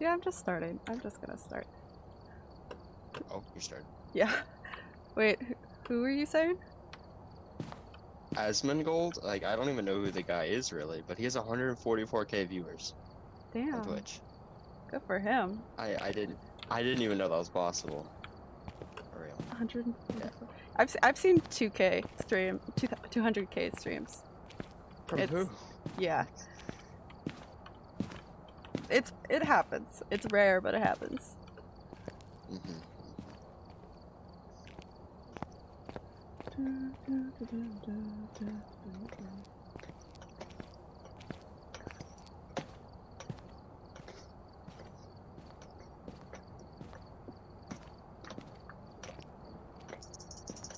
Yeah, I'm just starting. I'm just gonna start. Oh, you're starting. Yeah. Wait, who- who were you saying? Asmongold, like I don't even know who the guy is really, but he has 144k viewers on Damn. Twitch. Good for him. I I didn't I didn't even know that was possible. For real. 144. I've I've seen 2k stream, 200k streams. From It's- who? Yeah. It's it happens. It's rare, but it happens. hmm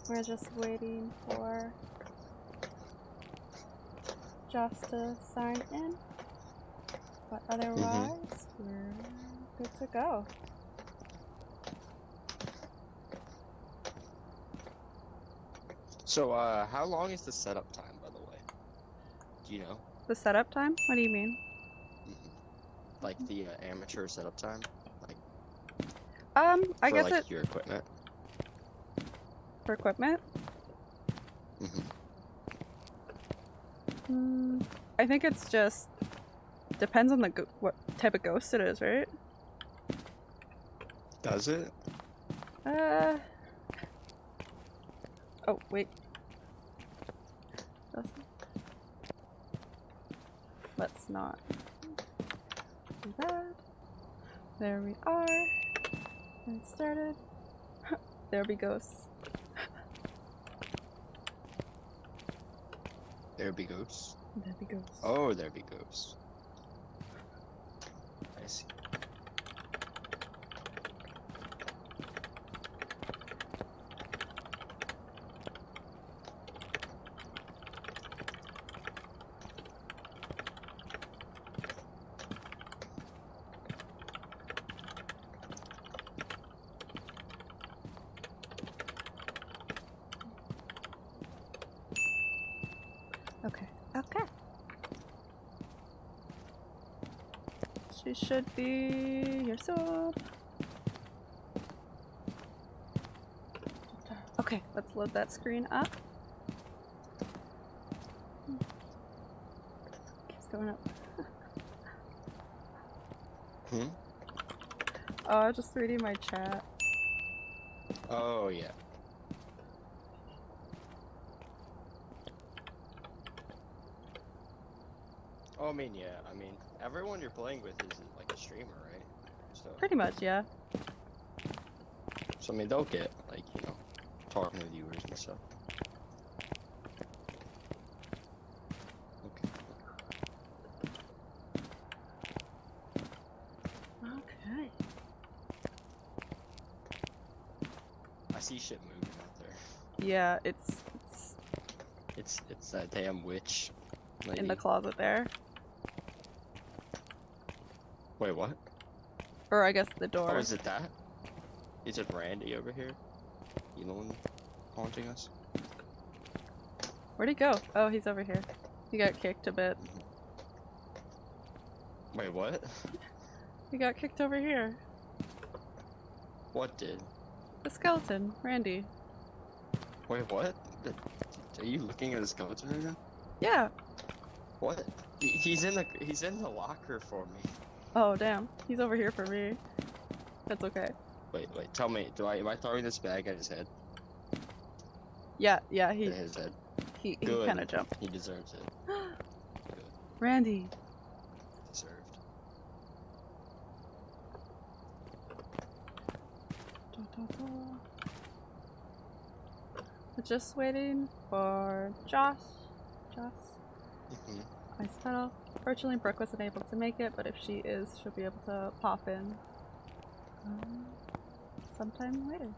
We're just waiting for Joss to sign in. But otherwise, we're good to go. So uh, how long is the setup time, by the way? Do you know? The setup time? What do you mean? Mhm. Like the uh, amateur setup time, like Um, I for guess like it your equipment. for equipment. hmm Hmm, I think it's just depends on the go- what type of ghost it is, right? Does it? Uh. Oh wait. Doesn't- Let's not do that. There we are. And it started. there be ghosts. There be ghosts. There be ghosts. Oh, there be ghosts. I see. Okay. Okay. She should be here soon. Okay, let's load that screen up. Keeps going up. Hmm? Oh, just reading my chat. Oh yeah. Oh, I mean, yeah. I mean, everyone you're playing with is like a streamer, right? So, Pretty much, yeah. so I mean, they'll get like you know, talking to viewers and stuff. Okay. Okay. I see shit moving out there. Yeah, it's, it's It's it's that damn witch. in the closet there. Wait, what? Or I guess the oh, door. Oh, is it that? Is it Randy over here? You the one haunting us? Where'd he go? Oh, he's over here. He got kicked a bit. Mm-hmm. Wait, what? He got kicked over here. What did? The skeleton, Randy. Wait, what? Are you looking at his skeleton right now? Yeah. What? He's in the he's in the locker for me. Oh, damn. He's over here for me. That's okay. Wait, wait. Tell me, do I am I throwing this bag at his head? Yeah, yeah, he At his head. he, he kind of jumped. He deserves it. Randy. Deserved. We're just waiting for Josh. Josh. hmm Ice pedal. Fortunately, Brooke wasn't able to make it, but if she is, she'll be able to pop in um, sometime later.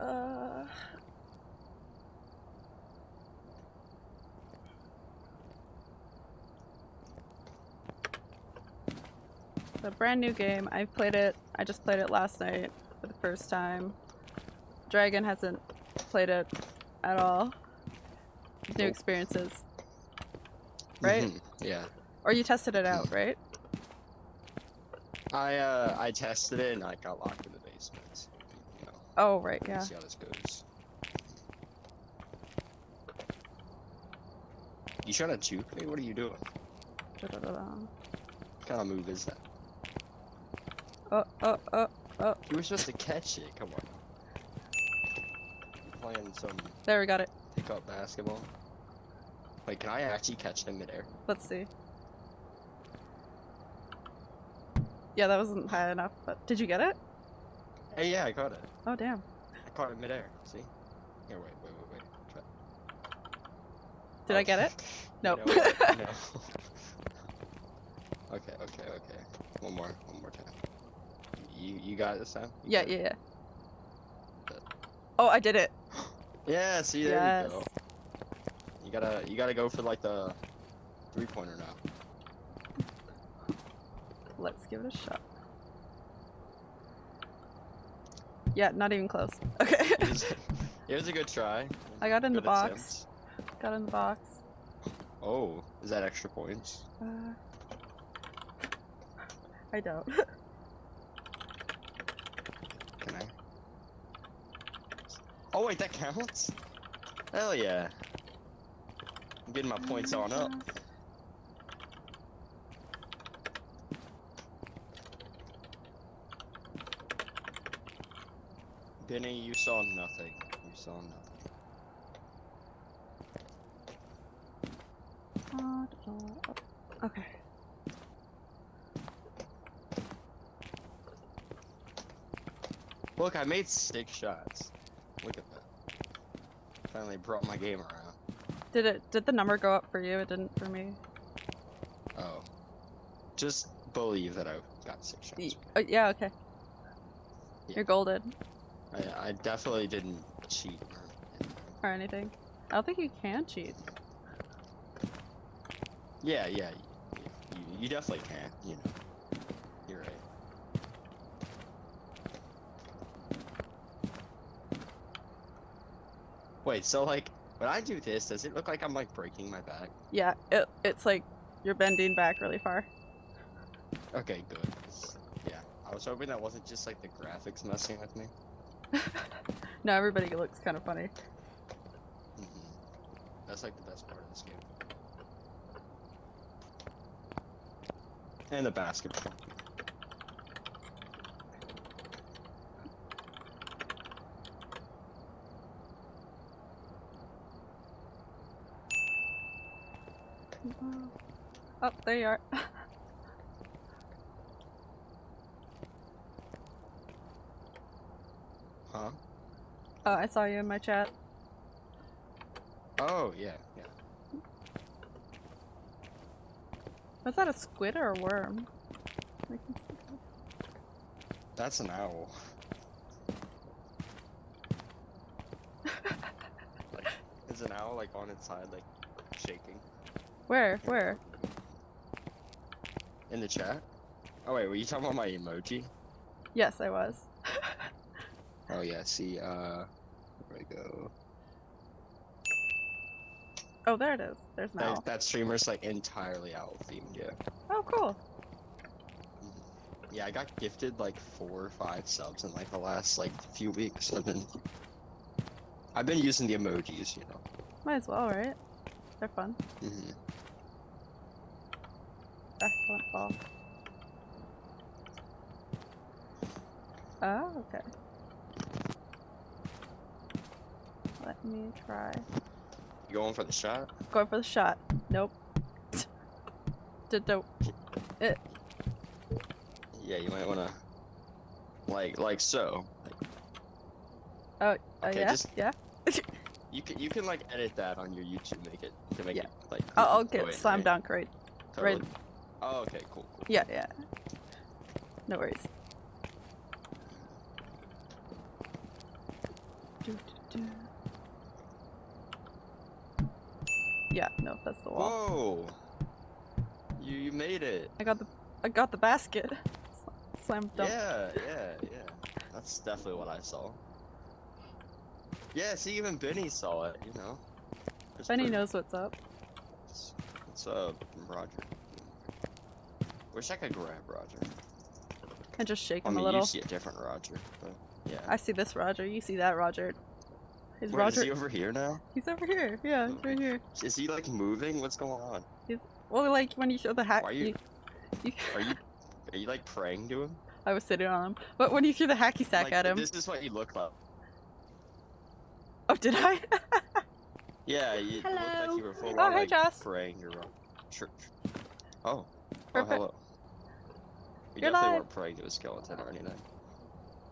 Uh, a brand new game. I've played it. I just played it last night for the first time. Dragon hasn't played it at all. New experiences. Right? Mhm, Yeah. Or you tested it out, right? I uh I tested it and I got locked in the basement. so, You know, Oh, right, yeah. see how this goes. You trying to juke me? What are you doing? Da-da-da-da. What kind of move is that? Oh, oh, oh, oh. You were supposed to catch it. Come on. You're playing some There, we got it. pickup basketball. Wait, can I actually catch him midair? Let's see. Yeah, that wasn't high enough, but did you get it? Hey, yeah, I caught it. Oh, damn. I caught it midair. See? Here, wait, wait, wait, wait. Try. Did I get it? Nope. what? no. okay, okay, okay. One more, one more time. You, you got it this time? You Yeah, yeah, yeah. Oh, I did it. Yeah. See, there yes. you go. You gotta, you gotta go for like the three pointer now. Let's give it a shot. Yeah, not even close. Okay. It was, it was a good try. I got in the box. attempt. got in the box. Oh, is that extra points? Uh, I don't. Can I? Oh wait, that counts? Hell yeah. I'm getting my points on up. Benny, you saw nothing. You saw nothing. Uh, Okay. Look, I made six shots. Look at that. Finally brought my game around. Did it? Did the number go up for you? It didn't for me. Oh. Just believe that I got six shots. Uh, yeah. Okay. Yeah. You're golden I, I definitely didn't cheat or anything. or anything. I don't think you can cheat. Yeah, yeah, y- you, you definitely can, you know. You're right. Wait, so like, when I do this, does it look like I'm like breaking my back? Yeah. It. It's like you're bending back really far. Okay, good. Yeah, I was hoping that wasn't just like the graphics messing with me. No, everybody looks kind of funny. Mhm. That's like the best part of this game. And the basketball. Oh, there you are. Huh? Oh, I saw you in my chat. Oh, yeah, yeah. Was that a squid or a worm? I can see that. That's an owl. like, is an owl like on its side, like shaking? Where? Where? In the chat? Oh wait, were you talking about my emoji? Yes, I was. Oh yeah, see, uh, where I go? Oh, there it is. There's an That, that streamer's like entirely owl themed, yeah. Oh, cool. Mhm. Yeah, I got gifted like four or five subs in like the last like few weeks. I've been, I've been using the emojis, you know. Might as well, right? They're fun. Mm -hmm. Excellent ball. Oh, okay. Let me try. You going for the shot? Going for the shot. Nope. Did the Yeah, you might wanna, like, like so. Like, uh, Okay, yeah just- yeah. You can, you can like edit that on your YouTube, make it to make Yeah. it like. I'll, I'll get slam right? dunk right. Totally. right- Oh, okay, cool, cool. Yeah, yeah. No worries. Do, do, do. Yeah, no, that's the wall. Whoa! You you made it. I got the I got the basket. Slam dunk. Yeah, yeah, yeah. That's definitely what I saw. Yeah, see, even Benny saw it. You know. It's Benny pretty- knows what's up. What's, up, Roger? Wish I could grab Roger. And just shake I him mean, a little. you see a different Roger, but yeah. I see this Roger. You see that Roger. Is Wait, Roger? is he over here now? He's over here. Yeah, he's right here. Is he like moving? What's going on? He's Well, like when you throw the hack. Why are you- you- you- Are you are you like praying to him? I was sitting on him. But when you threw the hacky sack like, at him. This is what you look like. Oh, did I? Yeah, you look Hello. like you were full Oh, on hey, like Joss. praying your uh, church. Oh. Oh, Perfect. hello. You You're definitely live. weren't praying to a skeleton or anything.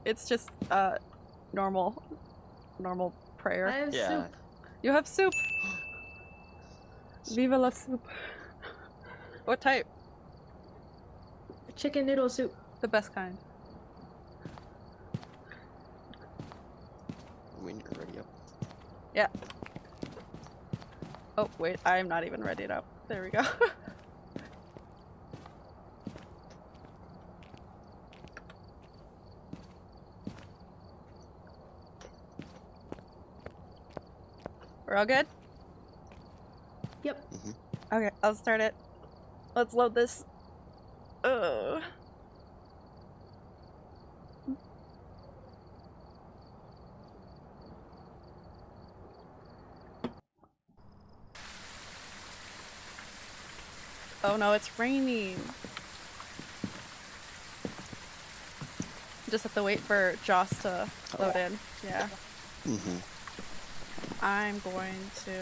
it's just uh normal, normal prayer. I have Yeah. soup. You have soup. Viva la soup. what type? Chicken noodle soup. The best kind. When you're ready up. Oh wait, I'm not even ready up. There we go. We're all good? Yep. Mm-hmm. Okay, I'll start it. Let's load this. Ugh. Oh no, it's raining. Just have to wait for Joss to load in. Yeah. Mm-hmm. I'm going to.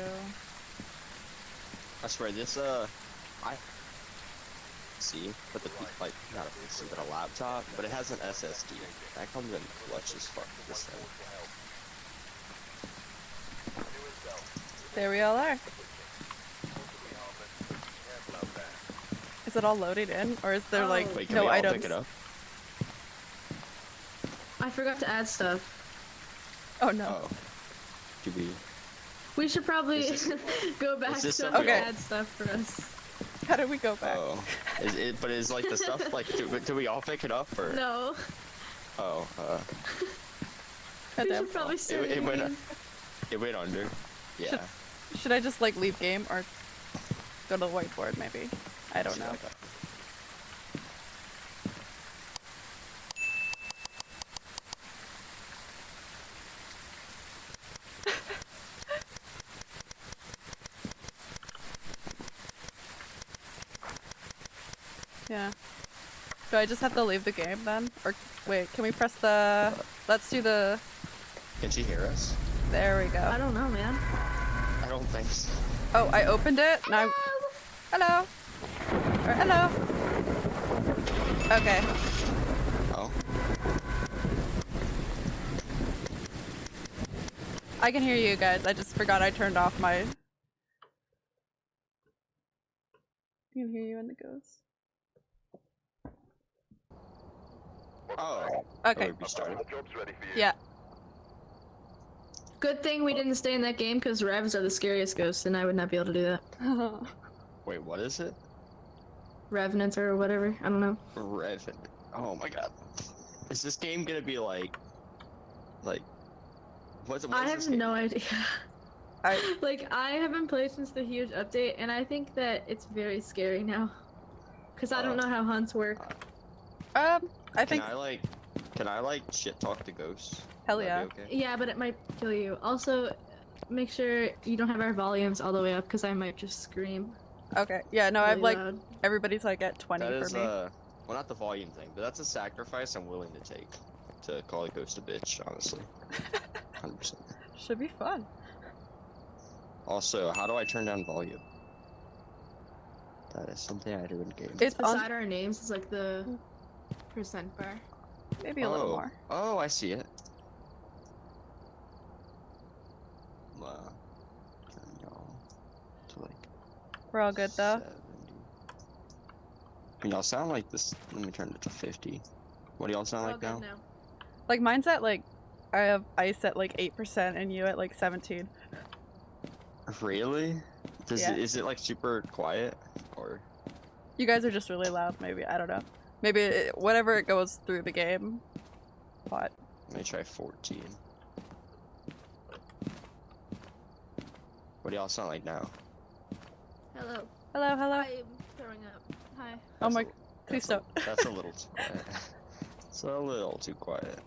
I swear this uh, I see, but the like not a PC, but a laptop, but it has an SSD. That comes in clutch as fuck. This thing. There we all are. Is it all loaded in, or is there Oh. like Wait, can no we all items? pick it up? I forgot to add stuff. Oh no. Oh. Do we? We should probably this- go back this so something Okay. add stuff for us. How did we go back? Oh. Is it? But is like the stuff like? Do, do we all pick it up or? No. Oh. Uh. We should probably start it went- again. It went under. Yeah. Should I just like leave game or go to the whiteboard maybe? I don't know. Yeah. Do I just have to leave the game then? Or wait, can we press the let's do the Can she hear us? there we go. I don't know, man. I don't think so. Oh, I opened it. Now Hello. Or hello. Okay. Oh. I can hear you guys. I just forgot I turned off my. I can hear you in the ghost. Oh. Okay. Yeah. Good thing we didn't stay in that game because Revs are the scariest ghosts, and I would not be able to do that. Wait, what is it? Revenants or whatever. I don't know. Revenant. Oh my god. Is this game gonna be like, like, what's what I have this game? no idea. I like I haven't played since the huge update, and I think that it's very scary now. Cause I don't Oh. know how hunts work. um. I Can think I like, can I like shit talk to ghosts? hell yeah. okay? Yeah, but it might kill you. Also, make sure you don't have our volumes all the way up, because I might just scream. Okay. Yeah. No, I've like loud. everybody's like at twenty That for is me. uh, well not the volume thing, but that's a sacrifice I'm willing to take to call a ghost a bitch. Honestly, hundred percent. Should be fun. Also, how do I turn down volume? That is something I do in games. It's on Beside our names is like the percent bar. maybe a little oh. more. Oh, I see it. Uh, turn y'all to like We're all good though. 70. And y'all sound like this. Let me turn it to 50. What do y'all sound like now? now. Like mine's at like I have ice at like eight percent and you at like seventeen. Really? Does Yeah. it, is it like super quiet or? You guys are just really loud. Maybe I don't know. Maybe it, whatever it goes through the game. But Let me try 14. What do y'all sound like now? Hello. Hello, hello. I'm throwing up. Hi. Oh my- a- Please that's don't. A, that's a little too quiet. It's a little too quiet.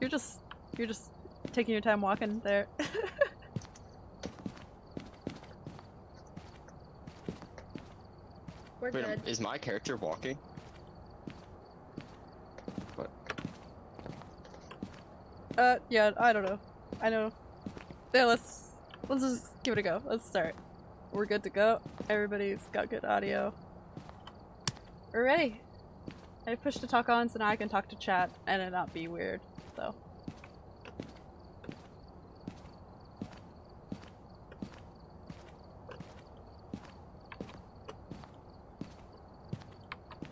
You're just you're just taking your time walking there. We're Wait, good. is my character walking? What? uh, yeah, I don't know. I know. Yeah, let's let's just give it a go. Let's start. We're good to go. Everybody's got good audio. We're ready. I pushed to talk on so now I can talk to chat and it not be weird. So.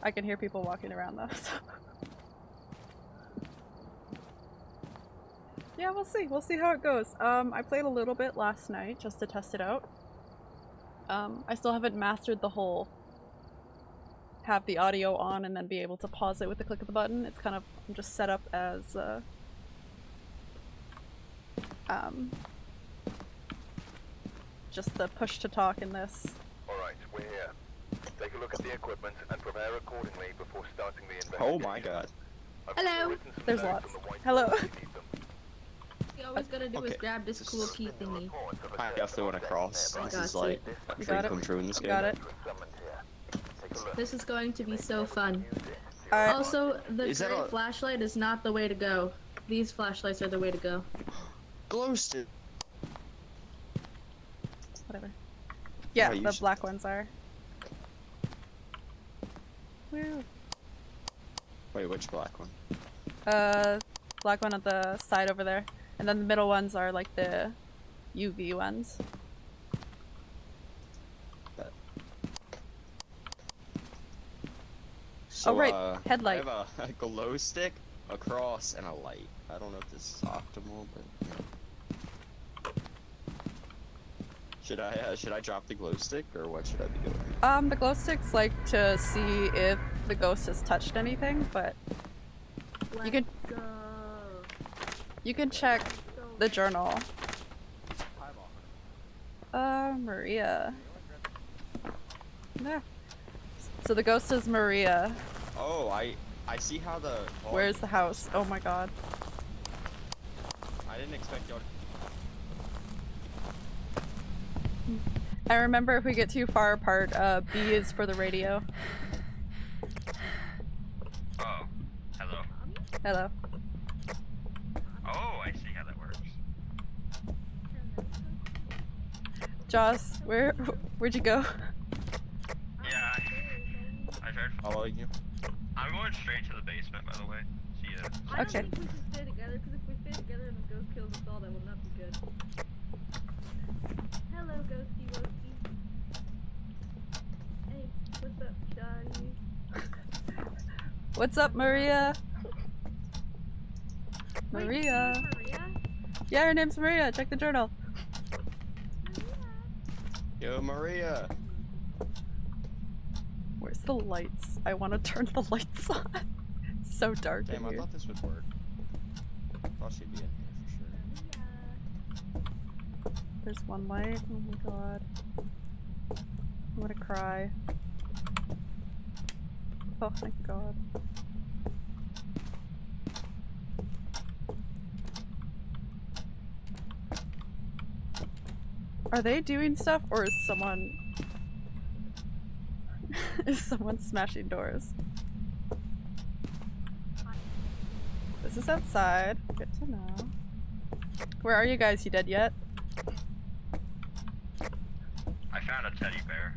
I can hear people walking around though. So. Yeah, we'll see. We'll see how it goes. Um, I played a little bit last night just to test it out. Um, I still haven't mastered the whole have the audio on and then be able to pause it with the click of the button. It's kind of I'm just set up as uh, um, just the push to talk in this. Alright, we're here. Take a look at the equipment and prepare accordingly before starting the investigation. Oh my god. I've Hello. also written some There's lots. the Hello. If you need them. You always gotta do is Okay. grab this This cool key thingy. Reports of a I set definitely want to cross. This is you. like a You dream come true in this game. Got it. You were summoned here. Take a look. This is going to be so fun. Alright. Also, the Is gray a- flashlight is not the way to go. These flashlights are the way to go. Glow stick. Whatever. Yeah, you the should- black ones are. Woo. Wait, which black one? Uh, black one at the side over there, and then the middle ones are like the UV ones. So, right, uh, headlight. I have a, a glow stick, a cross, and a light. I don't know if this is optimal, but you know. Should I uh, should I drop the glow stick or what should I be doing? Um, the glow sticks like to see if the ghost has touched anything, but You can- go. You can check the journal. Uh, Maria. No. So the ghost is Maria. Oh, I I see how the. oh, Where's the house? Oh my god. I didn't expect y'all. I remember if we get too far apart, uh, B is for the radio. Oh, hello. Hello. Oh, I see how that works. Joss, where where'd you go? Yeah, I, I tried. Following you. I'm going straight to the basement, by the way. See ya. I don't think we should stay together because if we stay together and the ghost kills us all, that will not be good. Hello, ghosty woasty. Hey, what's up, Shotty? What's up, Maria? Wait, Maria. Maria? Yeah, her name's Maria. Check the journal. Yo, Maria. Where's the lights? I want to turn the lights on. It's so dark Damn, in I thought this would work. Thought she'd be in here for sure. There's one light. Oh my god. I'm gonna cry. Oh thank god. Are they doing stuff or is someone is someone smashing doors? This is outside. Good to know. Where are you guys? You dead yet? I found a teddy bear.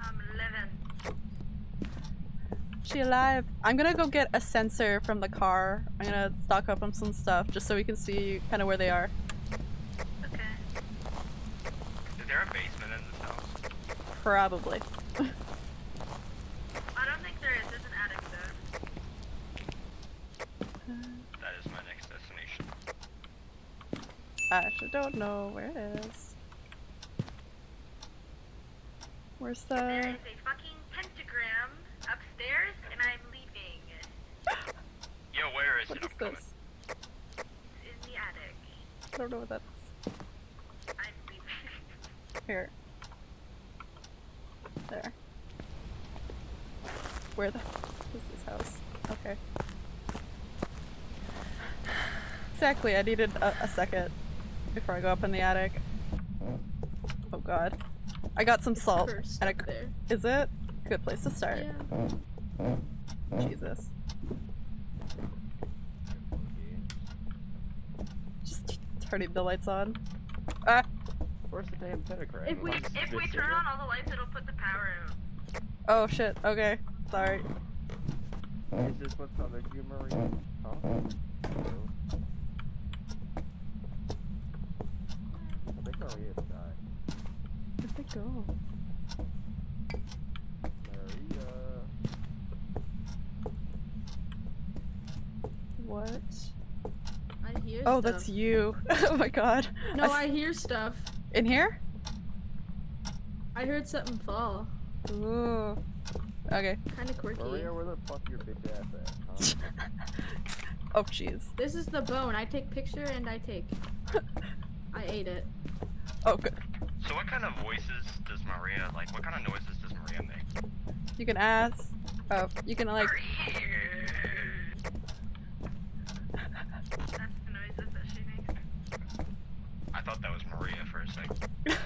I'm living. She alive? I'm gonna go get a sensor from the car. I'm gonna stock up on some stuff just so we can see kind of where they are. Okay. Is there a basement in this house? Probably. I don't think there is. There's an attic though. That is my next destination. I actually don't know where it is. Where's There the? is a fucking What is this? In the attic. I don't know what that is. I'm leaving. Here. There. Where the is this house? Okay. Exactly, I needed a, a second before I go up in the attic. Oh god. I got some it's salt. and there. Is it? Good place to start. Yeah. Jesus. Turning the lights on. Ah! Where's the damn pentagram? If we- If we turn on all the lights, it'll put the power out. Oh shit, okay. Sorry. Is this what's bothering you, Marie? Huh? I think Maria died. Where'd they go? Maria. What? I hear Oh, stuff. that's you. oh my god. No, I hear stuff. In here? I heard something fall. Ooh. Okay. Kind of quirky. Maria, where the fuck your bitch ass at? Huh? Oh jeez. This is the bone. I take picture and I take. I ate it. Oh good. So what kind of voices does Maria, like, what kind of noises does Maria make? You can ask. Oh, you can like. That's the noises that she makes. I thought that was Maria for a second.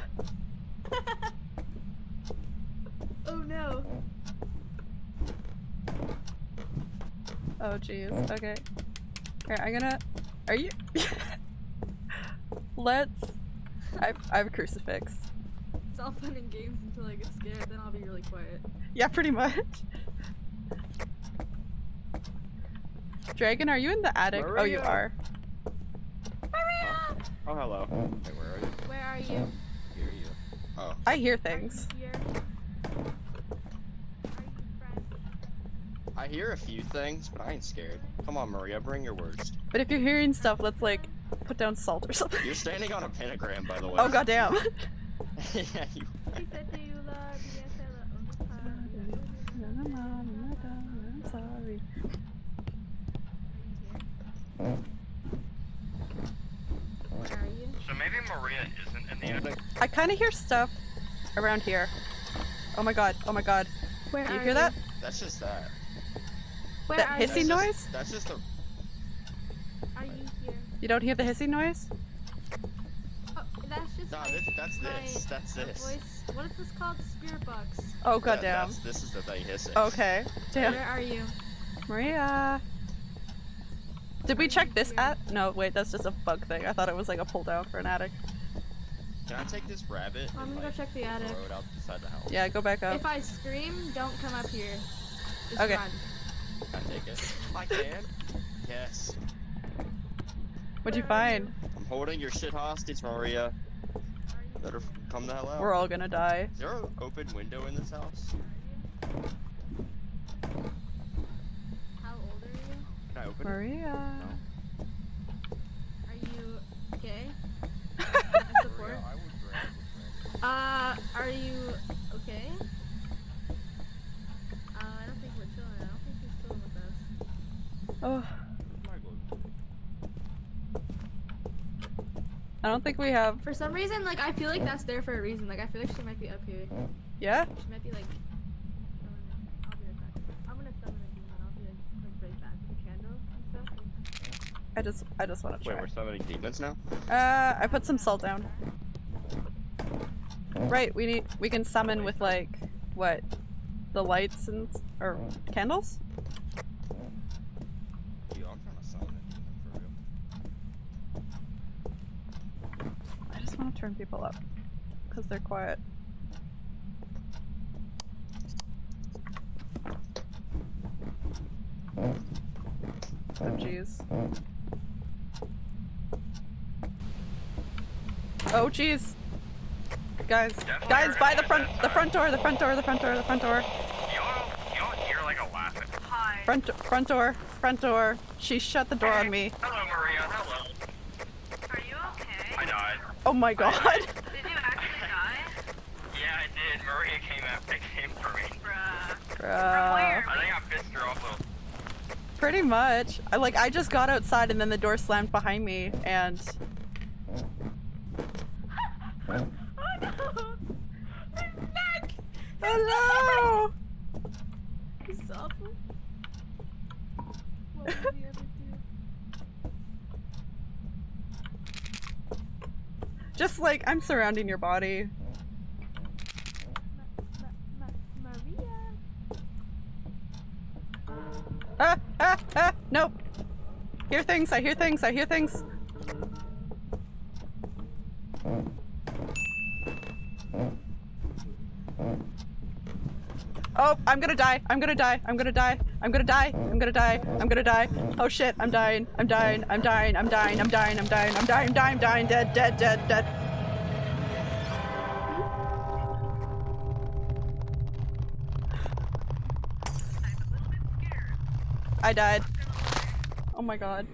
oh no. Oh jeez. Okay. Here, I'm gonna. Are you? Let's. I I have a crucifix. It's all fun and games until I get scared. Then I'll be really quiet. Yeah, pretty much. Dragon, are you in the attic? Oh, you are. Maria! Oh, hello. Hey, where are you? Where are you? Here you. Oh. I hear Are things. you here? Are you? I hear a few things, but I ain't scared. Come on, Maria, bring your worst. But if you're hearing stuff, let's like put down salt or something. You're standing on a pentagram, by the way. Oh goddamn. yeah, you. She said, "Do you love me?" I said, "Oh, I'm sorry. Where are you? So maybe Maria isn't in the attic. I kind of hear stuff around here. Oh my god. Oh my god. Where Do you are hear that? That's just that. Where That are hissy you? That's noise? Just, that's just a. Are you here? You don't hear the hissing noise? Oh, that's just Nah, this, that's my, this. That's my this. voice. What is this called? Spirit box. Oh Yeah, goddamn. that's- This is the thing hissing. Okay. Damn. Where are you? Maria. Did we check this here? at? No, wait, that's just a bug thing. I thought it was like a pull down for an attic. Can I take this rabbit I'm gonna go like, check the attic. throw it outside the house? Yeah, go back up. If I scream, don't come up here. Just Okay. run. Can I take it? I can. Yes. What'd you find? I'm holding your shit hostage, Maria. Better come the hell out. We're all gonna die. Is there an open window in this house? How old are you? Can I open it? Maria. Are you gay? Support. Maria, I would grab Uh, are you okay? Uh, I don't think we're chilling. I don't think you're chilling with us. Oh, Where's my glue? I don't think we have. For some reason, like I feel like that's there for a reason. Like I feel like she might be up here. Yeah? She might be like. chilling. I'll be right back. I'm gonna summon a demon. I'll be like, like right back with a candle and stuff. I just, I just want to Wait, we're summoning demons now? Uh, I put some salt down. Right, we need, we can summon with like, what? The lights and, or candles? Yo, I'm trying to summon for real. I just want to turn people up. Because they're quiet. Oh jeez. Oh jeez. Guys, Definitely guys, by the front, the front door, the front door, the front door, the front door, You don't, you don't hear like a laugh Hi. front, front door, front door. She shut the door on me. Hello, Maria. Hello. Are you okay? I died. Oh my god. Did you actually die? Yeah, I did. Maria came out. They came for me. Bruh. Bruh. where? I think I pissed her off a little. Pretty much. I like I just got outside and then the door slammed behind me and Oh no! His neck! Hello! Neck! This is awful. What would we ever do? Just like, I'm surrounding your body. Ma Ma Maria. Ah, ah, ah, nope. Hear things, I hear things, I hear things. Oh, I'm gonna die, I'm gonna die, I'm gonna die, I'm gonna die, I'm gonna die, I'm gonna die. Oh shit, I'm dying, I'm dying, I'm dying, I'm dying, I'm dying, I'm dying, I'm dying, dying, dying, dead, dead, dead, dead. I died. Oh my god.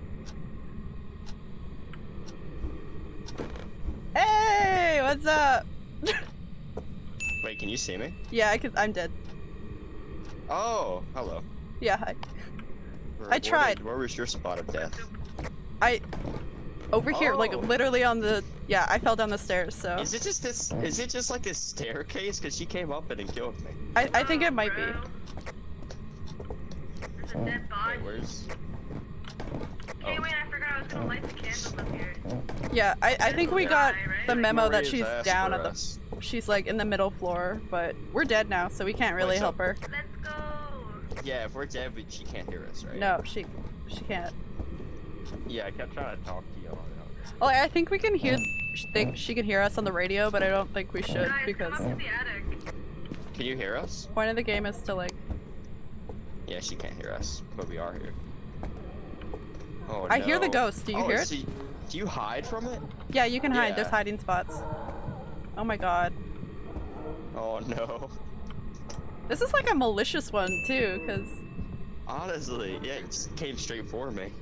Hey, what's up? Wait, can you see me? yeah, I could, I'm dead. Oh, hello. Yeah, hi. Where- I tried. did- where was your spot of death? I over here, like Oh. literally on the yeah, I fell down the stairs, so Is it just this? Is it just like this staircase? Cause she came up and killed me. I, I think it might be. There's a dead body. Wait, where's? Hey, Oh. wait, I forgot I was gonna light the candles up here. Yeah, I, I think we got the memo that she's down at the us. She's like in the middle floor, but we're dead now, so we can't really Wait, so- help her. Let's go. Yeah, if we're dead, we, she can't hear us, right? No, she she can't. Yeah, I kept trying to talk to you. Oh, I think we can hear think she can hear us on the radio, but I don't think we should Guys, come because up to the attic. Can you hear us? point of the game is to like Yeah, she can't hear us, but we are here. Oh I hear the ghost. Do you oh, hear it? so y- do you hide from it? Yeah, you can hide. There's hiding spots. Oh my god. Oh no. This is like a malicious one too, because Honestly, yeah, it just came straight for me.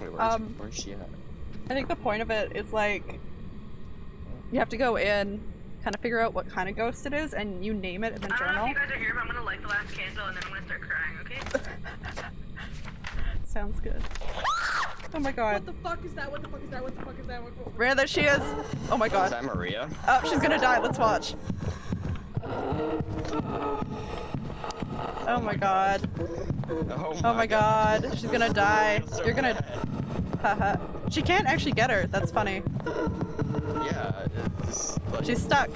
Wait, where's, Um, where's she at? I think the point of it is like you have to go in, kind of figure out what kind of ghost it is, and you name it in the I don't know if you guys are here, but I'm gonna light the last candle and then I'm gonna start crying, okay? Sounds good. Oh my god. What the fuck is that? What the fuck is that? What the fuck is that? What, what, Rare that she is. Oh my god. Is god. that Maria? Oh, she's gonna die. Let's watch. Oh my god. Oh Oh my god. She's gonna die. So You're gonna. bad. Haha. she can't actually get her. That's funny. Yeah, it's like, She's stuck.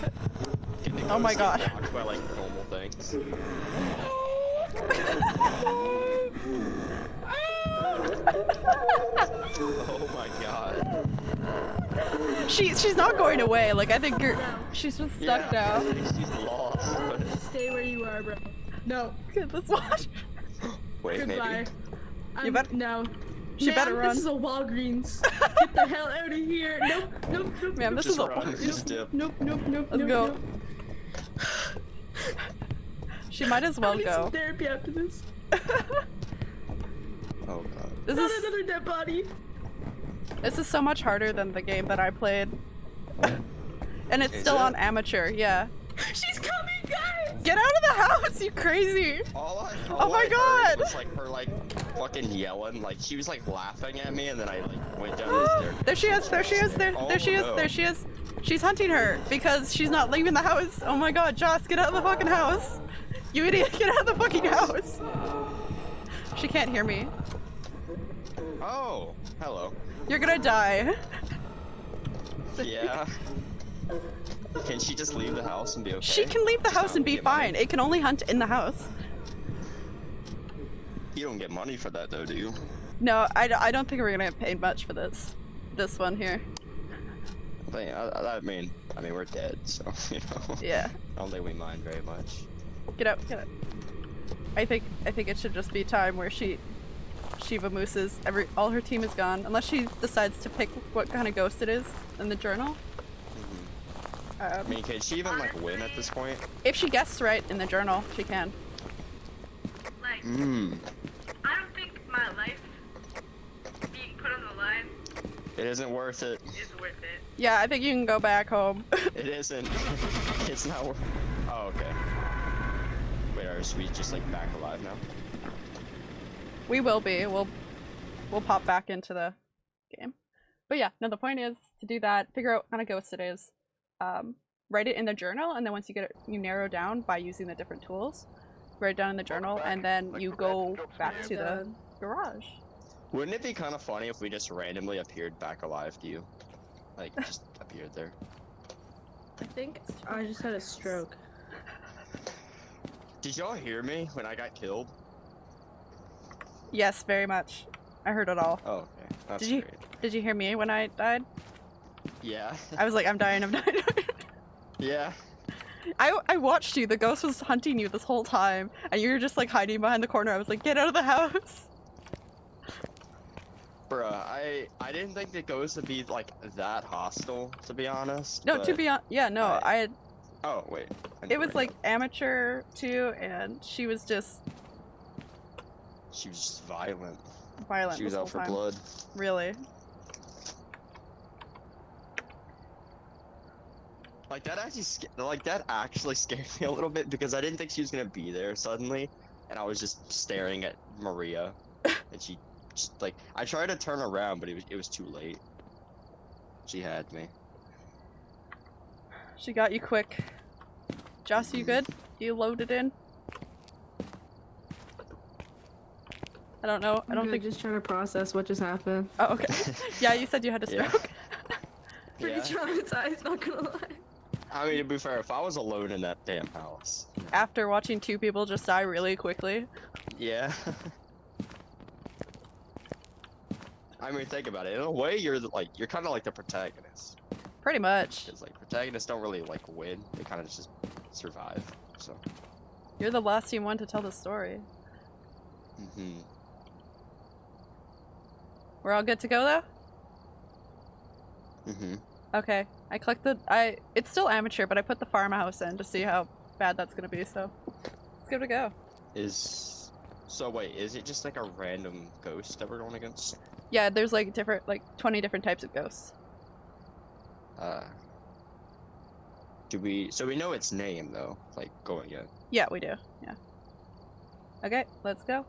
oh my God. By like normal things. Oh my god. She she's not going away. Like I think you're. She's just stuck yeah, now. She's lost. But Stay where you are, bro. No. Okay, let's watch. wait, Goodbye. maybe. I'm, um, bet- No. She Ma'am, better run. This is a Walgreens. Get the hell out of here. Nope, nope, nope. Ma'am, nope, this is Just a- run, just dip. Nope, nope, nope. Let's nope, go. Nope. She might as well I need go. some therapy after this. Oh god. This Not is another dead body. this is so much harder than the game that I played. And it's Is still it? on amateur. Yeah. She's coming, guys. Get out of the house, you crazy! All I, Oh all my I heard God! Was like her like fucking yelling, like she was like laughing at me, and then I like went down the stairs. There she is, there she is, there, Oh, there she is, oh, no. there she is. She's hunting her because she's not leaving the house. Oh my god, Joss, get out of the fucking house! You idiot, get out of the fucking house! She can't hear me. Oh, hello. You're gonna die. Yeah. Can she just leave the house and be okay? She can leave the Just house and be get money? fine. It can only hunt in the house. You don't get money for that though, do you? No, I, d- I don't think we're gonna get paid much for this. This one here. I, I, I mean, I mean we're dead, so you know. Yeah. I don't think we mind very much. Get out, get out. I think I think it should just be time where she Shiva Moose's every all her team is gone unless she decides to pick what kind of ghost it is in the journal. I Um, mean, can she even like win at this point? if she guesses right in the journal, she can. Like, Mmm. I don't think my life being put on the line It isn't worth it. is worth it. Yeah, I think you can go back home. It isn't. it's not worth. Oh, okay. Wait, are we just like back alive now? We will be. We'll we'll pop back into the game. But yeah, no. The point is to do that. Figure out what kind of ghost it is. um, write it in the journal, and then once you get it, you narrow down by using the different tools. Write it down in the journal, and then you go back to the garage. Wouldn't it be kind of funny if we just randomly appeared back alive to you? Like, just appeared there. I think I just had a stroke. Did y'all hear me when I got killed? Yes, very much. I heard it all. Oh, okay. That's Did you- great. Did you hear me when I died? Yeah. I was like, I'm dying, I'm dying. yeah. I, I watched you. The ghost was hunting you this whole time, and you were just like hiding behind the corner. I was like, get out of the house. Bruh, I I didn't think the ghost would be like that hostile, to be honest. No, to be honest, yeah, no, I- I had. Oh wait. It was like amateur too, and she was just she was just violent. violent. She was out for time. blood. Really. Like that actually, like that actually scared me a little bit because I didn't think she was gonna be there suddenly, and I was just staring at Maria, and she just like I tried to turn around, but it was it was too late. She had me. She got you quick. Joss, you mm-hmm. good? You loaded in? I don't know. I don't think. just trying to process what just happened. Oh, okay. Yeah, you said you had a Yeah. stroke. Pretty Yeah. traumatized, not gonna lie. I mean, to be fair, if I was alone in that damn house, After watching two people just die really quickly. yeah. I mean, think about it. In a way, you're like you're kind of like the protagonist. Pretty much. Because like protagonists don't really like win; they kind of just survive. So. You're the last team one to tell the story. hmm We're all good to go though? hmm Okay. I clicked the I it's still amateur, but I put the farmhouse in to see how bad that's gonna be, so it's good to go. Is so wait, is it just like a random ghost that we're going against? Yeah, there's like different like twenty different types of ghosts. Uh do we so we know its name though, like going in. Yeah, we do. Yeah. Okay, let's go.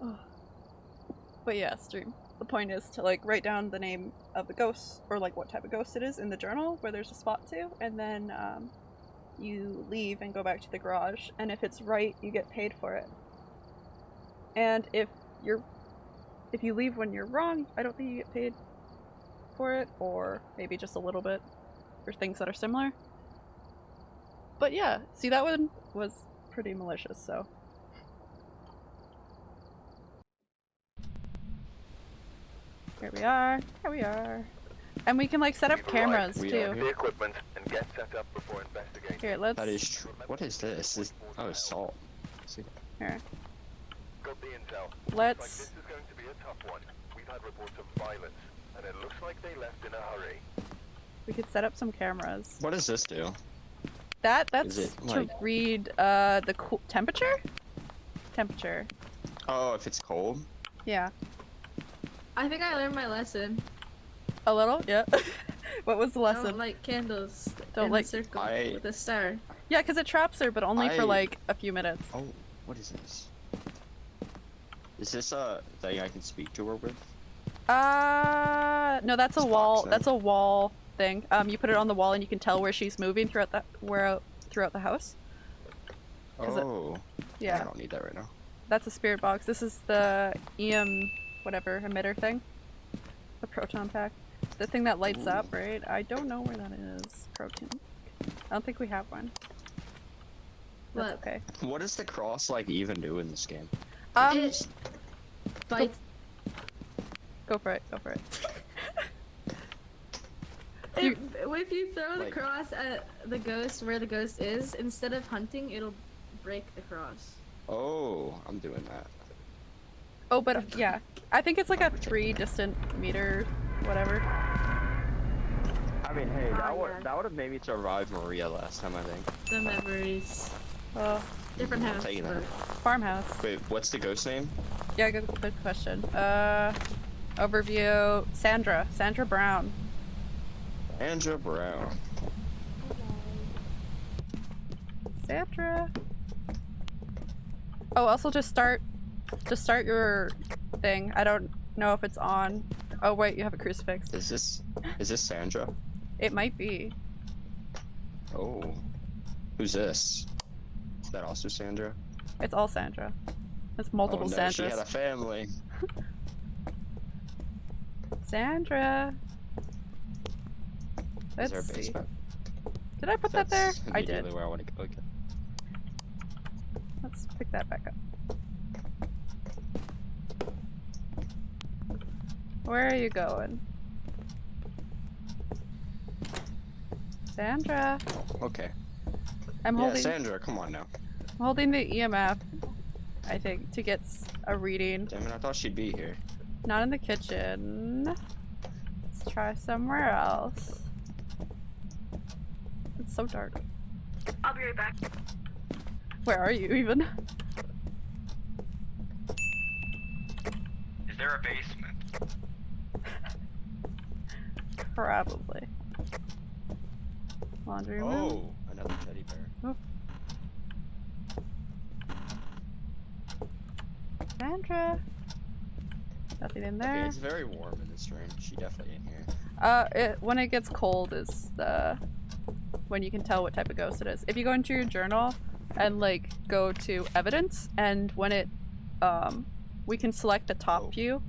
Ugh. But yeah, stream. The point is to like write down the name of the ghost or like what type of ghost it is in the journal where there's a spot to, and then um, you leave and go back to the garage. And if it's right, you get paid for it. And if you're if you leave when you're wrong, I don't think you get paid for it, or maybe just a little bit for things that are similar. But yeah, see that one was pretty malicious, so. Here we are, here we are. And we can like set up cameras We too. The equipment and get set up before investigating. Here, let's That is true. What is this? This oh it's salt. See? here. Got the intel. Looks like Let's this is going to be a tough one. We've had reports of violence, and it looks like they left in a hurry. we could set up some cameras. What does this do? That that's it, to like- read uh the cool temperature? Temperature. Oh, if it's cold? Yeah. I think I learned my lesson. A little? Yeah. what was the lesson? Don't light candles Don't in light- a circle I- with a star. Yeah, because it traps her, but only for like a few minutes. Oh, what is this? Is this a thing I can speak to her with? Uh, no, that's a It's wall. boxing. That's a wall thing. Um, you put it on the wall and you can tell where she's moving throughout the where throughout the house. 'Cause it- Oh. I don't need that right now. that's a spirit box. This is the EM whatever emitter thing. The proton pack. The thing that lights Ooh. up, right? I don't know where that is. Proton. I don't think we have one. That's What? okay. What does the cross like even do in this game? Um, It bites. go for it. Go for it. If, if you throw the Like- cross at the ghost where the ghost is, instead of hunting, it'll break the cross. Oh, I'm doing that. Oh, but yeah, I think it's like a three distant meter, whatever. I mean, hey, that would yeah. that would have made me survive Maria last time, I think. The memories. Oh, Different I'm house. taking that. farmhouse. Wait, what's the ghost name? Yeah, good, good question. Uh, overview. Sandra. Sandra Brown. Andra Brown. Sandra. Oh, also just start, just start your thing. I don't know if it's on. Oh wait, you have a crucifix. Is this is this Sandra? It might be. Oh. Who's this? Is that also Sandra? It's all Sandra. It's multiple oh, no, Sandras. She had a family. Sandra. Is Let's there a see. Did I put that there? I did. Where I want to go. Okay. Let's pick that back up. Where are you going? Sandra. Okay. I'm yeah, holding Sandra, come on now. I'm holding the EMF, I think, to get a reading. Damn it, I thought she'd be here. Not in the kitchen. Let's try somewhere else. It's so dark. I'll be right back. Where are you even? Is there a basement? Probably. Laundry room. Oh, another teddy bear. Sandra. Nothing in Okay, there. it's very warm in this room. She definitely in here. Uh, it, when it gets cold is the when you can tell what type of ghost it is. If you go into your journal and like go to evidence, and when it, um, we can select the top Oh. view,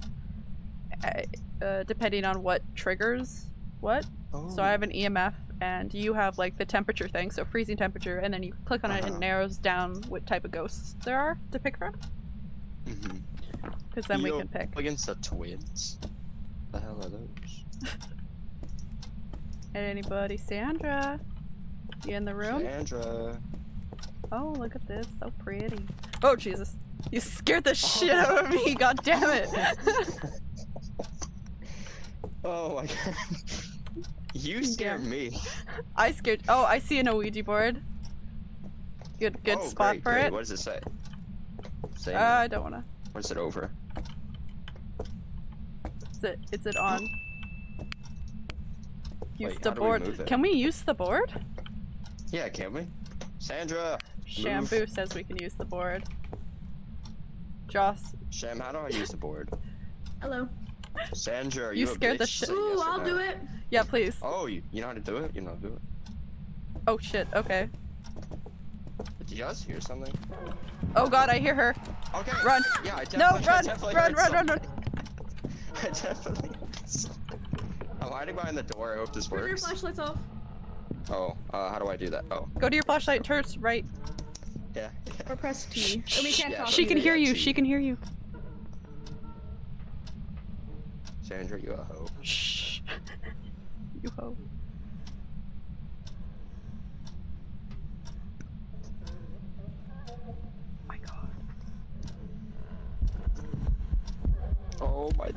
uh, uh, depending on what triggers what. Oh. So I have an EMF, and you have like the temperature thing, so freezing temperature, and then you click on it, and Uh-huh. it narrows down what type of ghosts there are to pick from. Mm-hmm. Because then we can pick. Against the twins. The hell are those? Anybody, Sandra? You in the room? Sandra. Oh, look at this, so pretty. Oh Jesus! You scared the shit out of me. God damn it! oh my god. You scared me. I scared. Oh, I see an Ouija board. Good, good oh, spot great, for great. it. What does it say? Say Uh, I don't wanna. What is it over? Is it? Is it on? Use Wait, the how do we board. Can we use the board? Yeah, can we? Sandra! Shampoo says we can use the board. Joss, Shem, how do I use the board? Hello. Sandra, are You you, a scared the shit- Ooh, yes I'll no. do it. yeah, please. Oh, you, you know how to do it? You know how to do it? Oh shit. Okay. Did you guys hear something? Oh god, I hear her. Okay. Run. Yeah, I No, definitely, I run, run, run, run, run. I definitely. I'm hiding behind the door. I hope this Turn your flashlights off. Oh, uh, how do I do that? Oh, Go to your flashlight. Turns right. yeah. Or press T. And we can't Yeah, talk She can hear you. She can hear you. Sandra, you a hoe. Shh. you ho. my god. Oh my.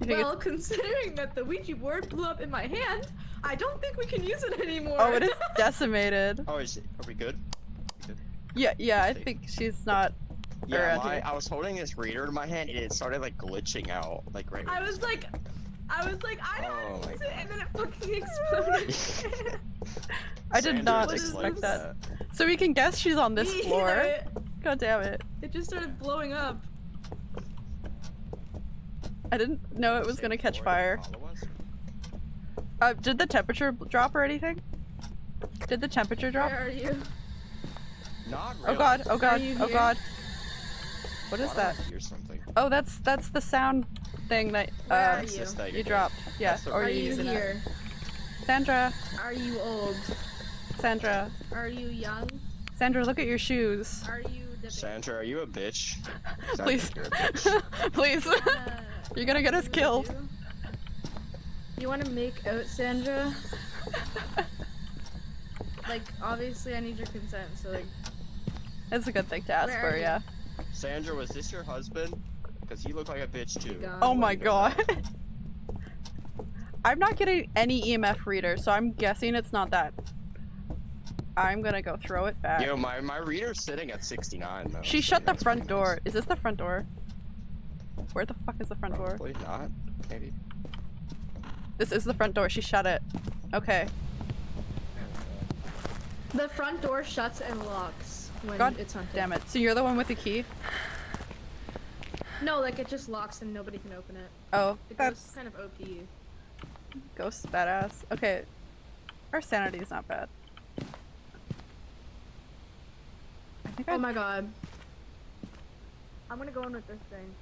You think Well, considering that the Ouija board blew up in my hand, I don't think we can use it anymore. Oh, it is decimated. Oh, is it, are we good? Yeah, yeah, I think she's not. Yeah, my. I was holding this reader in my hand and it started like glitching out, like right. I was like, I was like, I don't Oh want to my use it, and then it fucking exploded. I did Sandra not expect that. So we can guess she's on this floor. it, God damn it. it just started blowing up. I didn't know it was gonna catch fire. that Apollo was? Uh, did the temperature drop or anything? Did the temperature drop? Where are you? Not Oh god, oh god, oh god. What is Why do I that? Hear something. Oh, that's that's the sound thing that uh, you? this thing you dropped. Yeah, or Are you're you it. here? Sandra, Are you old? Sandra, Are you young? Sandra, look at your shoes. Are you the Sandra, are you a bitch? 'Cause I Please, you're a bitch. please. You're gonna get us killed. You want to make out Sandra? like, obviously, I need your consent. So, like, It's a good thing to ask Where for, yeah. Sandra, was this your husband? Because he looked like a bitch too. gone. Oh my god. I'm not getting any EMF reader, so I'm guessing it's not that. I'm gonna go throw it back. Yo, my, my reader's sitting at 69 though. She so shut the front door. nice. Is this the front door? Where the fuck is the front door? Probably not. Maybe. This is the front door. She shut it. Okay. the front door shuts and locks when God it's hunted. Damn it. So you're the one with the key? No, like it just locks and nobody can open it. Oh, The that's kind of OP. ghost badass. Okay. Our sanity is not bad. I think Oh my god. I'm gonna go in with this thing.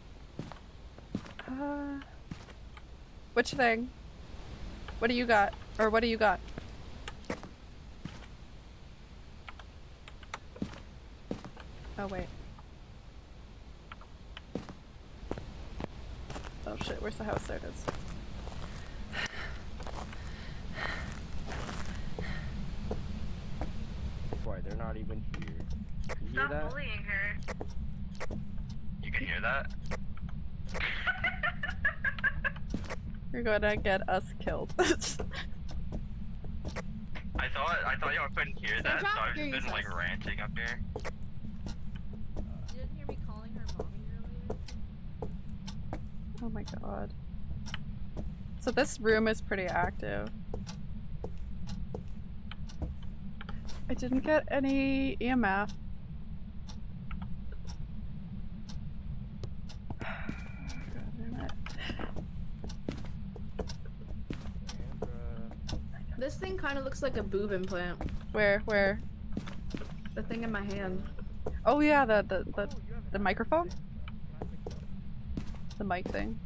Uh, which thing? What do you got? Or what do you got? Oh wait. Oh shit, where's the house? There it is. Why they're not even here? You hear Stop that? bullying her. You can hear that? You're gonna get us killed. I thought I thought y'all couldn't hear that, so I've just been like ranting up here. You didn't hear me calling her mommy earlier? Oh my god. So this room is pretty active. I didn't get any EMF. God damn it. Sandra. This thing kind of looks like a boob implant. Where? Where? The thing in my hand. Oh yeah, the the the, the microphone, Can I pick it up? The mic thing.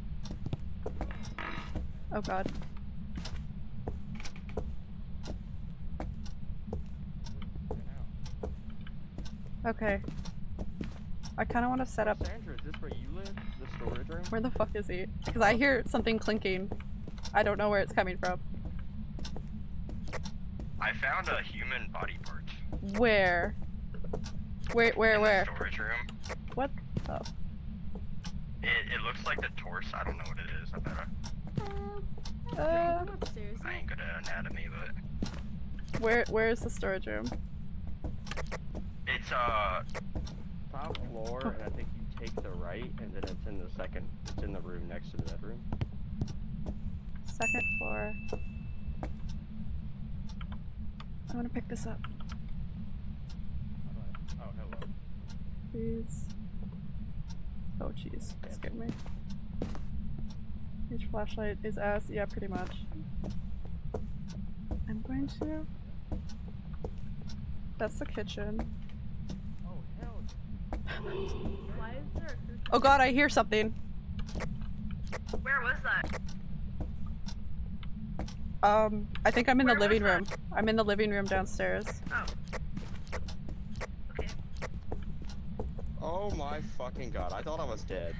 Oh god. Okay. I kind of want to set up. Sandra, is this where you live? The storage room? Where the fuck is he? Because I hear something clinking. I don't know where it's coming from. I found a human body part. Where? Where? Where? in Where? The storage room. What? Oh. It, it looks like the torso. I don't know what it is. I better. Uh, Come upstairs. I ain't good at anatomy, but where? Where is the storage room? it's uh. Top floor, and I think you take the right, and then it's in the second. It's in the room next to the bedroom. Second floor. I want to pick this up, How do I- Oh, hello. please. Oh jeez, that scared me. Each flashlight is ass. Yeah, pretty much. I'm going to. That's the kitchen. Oh, hell. Why is there a crucial? Oh god, I hear something. Where was that? Um, I think I'm in the Where was living room. I'm in the living room downstairs. Oh. Okay. Oh my fucking god, I thought I was dead.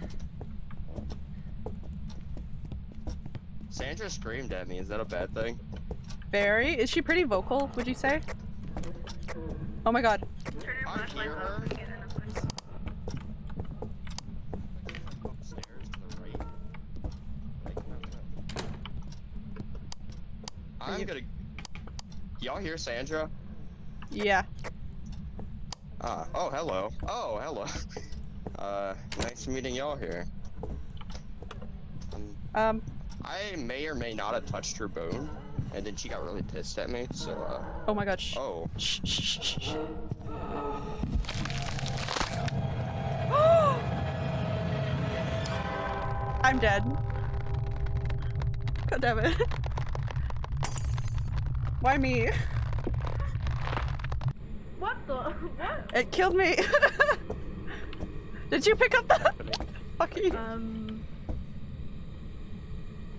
Sandra screamed at me, is that a bad thing? Very. Is she pretty vocal? Would you say? Oh my god. I flashlight hear off her. and get in a place. Upstairs to the right. Like, no, no. I'm gonna. Y'all hear Sandra? Yeah. Ah, oh, hello. Oh, hello. Uh, nice meeting y'all here. Um. I may or may not have touched her bone, and then she got really pissed at me, so, uh, Oh my god. Oh. Shh. Shh. Shh. shh. I'm dead. God damn it. Why me? What the? What? It killed me. Did you pick up the fucking? Um.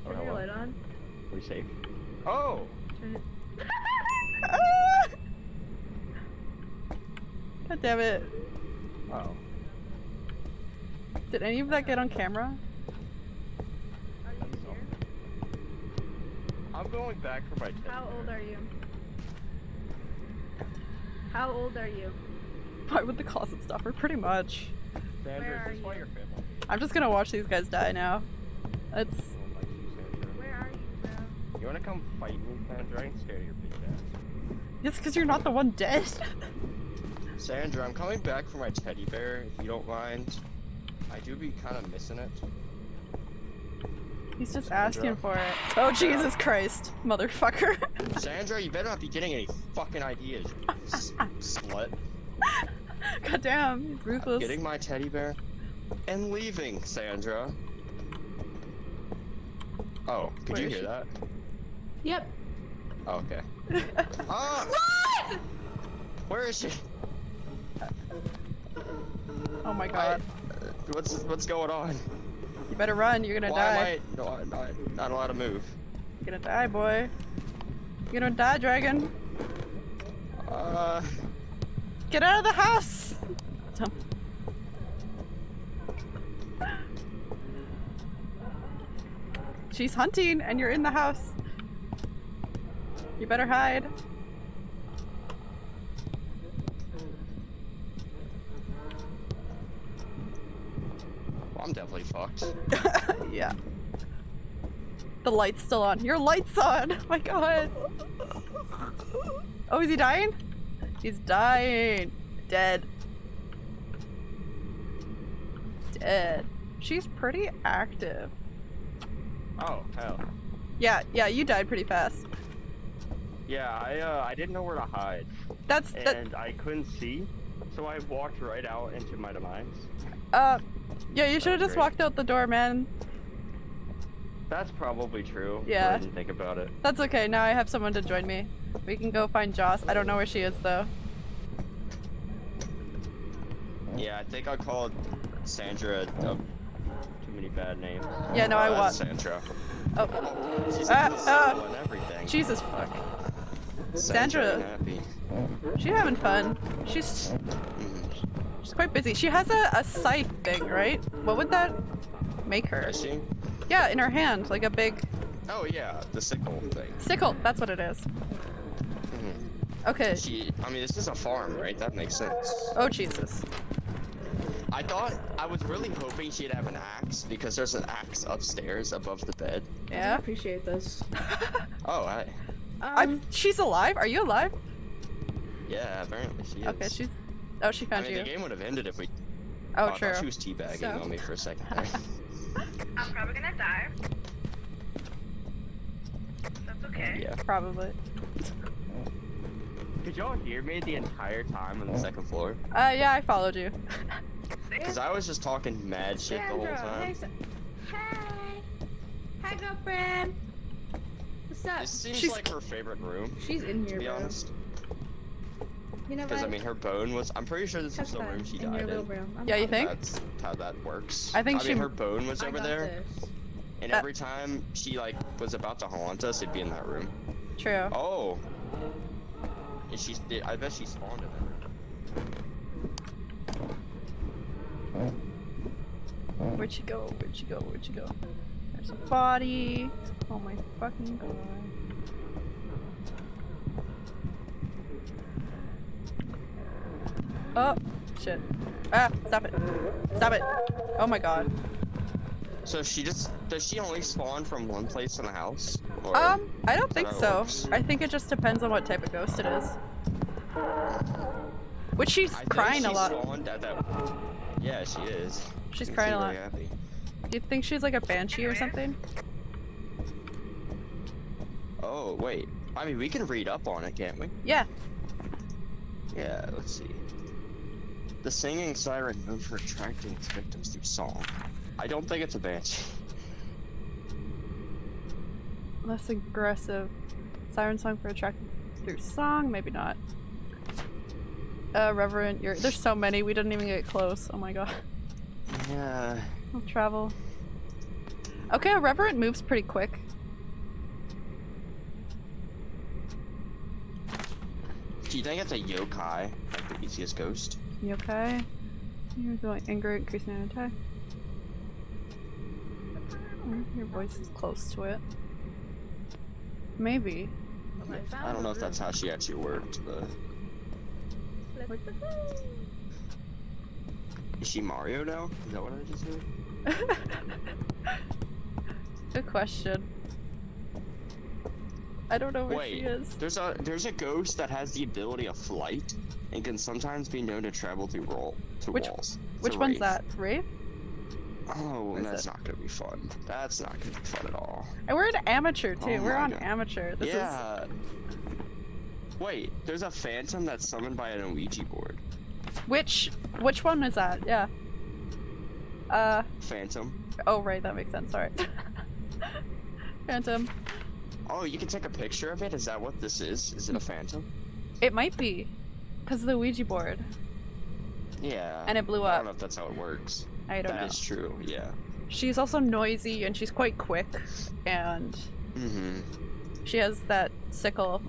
Oh, Turn your light on. Are We safe? Oh! Turn it. Ah! God damn it. Oh. Did any of that get on camera? Are you here? I'm going back for my. How old are you? How old are you? Why would the closet stop her? Pretty much. Sandra, Where are is this why you? your family I'm just gonna watch these guys die now. It's don't like you, Sandra? Where are you, bro? You wanna come fight me, Sandra? I can stare at your big ass. just because you're not the one dead. Sandra, I'm coming back for my teddy bear, if you don't mind. I do be kind of missing it. He's just Sandra. asking for it. Oh Jesus Christ, motherfucker! Sandra, you better not be getting any fucking ideas, you s- slut. God damn, he's ruthless. Getting my teddy bear and leaving, Sandra. Oh, could Where you hear she? that? Yep. Oh, okay. Ah! Where is she? oh my I- god. uh, what's what's going on? You better run, you're gonna Why die. am I no, I'm not, not allowed to move? You're gonna die, boy. You're gonna die, dragon. Uh, Get out of the house! Dumb. She's hunting and you're in the house. You better hide. well, Fucked. yeah. The light's still on. Your light's on! Oh my god! Oh, is he dying? He's dying. Dead. Dead. She's pretty active. Oh hell. Yeah, yeah, you died pretty fast. Yeah, I uh, I didn't know where to hide, That's that. and I couldn't see, so I walked right out into my demise. Uh, yeah, you should have just great. walked out the door, man. That's probably true. Yeah. I didn't think about it. That's okay. Now I have someone to join me. We can go find Joss. I don't know where she is though. Yeah, I think I called Sandra. A, Too many bad names. Yeah, no, I uh, want. Sandra. Oh, She's Ah, ah. everything. Jesus fuck. Sandra. Sandra. Happy. She's having fun. She's Mhm. She's quite busy. She has a, a scythe thing, right? What would that make her? Is she? Yeah, in her hand, like a big Oh yeah, the sickle thing. sickle. That's what it is. Mhm. Okay. She. I mean, this is a farm, right? That makes sense. Oh Jesus. I thought I was really hoping she'd have an axe because there's an axe upstairs above the bed. Yeah. I Yeah. appreciate this. Oh, I. I'm. Um, She's alive. Are you alive? Yeah, apparently she is. Okay. She's. Oh, she found I found mean, you. the game would have ended if we. Oh, I true. thought she was teabagging So? on me for a second there. I'm probably gonna die. That's okay. yeah. Probably. Did y'all hear me the entire time on On the the second? second floor. Uh, yeah, I followed you. Because I was just talking mad shit the whole Sandra, time. Hey, Sa- hey. Hi, girlfriend. What's up? This seems She's- like her favorite room, She's in here, to here, be bro. honest. You know Because I mean, her bone was. I'm pretty sure this Tuck is the room she in your died in. I'm Yeah, you think? That's how that works. I think I she- mean, her bone was I over there, this. and Uh, every time she like was about to haunt us, it'd be in that room. True. Oh. And she, I bet she spawned in that room. Where'd she go? Where'd she go? Where'd she go? There's a body. Oh my fucking god. Oh, shit. Ah, stop it. Stop it. Oh my god. So she just does she only spawn from one place in the house? Or Um, I don't think so. works? I think it just depends on what type of ghost it is. Which she's I crying a lot. At that. Yeah, she is. She's She crying a lot. happy. Do you think she's like a banshee or something? Oh wait. I mean, we can read up on it, can't we? Yeah. Yeah. Let's see. The singing siren known for attracting its victims through song. I don't think it's a banshee. Less aggressive. Siren song for attracting through song? Maybe not. Uh, Revenant, you're- there's so many, we didn't even get close. Oh my god. Yeah. I'll travel. Okay, a Revenant moves pretty quick. Do you think it's a yokai, like the easiest ghost? You okay? You're going anger, increasing in attack. Mm, Your voice is close to it. Maybe. I don't know if that's how she actually worked, but is she Mario now? Is that what I just heard? Good question. I don't know where she Wait, is. there's a there's a ghost that has the ability of flight and can sometimes be known to travel through roll through Which- walls. Which one's that? Wraith? Oh, that's that? not gonna be fun. That's not gonna be fun at all. And we're an amateur too. Oh we're on God. amateur. This is yeah. Wait, there's a phantom that's summoned by an Ouija board. Which which one is that? Yeah. Uh Phantom. oh right, that makes sense. Sorry. Phantom. Oh, you can take a picture of it? Is that what this is? Is it a phantom? It might be. Cause of the Ouija board. Yeah. And it blew up. I don't know if that's how it works. I don't That know. is true, yeah. She's also noisy and she's quite quick and Mm-hmm. she has that sickle.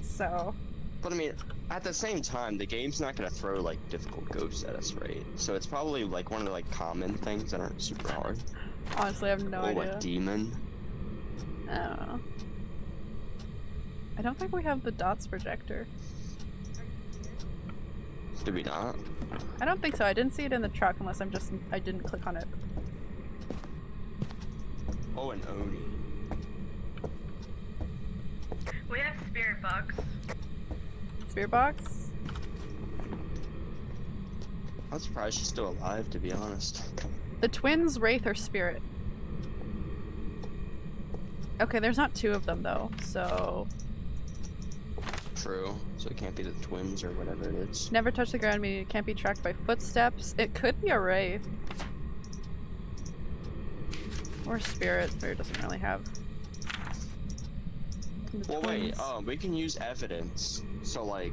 So But I mean, at the same time, the game's not gonna throw like difficult ghosts at us, right? So it's probably like one of the like common things that aren't super hard. honestly I have no or idea. like demon. I don't know. I don't think we have the dots projector. Did we not? I don't think so. I didn't see it in the truck unless I'm just I didn't click on it. Oh, an Oni. We have spirit box. Spirit box? I'm surprised she's still alive, to be honest. The twins, Wraith, or Spirit? Okay, there's not two of them though, so True. So it can't be the twins or whatever it is. never touch the ground meaning it can't be tracked by footsteps. It could be a Wraith. Or Spirit, but it doesn't really have. Well, wait. Um, we can use evidence. So like,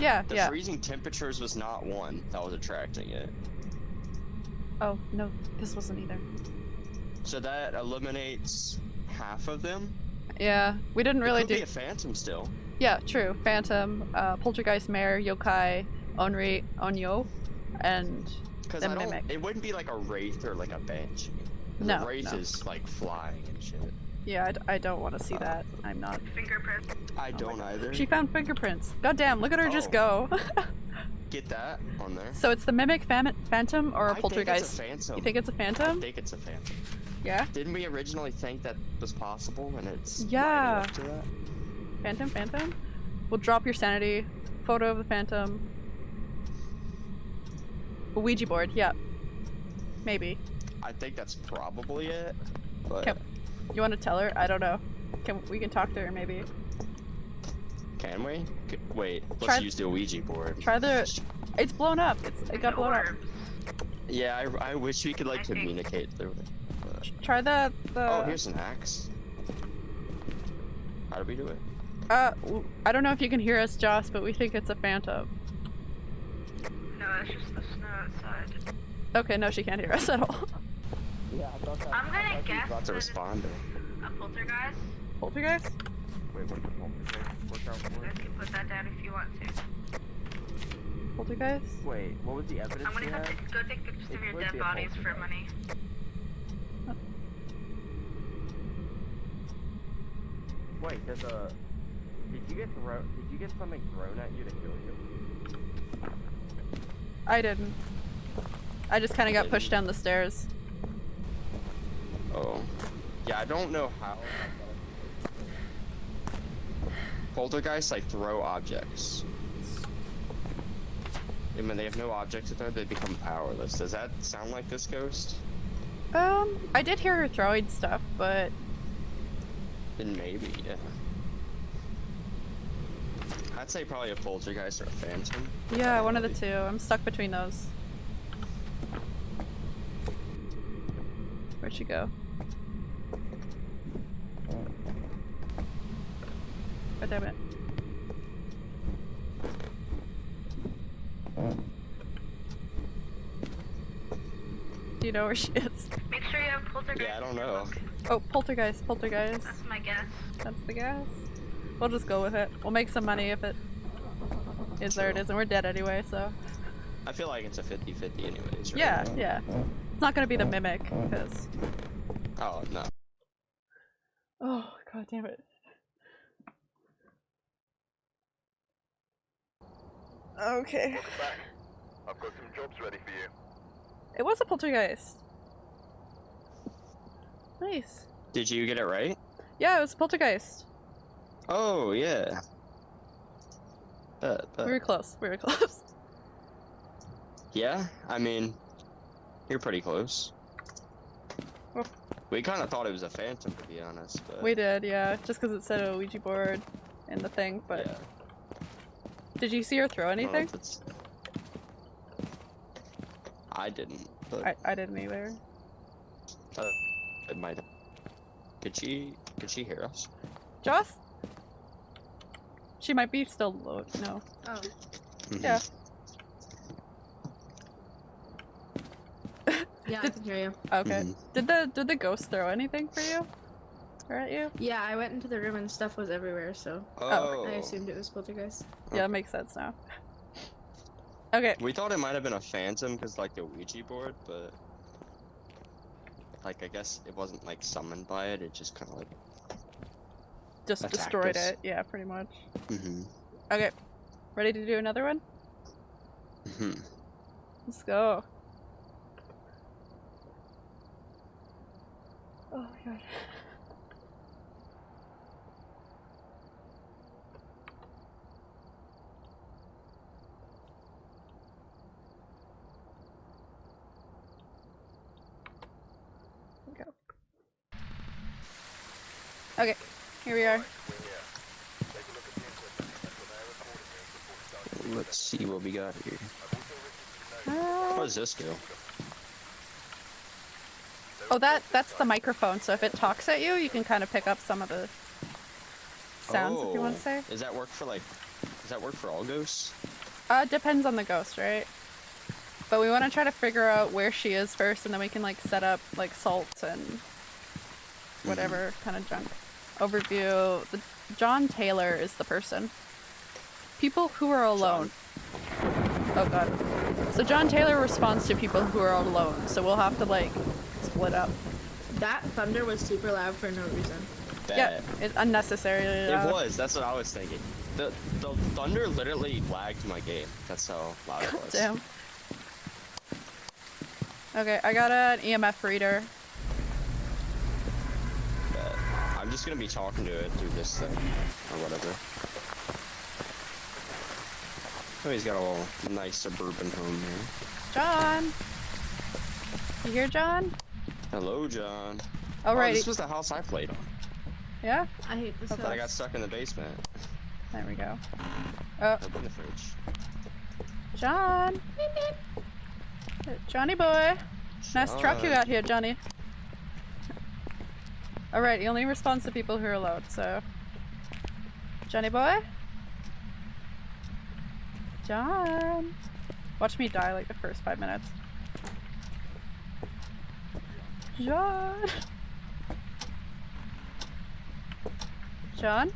yeah, the yeah. freezing temperatures was not one that was attracting it. Oh, no, this wasn't either. So that eliminates half of them. Yeah, we didn't really it could do. be a phantom still. Yeah, true. Phantom, uh, Poltergeist, Mare, Yokai, Onri, Onyo, and Because The I don't. mimic. It wouldn't be like a wraith or like a banshee. 'Cause No, A wraith no. is like flying and shit. yeah, I d- I, don't want to see that. I'm not. Fingerprint. I don't either. She found fingerprints. God damn, look at her just Oh. go. Get that on there. so it's the mimic fam- phantom or a I poltergeist? think it's a phantom. You think it's a I phantom? think it's a phantom. Yeah. Didn't we originally think that was possible and it's lining Yeah. Up to that? Phantom, phantom. We'll drop your sanity. Photo of the phantom. A Ouija board. Yeah. Maybe. I think that's probably it. But Can- You want to tell her? I don't know. Can we can talk to her maybe? can we? C- wait, let's Try- use the Ouija board. Try the. It's blown up. It's it got blown up. Yeah, I, I wish we could like I think- communicate through it. but- Try the the. Oh, here's an axe. How do we do it? Uh, w- I don't know if you can hear us, Joss, but we think it's a phantom. No, it's just the snow outside. Okay, no, she can't hear us at all. Yeah, I thought that. I'm gonna I guess About to that it's respond. a poltergeist. Poltergeist? Wait, what's the poltergeist work out You guys can put that down if you want to. Poltergeist? Wait, what was the evidence I'm gonna have had? to go take pictures It of your dead bodies for money. Wait, there's a. Did you get thrown? Did you get something thrown at you to kill you? I didn't. I just kind of got pushed down the stairs. Oh. Yeah, I don't know how. Poltergeists like throw objects. And when they have no objects to throw, they become powerless. Does that sound like this ghost? Um, I did hear her throwing stuff, but Then maybe, yeah. I'd say probably a poltergeist or a phantom. yeah, one of the two. I'm stuck between those. Where'd she go? God damn it. Do you know where she is? Make sure you have poltergeist. Yeah, I don't know. Oh, poltergeist, poltergeist. That's my guess. That's the gas. We'll just go with it. We'll make some money if it is there it True. and we're dead anyway, so. I feel like it's a 50-50 anyways, right? Yeah, yeah. It's not gonna be the mimic, because. Oh, no. Oh, god damn it. Okay. Welcome back. I've got some jobs ready for you. It was a poltergeist. Nice. Did you get it right? Yeah, it was a poltergeist. Oh, yeah. Uh, uh, We were close. We were close. yeah, I mean, you're pretty close. Well- We kind of thought it was a phantom, to be honest, but... We did, yeah. Just because it said a Ouija board in the thing, but. yeah. Did you see her throw I anything? it's- I didn't, but I, I didn't either. it might. Could she? Could she hear us? Joss? She might be still low. No. Oh, Mhm. Yeah. yeah, I can hear you. Okay. Mhm. Did the did the ghost throw anything for you? Or at you? Yeah, I went into the room and stuff was everywhere, so Oh. I assumed it was poltergeist. Yeah, that makes sense now. Okay. We thought it might have been a phantom because like the Ouija board, but like I guess it wasn't like summoned by it. It just kind of like. Just Attacked destroyed us. it. Yeah, pretty much. Mm-hmm. Okay. Ready to do another one? Mm-hmm. Let's go. Oh my god. Go. Okay, here we are. Let's see what we got here. Uh, What does this do? Oh, that that's the microphone. So if it talks at you, you can kind of pick up some of the sounds. If you want to say. Does that work for like? Does that work for all ghosts? Uh, depends on the ghost, right? But we want to try to figure out where she is first, and then we can like set up like salts and whatever kind of junk. Overview. The, John Taylor is the person. People who are alone. Oh god. So John Taylor responds to people who are alone. So we'll have to like split up. That thunder was super loud for no reason. Yeah, Bet. it's unnecessarily It loud. was. That's what I was thinking. The the thunder literally lagged my game. That's how loud it was. Damn. Okay, I got an EMF reader. Bet. I'm just gonna be talking to it through this thing or whatever. Oh, he's got a little nice suburban home here. John! You here, John? Hello, John. Oh, Oh, right. this was the house I played on. Yeah? I hate this Okay. But I got stuck in the basement. There we go. Oh, Open the fridge. John! Uh, Johnny boy! Nice truck you got here, Johnny. Alright, he only responds to people who are alone, so. Johnny boy? John! Watch me die like the first five minutes. John! John?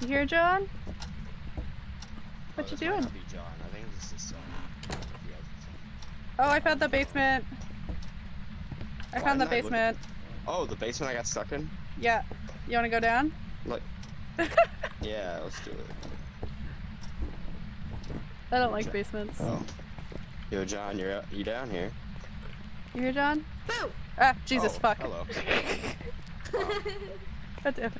You here, John? What Oh, you doing? be John. I think this is son. Yeah. Oh, I found the basement. I Why found the I look at basement. Oh, the basement I got stuck in? Yeah. You wanna go down? Like. yeah, let's do it. I don't like basements. Oh. Yo, John, you're you down here? You here, John? Boo! Ah, Jesus, Oh, fuck. Hello. God damn it.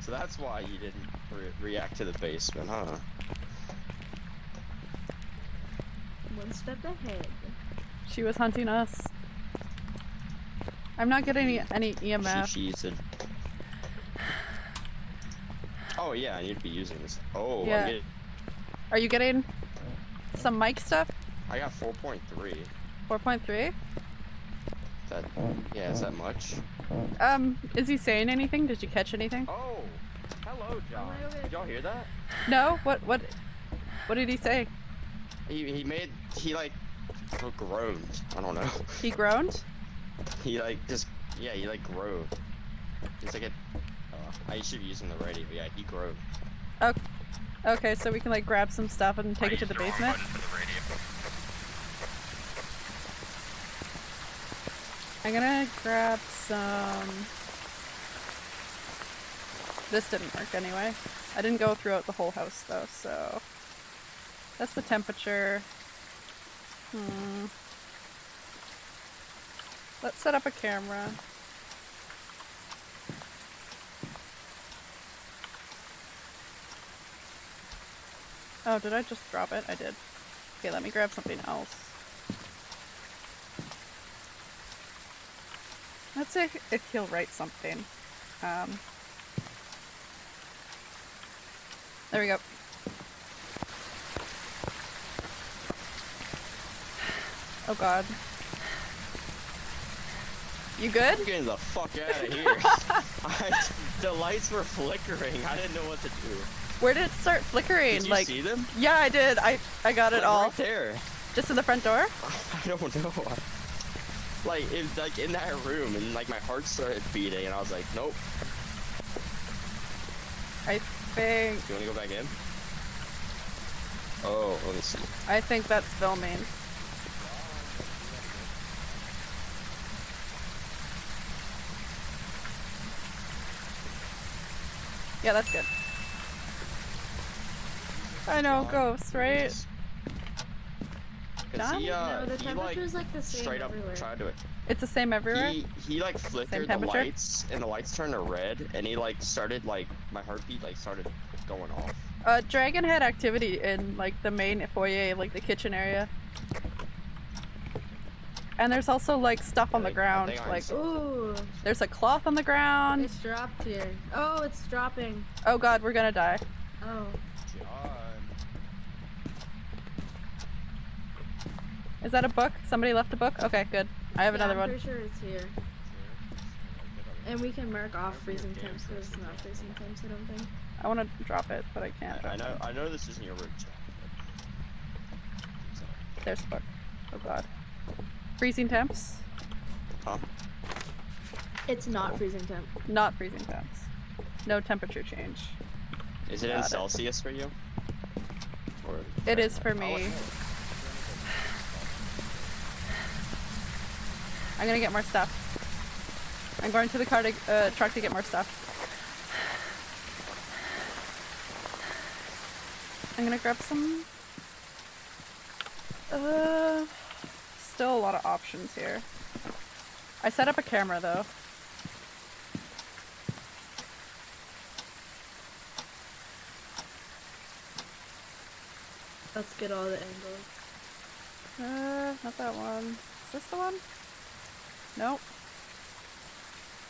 So that's why you didn't re react to the basement, huh? One step ahead. She was hunting us. I'm not getting any, any She EMF. cheated. Oh yeah, I need to be using this. Oh, Yeah. I'm getting, Are you getting some mic stuff? I got 4.3. 4.3? That yeah, is that much? Um, is he saying anything? Did you catch anything? Oh, hello, John. Did y'all hear that? No? What, what, what did he say? He he made he like groaned. I don't know. He groaned? He like just yeah, he like groaned. It's like a. Uh, I should be using the radio, but yeah, he groaned. Okay, Okay, so we can like grab some stuff and take I it to the basement? the. I'm gonna grab some. This didn't work anyway. I didn't go throughout the whole house though, so. That's the temperature. Hmm. Let's set up a camera. Oh, did I just drop it? I did. Okay, let me grab something else. Let's see if he'll write something. Um, there we go. Oh god. You good? I'm getting the fuck out of here. I, the lights were flickering. I didn't know what to do. Where did it start flickering? Did you like see them? Yeah, I did. I I got it Like, all. Right there. Just in the front door? I don't know. Like, it, like in that room, and like my heart started beating, and I was like, nope. I think Do You wanna go back in? Oh, let me see. I think that's filming. Yeah, that's good. I know, ghosts, right? Cause he, uh, no, the he like like, the same straight up everywhere. tried to. Do it. It's the same everywhere? He he like flickered the temperature? lights, and the lights turned to red, and he like started like my heartbeat like started going off. Uh, Dragon had activity in, like, the main foyer, like the kitchen area. And there's also, like, stuff on the ground. Like, Ooh, there's a cloth on the ground. it's dropped here. Oh, it's dropping. Oh god, we're gonna die. Oh. Is that a book? Somebody left a book? Okay, good. I have Yeah, another I'm one. pretty sure it's here. And we can mark off freezing temps because it's not freezing temps, I don't think. I want to drop it, but I can't. I, I know I know this isn't your room. There's a book. Oh god. Freezing temps? Huh? It's not freezing temp. Not freezing temps. No temperature change. Is it in it. Celsius for you? Or It is for me. I'm gonna get more stuff. I'm going to the car to, uh, truck to get more stuff. I'm gonna grab some. Uh, still a lot of options here. I set up a camera though. Let's get all the angles. Uh, not that one. Is this the one? Nope.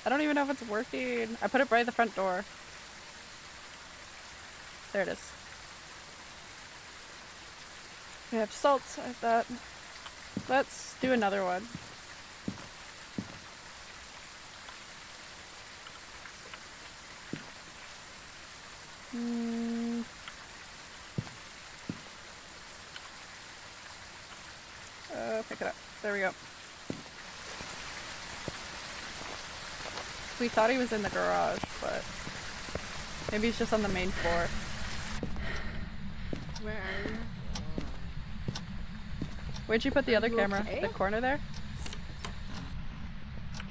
I don't even know if it's working. I put it by the front door. There it is. We have salt, I have that. Let's do another one. Hmm. Uh, pick it up. There we go. We thought he was in the garage, but maybe he's just on the main floor. Where are you? Where'd you put the other camera? okay? The corner there?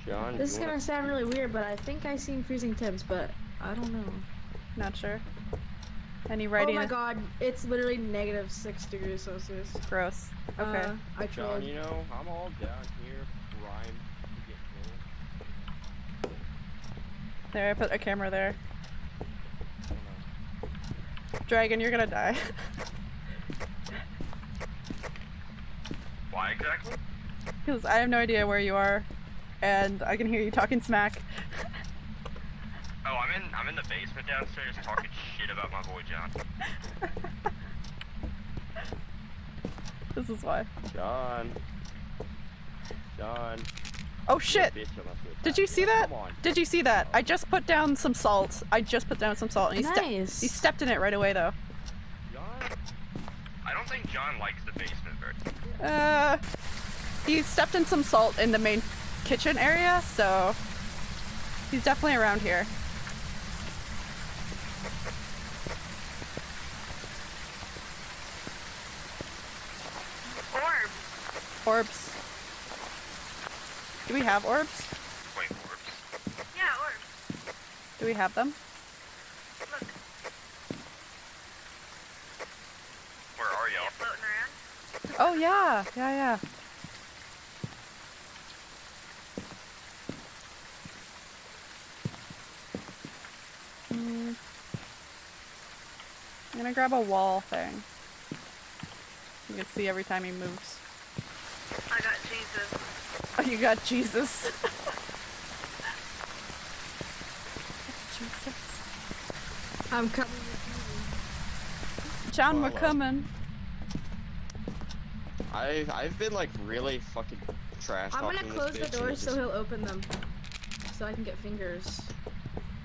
John, This is gonna wanna- sound really weird, but I think I seen freezing temps, but I don't know. Not sure. Any writing? Oh my god, it's literally negative six degrees Celsius. Gross. Okay. Uh, I John, trolled. you know, I'm all down here, primed to get killed. there, I put a camera there. I don't know. Dragon, you're gonna die. Why exactly? Because I have no idea where you are, and I can hear you talking smack. Oh, I'm in I'm in the basement downstairs talking shit about my boy John. This is why. John. John. Oh shit! bitch unless you Did you see that? Did you see that? I just put down some salt. I just put down some salt, and he, ste- he stepped in it right away, though. John. I don't think John likes the basement very. Uh, he stepped in some salt in the main kitchen area, so he's definitely around here. Orb. Orbs. Do we have orbs? Wait, orbs. Yeah, orb. Do we have them? Look, Where are y'all? floating around. Oh yeah, yeah, yeah. Hmm. I'm gonna grab a wall thing. You can see every time he moves. I got Jesus. Oh, you got Jesus. Jesus. I'm coming with John, we're Follow. coming. I've I've been like really fucking trash I'm gonna close the bitch doors it so he'll open them. So I can get fingers.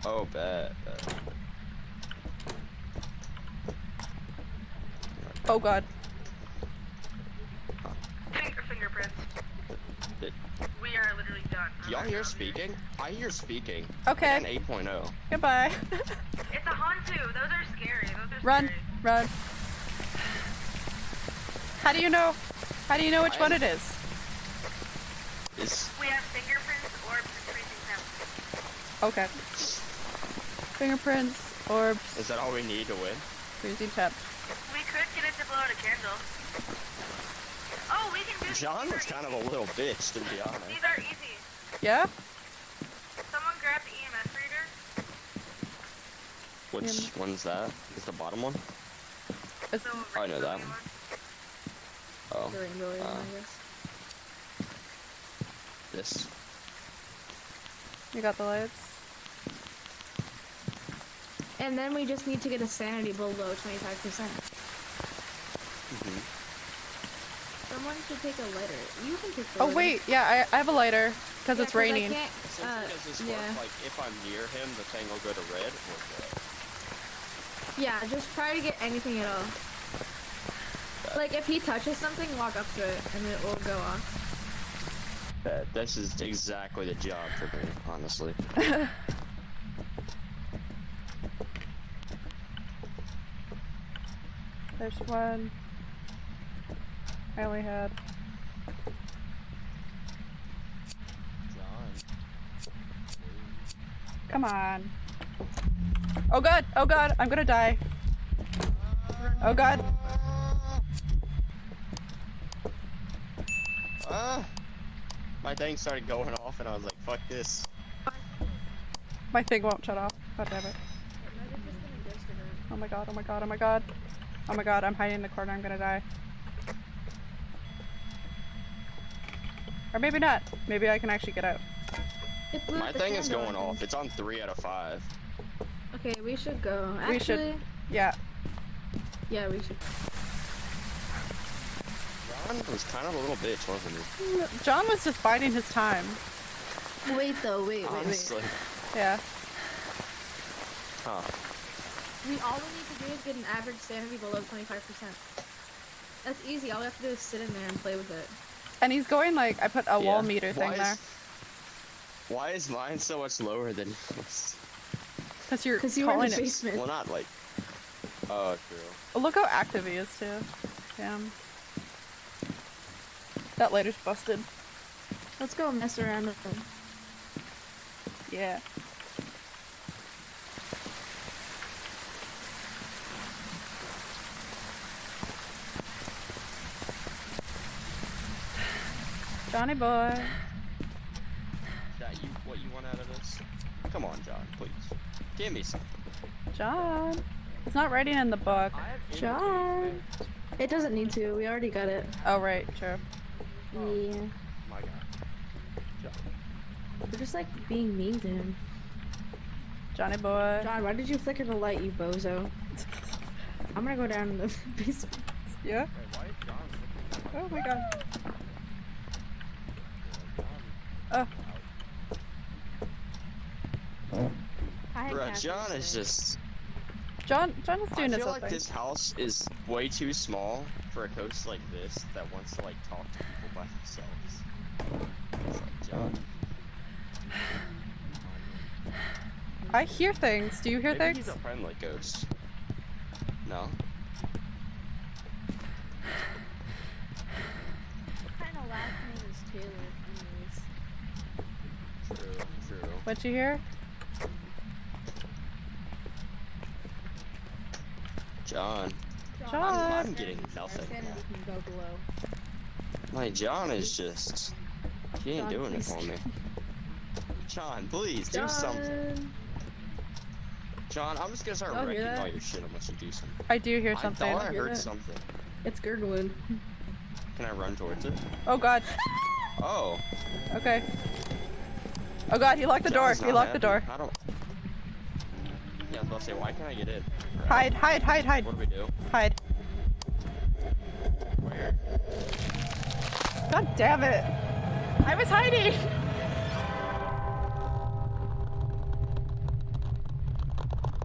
Oh, bet. bet. Oh god. Finger fingerprints. Did- We are literally done. Do y'all hear speaking? I hear speaking. Okay. An 8.0. Goodbye. It's a Hantu. Those are scary. Those are Run. scary. Run. How do you know? How do you know which one I- it is? Is We have fingerprints, orbs, and freezing. Okay. Fingerprints, orbs, is that all we need to win? freezing temp. We could get it to blow out a candle. Oh, we can do John these was kind of a little bitch, to be honest. These are easy. Yeah? Someone grab the EMF reader. Which one's that? Is the bottom one? It's, So Oh, I know that. one. Oh, The rainbow uh. I guess. this. you got the lights. And then we just need to get a sanity below 25%. hmm Someone should take a lighter. You can take the Oh lighter. wait, yeah, I, I have a lighter because Yeah, it's 'cause I raining. can't- uh, does yeah. work? Like, if I'm near him, the thing will go to red or what? Yeah, just try to get anything at all. Like if he touches something, walk up to it and it will go off. Bet. This is exactly the job for me, honestly. There's one. I only had. John. Come on. Oh god, oh god, I'm gonna die. Oh god. Ah! My thing started going off and I was like, fuck this. My thing won't shut off. God damn it. Maybe just gonna ghost it Oh my god, oh my god, oh my god. Oh my god, I'm hiding in the corner, I'm gonna die. Or maybe not. Maybe I can actually get out. My thing is candle, I going off. It's on 3 out of 5. Okay, we should go. Actually, We should- Yeah. yeah, we should. John was kind of a little bitch, wasn't he? John was just biding his time. Wait though, wait, wait, wait. Honestly. Yeah. Huh. We all we need to do is get an average sanity below 25%. That's easy. All we have to do is sit in there and play with it. And he's going like, I put a wall meter thing Why there. is- Why is mine so much lower than yours? Because you're Because you were in the it. basement. Well, not like. Oh, true. Look how active he is too. Damn. That lighter's busted. Let's go mess around with them. Yeah. Johnny boy. Is that you? What you want out of this? Come on, John, please. Give me some. John. It's not writing in the book. I have eight John. It doesn't need to. We already got it. Oh, right, true. Oh, yeah. My God. John. We're just like being mean to him. Johnny boy. John, why did you flicker the light, you bozo? I'm gonna go down in the basement. Yeah? Wait, why is John Oh my god. John? Oh. I had Bruh, Catherine's John is just. John, John is I doing his feel own like thing. this house is way too small for a host like this that wants to like talk to people by themselves. It's like, John. I hear things. Do you hear Maybe things? he's a friendly ghost. No. What kind of last name is Taylor. True. True. What you hear? John. John. I'm getting Our nothing. sanity can go below. My John is just. He ain't John, doing it for me. John, please do something. John. John, I'm just gonna start Y'all wrecking all your shit unless you do something. I do hear something. I something. thought I Hear heard that? something. It's gurgling. Can I run towards it? Oh god. Oh. Okay. Oh god, he locked the door. John's He not locked the door. I don't. Yeah, I was about to say, why can't I get in? Alright, Hide, hide, hide, hide, What do we do? hide. Where? God damn it! I was hiding!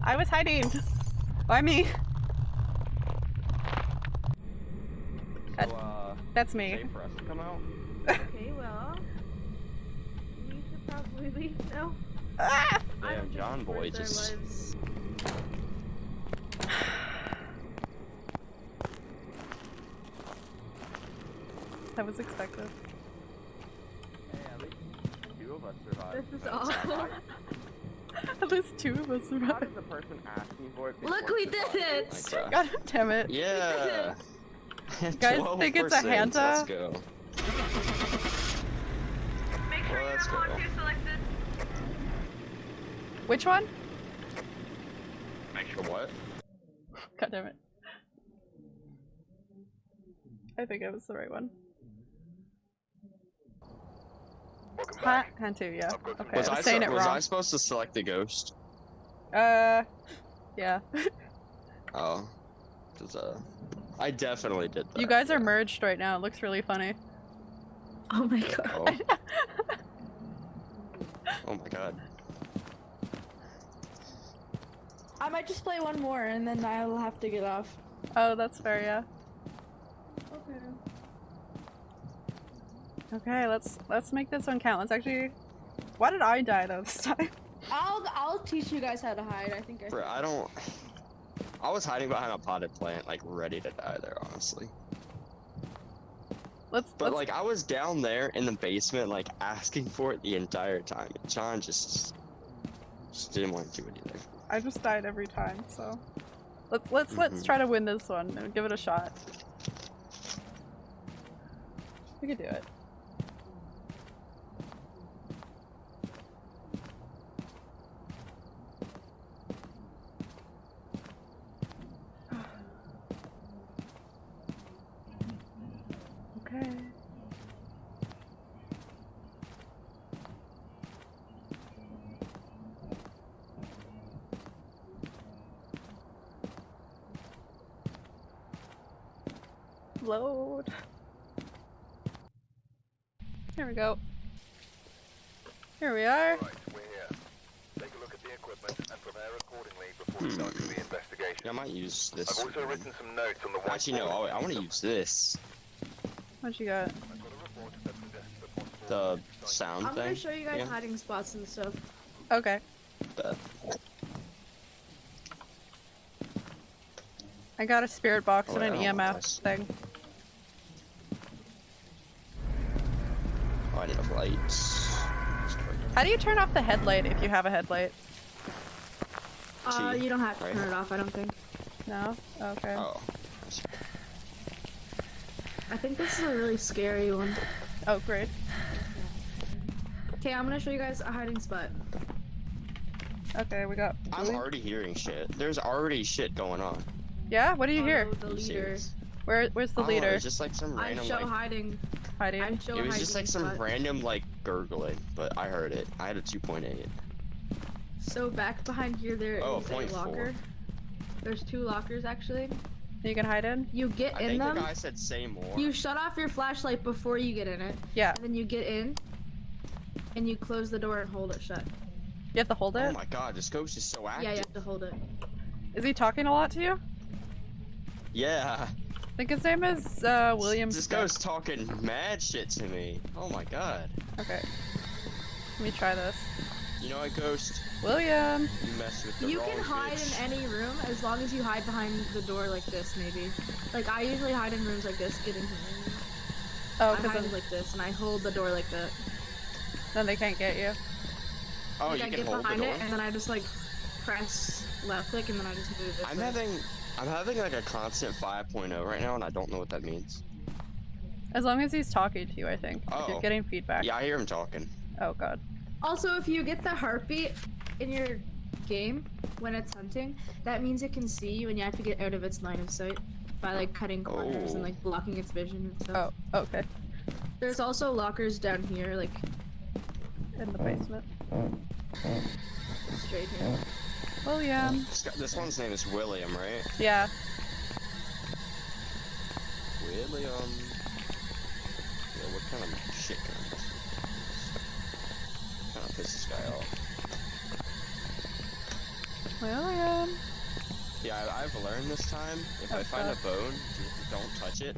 I was hiding! Why me? So, uh, That's me. safe for us to come out? Okay, well. We should probably leave now. Ah! Damn, John Boy just- That was expected. Hey, at least two of us survived. This is awful. At least two of us How survived. did the person asking for it Look, we did survive? it! Like, God damn it. yeah. Guys think it's a 12%, Hantu? Let's go. Make sure Well, you have all go. two selected. Which one? Make sure what? God damn it. I think it was the right one. Welcome Ha back. Hantu, yeah. I've got some Okay, was I was I, saying su- it was wrong. I supposed to select the ghost? Uh, yeah. oh. 'Cause, uh, I definitely did that. you guys are yeah. merged right now. It looks really funny. Oh my god. Oh. oh my god. I might just play one more and then I'll have to get off. Oh, that's fair, yeah. Okay. Okay, let's let's make this one count. Let's actually. Why did I die though this time? I'll I'll teach you guys how to hide. I think I. Bro, I don't. I was hiding behind a potted plant, like ready to die there, honestly. Let's. But let's like, I was down there in the basement, like asking for it the entire time. and John just, just didn't want to do anything. I just died every time, so. Let's let's let's Mhm. try to win this one and give it a shot. We can do it. Okay. Load. There we go. Here we are. Right, we're here. Take a look at the equipment and prepare accordingly before starting the investigation. Yeah, I might use I've this. also written some notes on the whiteboard. Actually, no. I, I want to use this. What you got? I've got a report that suggests the possible The site- sound I'm gonna show you guys yeah. hiding spots and stuff. Okay. The- I got a spirit box Oh, and an I don't want EMF thing. Oh, I need a light. How do you turn off the headlight if you have a headlight? Uh, you don't have to right? turn it off. I don't think. No? Okay. Oh. I think this is a really scary one. Oh, great. Okay, I'm gonna show you guys a hiding spot. Okay, we got. I'm Louis. already hearing shit. There's already shit going on. Yeah? What do you hear? Follow The leader. serious? Where? Where's the Oh, leader? It's just like some random. I random show like. hiding. Hiding. I'm show It a was just like some spot. random like gurgling, but I heard it. I had a 2.8. So back behind here, there oh, is Oh, a point four. locker. There's two lockers actually. You can hide in? You get I in think them. the guy said say more. You shut off your flashlight before you get in it, Yeah. and then you get in, and you close the door and hold it shut. You have to hold it. Oh my god, this ghost is so active. Yeah, you have to hold it. Is he talking a lot to you? Yeah. I think his name is uh, William This Scott. guy's talking mad shit to me. Oh my god. Okay. Let me try this. You know what, Ghost? William! You mess with the You wrong can hide bitch. in any room as long as you hide behind the door like this, maybe. Like I usually hide in rooms like this, getting here. Oh, because I'm like this, and I hold the door like that. then they can't get you. Oh, like you I can get hold the behind door. it, and then I just like press left click, and then I just move this I'm way. having, I'm having like a constant 5.0 right now, and I don't know what that means. As long as he's talking to you, I think. If Oh. you're getting feedback. Yeah, I hear him talking. Oh god. Also, if you get the heartbeat in your game when it's hunting, that means it can see you, and you have to get out of its line of sight by like cutting corners and Oh. like blocking its vision and stuff. Oh, okay. There's also lockers down here, like In the basement. straight here. William. This, this one's name is William, right? Yeah. William. Yeah, what kind of shit gun. Kind of piss this guy off. William. Yeah, I, I've learned this time. If I Oh, find God. a bone, don't touch it.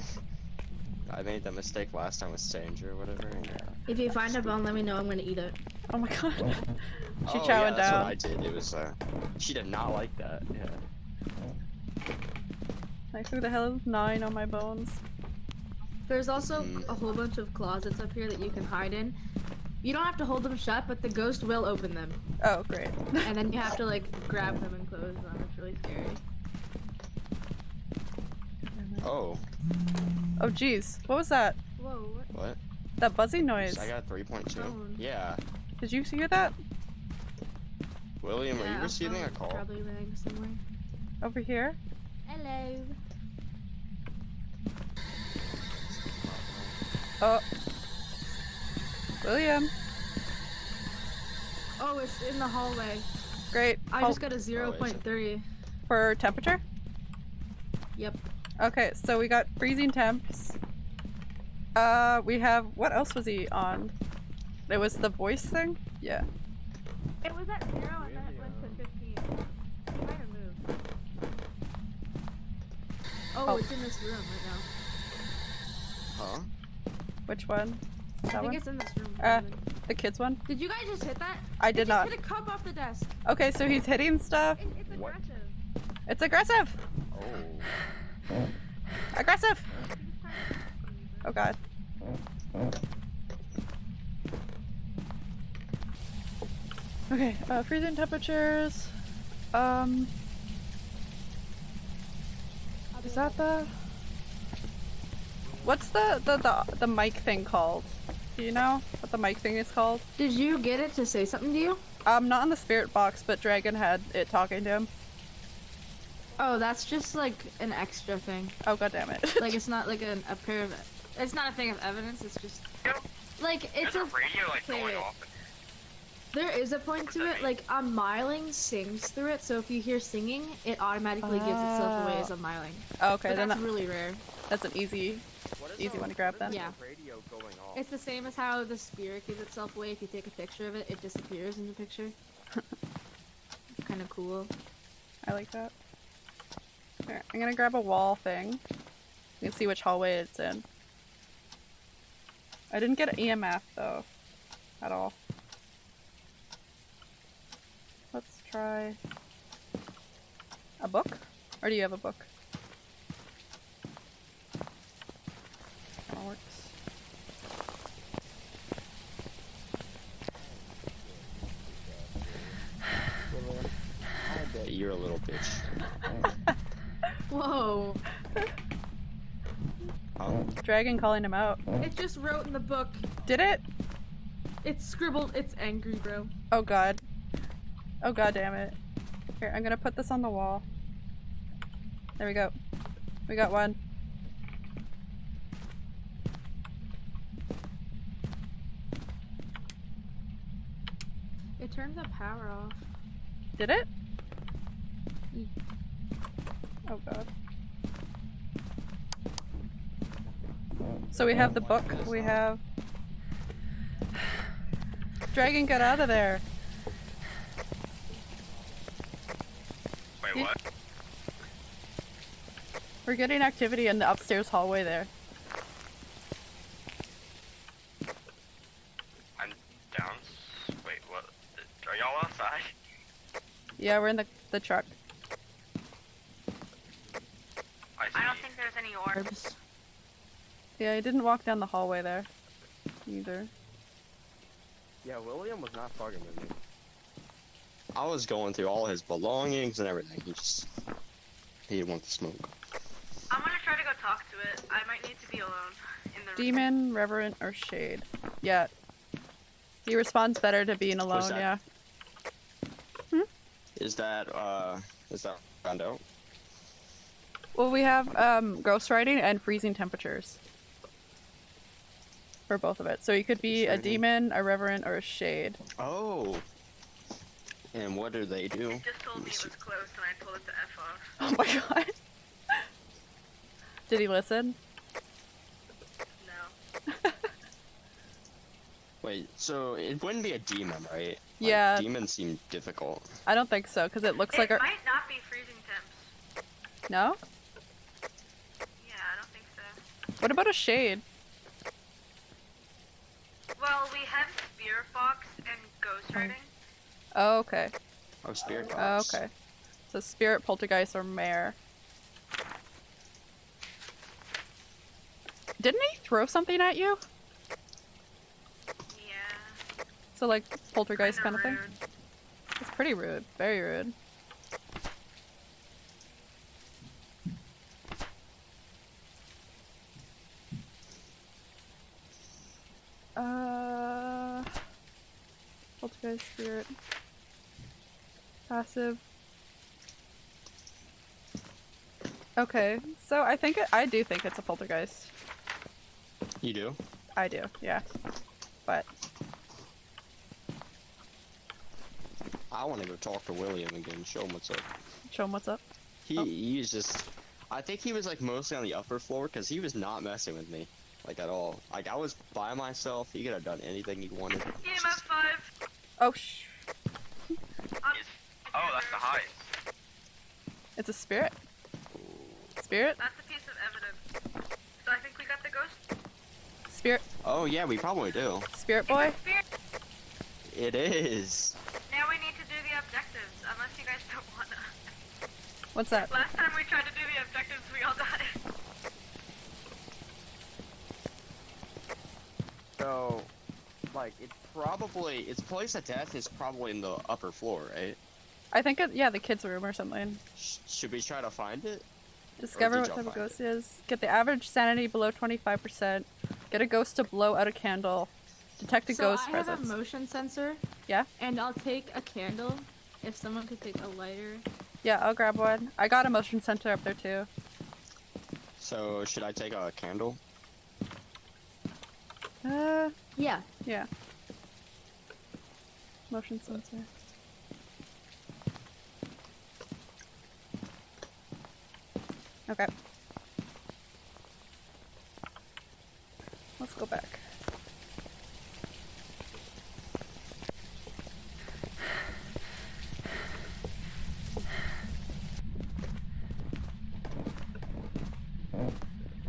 I made that mistake last time with Stranger or whatever. And, uh, If you find a bone, let me know. I'm gonna eat it. Oh my god. She oh, chowing yeah, that's down. what I did. It was. Uh, she did not like that. Yeah. Like who the hell of nine on my bones? There's also Mm. a whole bunch of closets up here that you can hide in. You don't have to hold them shut, but the ghost will open them, Oh great. and then you have to like grab them and close them. It's really scary. Oh, Oh jeez. What was that? Whoa! What? what? That buzzing noise. I got 3.2. Yeah. Did you hear that? William, are you receiving a call? Probably rang somewhere. Over here? Hello. Oh. William. Oh, it's in the hallway. Great. I Hol- just got a 0.3. for temperature? Yep. Okay, so we got freezing temps. Uh, we have what else was he on? It was the voice thing? Yeah. It was at zero and then it went to 15. It might have moved. Oh, Oh. it's in this room right now. Huh? Which one? I That think one? it's in this room. Uh, The kids one? Did you guys just hit that? I It did just not. hit a cup off the desk. Okay, so he's hitting stuff. It, it's What? aggressive. It's aggressive! Oh. Aggressive! Oh god. Okay, uh, freezing temperatures. Um. Is that the. What's the, the, the, the mic thing called? Do you know what the mic thing is called? Did you get it to say something to you? Um, not in the spirit box, but Dragon had it talking to him. Oh, that's just like an extra thing. Oh god damn it. Like it's not like an, a pair of. It's not a thing of evidence. It's just Yep. like it's There's a. a radio like going off. There is a point to it. Like a Myling sings through it, so if you hear singing, it automatically gives itself away as a Myling. Oh, okay, But then that's that, really rare. that's an easy. Easy the- one to grab what is then. the radio going off? It's the same as how the spirit gives itself away. If you take a picture of it, it disappears in the picture. kind of cool. I like that. Here, I'm gonna grab a wall thing. You can see which hallway it's in. I didn't get an EMF though, at all. Let's try a book. Or do you have a book? That works. You're a little bitch. Whoa! Dragon calling him out. It just wrote in the book. Did it? It's scribbled. It's angry, bro. Oh god. Oh god damn it. Here, I'm gonna put this on the wall. There we go. We got one. It turned the power off. Did it? Oh god. So we have the book, we have... Dragon, get out of there! Wait, what? We're getting activity in the upstairs hallway there. I'm down. Wait, what? Are y'all outside? Yeah, we're in the, the truck. I see. I don't think there's any orbs. Orbs. Yeah, I didn't walk down the hallway there. Either. Yeah, William was not fucking with me. I was going through all his belongings and everything. He just he didn't want to smoke. I'm gonna try to go talk to it. I might need to be alone in the room. Demon, Revenant, or Shade. Yeah. He responds better to being alone, that? yeah. Is that uh is that found out? Well, we have um, ghost writing and freezing temperatures for both of it. So you could be a demon, a revenant, or a shade. Oh. And what do they do? It just told me it was close and I told it to F off. Oh my god. Did he listen? No. Wait, so it wouldn't be a demon, right? Like, Yeah. Demons seem difficult. I don't think so, because it looks it like a. might not be freezing temps. No? Yeah, I don't think so. What about a shade? Well, we have Spirit Box and Ghost oh. Riding. Oh, okay. Oh, spirit Oh, okay. So spirit, poltergeist, or mare. Didn't he throw something at you? Yeah. So like poltergeist kind kinda thing? It's pretty rude. Very rude. Uh, poltergeist spirit. Passive. Okay, so I think it, I do think it's a poltergeist. You do? I do, yeah. But I want to go talk to William again, show him what's up. show him what's up. He, Oh. he's just. I think he was like mostly on the upper floor because he was not messing with me, like at all. Like I was by myself. He could have done anything he wanted. EMF 5. Oh, sh! Oh, that's the highest. It's a spirit. Spirit? That's a piece of evidence. So I think we got the ghost. Spirit? Oh yeah, we probably do. Spirit boy? It's a spirit. It is. Now we need to do the objectives, unless you guys don't wanna. What's that? Last time we tried to do the objectives, we all died. So, like, it probably its place of death is probably in the upper floor, right? I think it, yeah, the kids' room or something. Sh- should we try to find it? Discover what type of ghost it is. Get the average sanity below 25%. Get a ghost to blow out a candle. Detect a so ghost I presence. have a motion sensor. Yeah? And I'll take a candle. If someone could take a lighter. Yeah, I'll grab one. I got a motion sensor up there too. So, should I take a candle? Uh, Yeah. yeah. Motion sensor. Okay. Let's go back.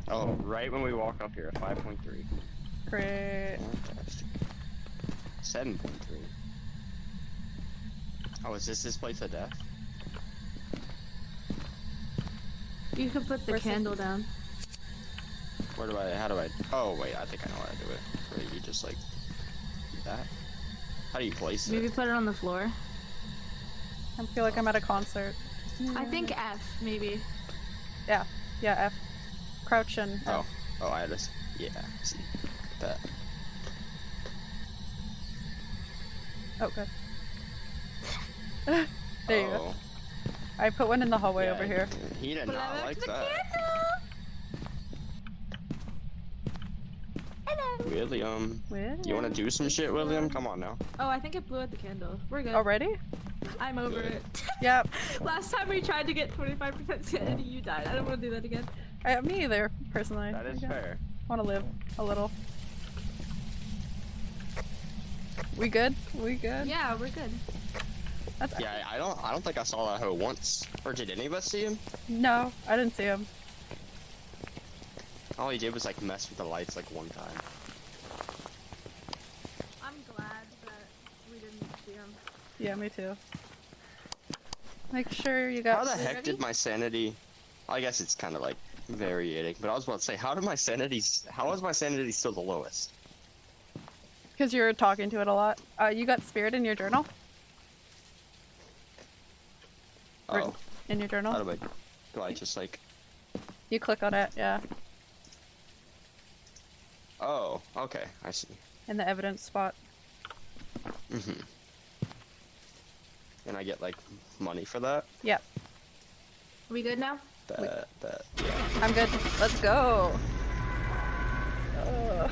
Oh, right when we walk up here, 5.3. Great. Fantastic. 7.3. Oh, is this this place of death? You can put the Where's the- candle down. Where do I, how do I, oh wait, I think I know how to do it. Where you just like, that? How do you place Maybe it? Maybe put it on the floor. I feel like I'm at a concert. I think F, maybe. Yeah, yeah, F. Crouch and Oh, oh, I just, yeah, see. That. Oh, good. there you go. oh, I put one in the hallway yeah, over here. He did not back like the that. Hello. William, William. you want to do some shit, William? Come on now. Oh, I think it blew out the candle. We're good. Already? I'm over Good. it. Yep. Last time we tried to get 25% sanity, you died. I don't want to do that again. I, me either, personally. That is I fair. want to live a little. We good? We good? Yeah, we're good. That's Yeah, I I don't, I don't think I saw that hoe once. Or did any of us see him? No, I didn't see him. All he did was like mess with the lights like one time. I'm glad that we didn't see him. Yeah, me too. Make sure you got. How the heck ready? did my sanity? I guess it's kind of like varying, but I was about to say, how did my sanity? s- How is my sanity still the lowest? Because you're talking to it a lot. Uh, you got spirit in your journal? Or- Oh, In your journal? how do I? Do I just like? You click on it, yeah. Oh, okay, I see. In the evidence spot. Mm-hmm. And I get like money for that. Yep. Are we good now? That that yeah. I'm good. Let's go. Ugh.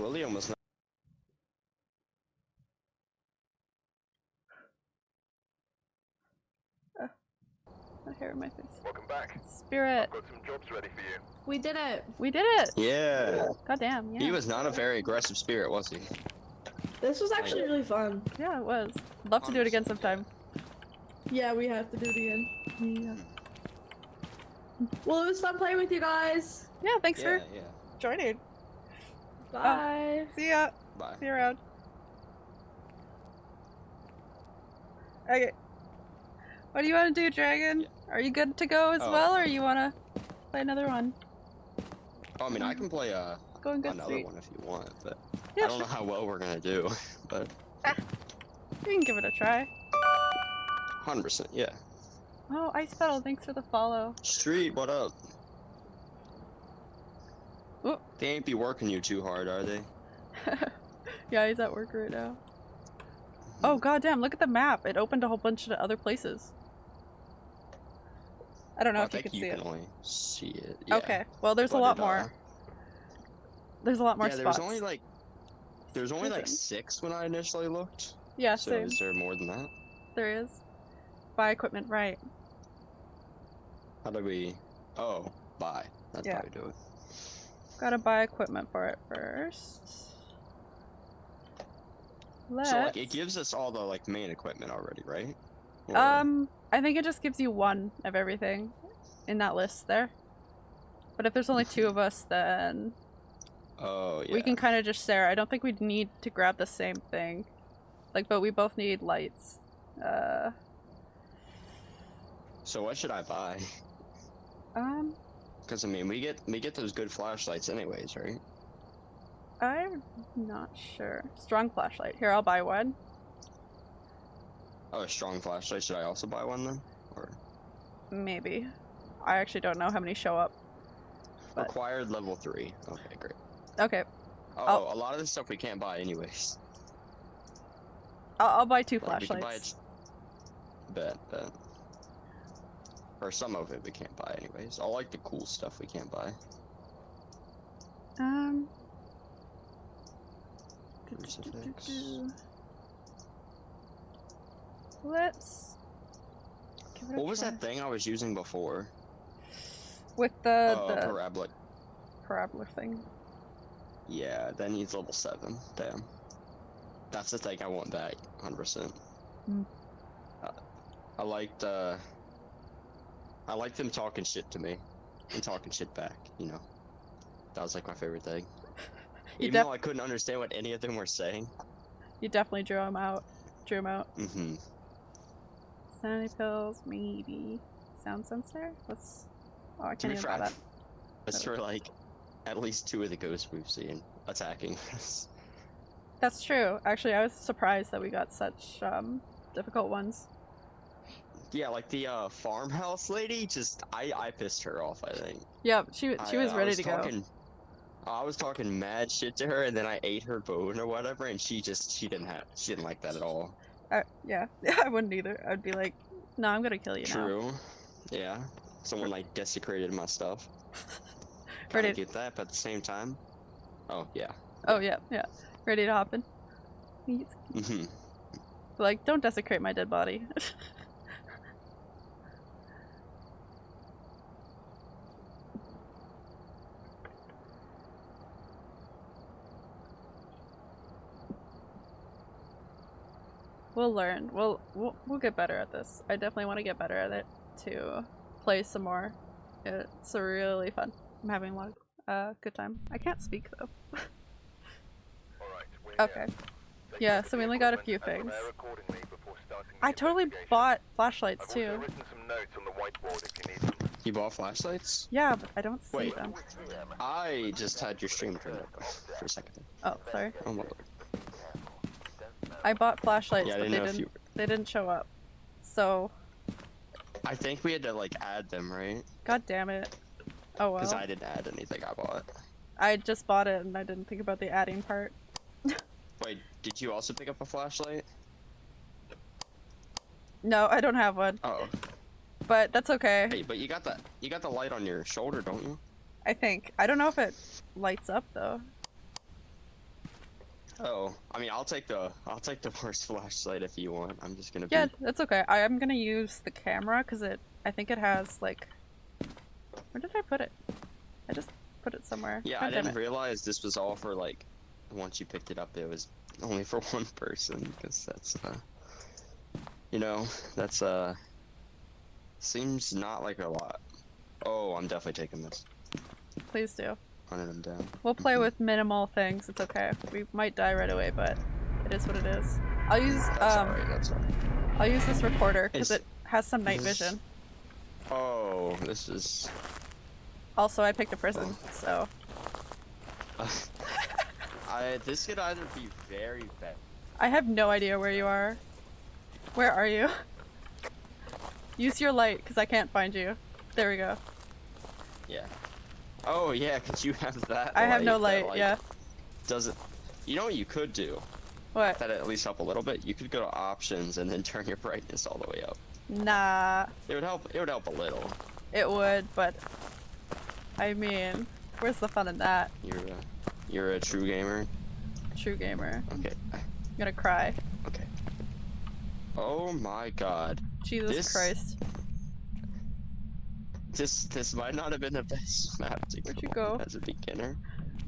William was not. Oh, Hair in my face. Welcome back. back. Spirit. I've got some jobs ready for you. We did it. We did it. Yeah. God damn. Yeah. He was not a very aggressive spirit, was he? This was actually really fun. Yeah, it was. Love to do it again sometime. Yeah, we have to do it again. Yeah. Well, it was fun playing with you guys. Yeah. Thanks yeah, for yeah. joining. Bye. See ya. Bye. See you around. Okay. What do you want to do, Dragon? Yeah. Are you good to go as Oh. well, or you want to play another one? Oh, I mean, I can play uh, Going good, another sweet. one if you want, but Yeah, I don't sure. know how well we're gonna do. But We can give it a try. 100%, yeah. Oh, Ice Petal, thanks for the follow. Street, what up? Whoop. They ain't be working you too hard, are they? yeah, he's at work right now. Oh goddamn! Look at the map. It opened a whole bunch of other places. I don't know I if you can you see can it. only see it. Yeah. Okay. Well, there's a lot more. uh, There's a lot more yeah, spots. there's only like there's only like six when I initially looked. yeah, so same. is there more than that? There is. Buy equipment, right? How do we? Oh, buy. That's Yeah. how we do it. Gotta buy equipment for it first. Let's. So like it gives us all the like main equipment already, right? Or- Um, I think it just gives you one of everything in that list there. But if there's only two of us, then Oh yeah. we can kind of just share. I don't think we'd need to grab the same thing. Like, but we both need lights. Uh, So what should I buy? um, Because I mean, we get we get those good flashlights anyways, right? I'm not sure. Strong flashlight. Here, I'll buy one. Oh, a strong flashlight. Should I also buy one then? Or Maybe. I actually don't know how many show up. But- required level three? Okay, great. Okay, Oh, I'll- a lot of this stuff we can't buy anyways. I'll, I'll buy two Or we can buy flashlights. it. Bet, bet. Or some of it we can't buy anyways. All like the cool stuff we can't buy. Um. Crucifix. Let's. give it a What was try. that thing I was using before? With the oh, the parabolic. parabola thing. Yeah, that needs level seven. Damn. That's the thing. I want that 100. percent Hmm. uh, I liked. uh I liked them talking shit to me and talking shit back. You know, that was like my favorite thing. You Even though I couldn't understand what any of them were saying. You definitely drew them out. Drew them out. Mm-hmm. Sanity pills, maybe. Sound sensor? Let's. Oh, I can't even that. That's for like at least two of the ghosts we've seen attacking us. That's true. Actually, I was surprised that we got such um difficult ones. Yeah, like the uh, farmhouse lady. Just I I pissed her off. I think. Yep, she she I, was uh, ready was to talking, I was talking mad shit to her, and then I ate her bone or whatever, and she just she didn't have she didn't like that at all. go. Uh, yeah, I wouldn't either. I'd be like, no, I'm gonna kill you now. True. Yeah. Someone like desecrated my stuff. Ready- Kind of get that, but at the same time. Oh yeah. Oh yeah, yeah. Ready to hop in? He's hmm like, don't desecrate my dead body. we'll learn. We'll, we'll we'll get better at this. I definitely want to get better at it to play some more. It's really fun. I'm having a lot of uh, good time. I can't speak though. All right, Okay. here. Take a Yeah, so we only got a few things. prepare accordingly before starting the I totally bought flashlights too. also written some notes on the whiteboard if you. You bought flashlights? Yeah, but I don't see Wait. them. I just had your stream turned up for a second. Oh, sorry. Oh my lord. I bought flashlights, Yeah, but didn't they didn't. you. They didn't show up. So, I think we had to like add them, right? god damn it. Oh well. Because. I didn't add anything I bought. I just bought it and I didn't think about the adding part. Wait, did you also pick up a flashlight? No, I don't have one, Oh, but that's okay. hey, but you got the you got the light on your shoulder, don't you? I think. I don't know if it lights up though. Oh, I mean, I'll take the I'll take the worst flashlight if you want. I'm just gonna Yeah, be. that's okay. I am gonna use the camera because it. I think it has like Where did I put it? I just put it somewhere. Yeah, God I didn't realize this was all for like. Once you picked it up, it was only for one person because that's uh. You know, that's uh. Seems not like a lot. Oh, I'm definitely taking this. Please do. Hunting them down. We'll play with minimal things. It's okay. We might die right away, but it is what it is. I'll use That's um. That's alright. I'll use this recorder because it has some night is- vision. Oh, this is. Also, I picked a prison, so I this could either be very bad. I have no idea where you are. Where are you? Use your light because I can't find you. There we go. Yeah. Oh yeah, cause you have that. I have no that, light. like, yeah. Does it? You know what you could do? What? That at least help a little bit. You could go to options and then turn your brightness all the way up. Nah. It would help. It would help a little. It would, but I mean, where's the fun in that? You're a, you're a true gamer. True gamer. Okay. I'm gonna cry. Okay. Oh my god. Jesus This- Christ. This this might not have been the best map to Where'd go you go? as a beginner.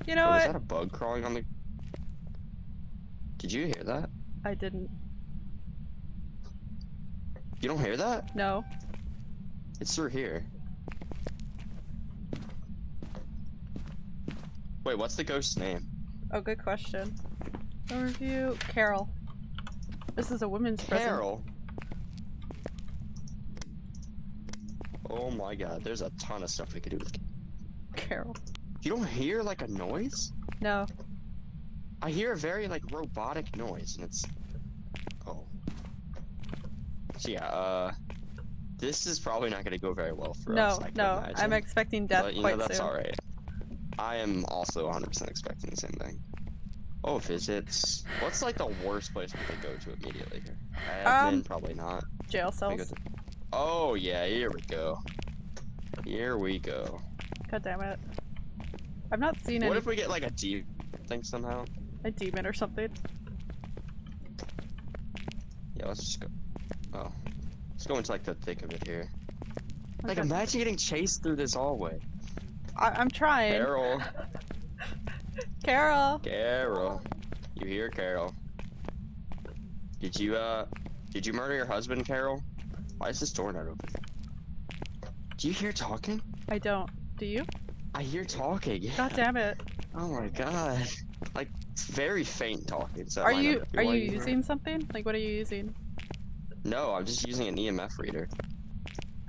You know oh, is what? that a bug crawling on the? Did you hear that? I didn't. You don't hear that? No. It's through here. Wait, what's the ghost's name? Oh, good question. Overview. Carol. This is a women's prison. Carol. Oh my god, there's a ton of stuff we could do with. Carol. You don't hear like a noise? No. I hear a very like robotic noise, and it's. Oh. So yeah, uh, this is probably not gonna go very well for no, us. Can no. I'm expecting death but you quite know that's all right. I am also 100% expecting the same thing. Oh, visits. What's like the worst place we could go to immediately here? Admin, Um, probably not. Jail cells. Oh yeah, here we go. Here we go. God damn it. I've not seen it. What if we get like a demon thing somehow? a demon or something. Yeah, let's just go. Oh, let's go into like the thick of it here. Like imagine getting chased through this hallway. I- I'm trying. Carol, Carol. Carol, you here, Carol? Did you uh, did you murder your husband, Carol? Why is this door not open? Do you hear talking? I don't. Do you? I hear talking. Yeah. God damn it. Oh my god. Like very faint talking. So Are you are you it. using something? Like what are you using? No, I'm just using an EMF reader.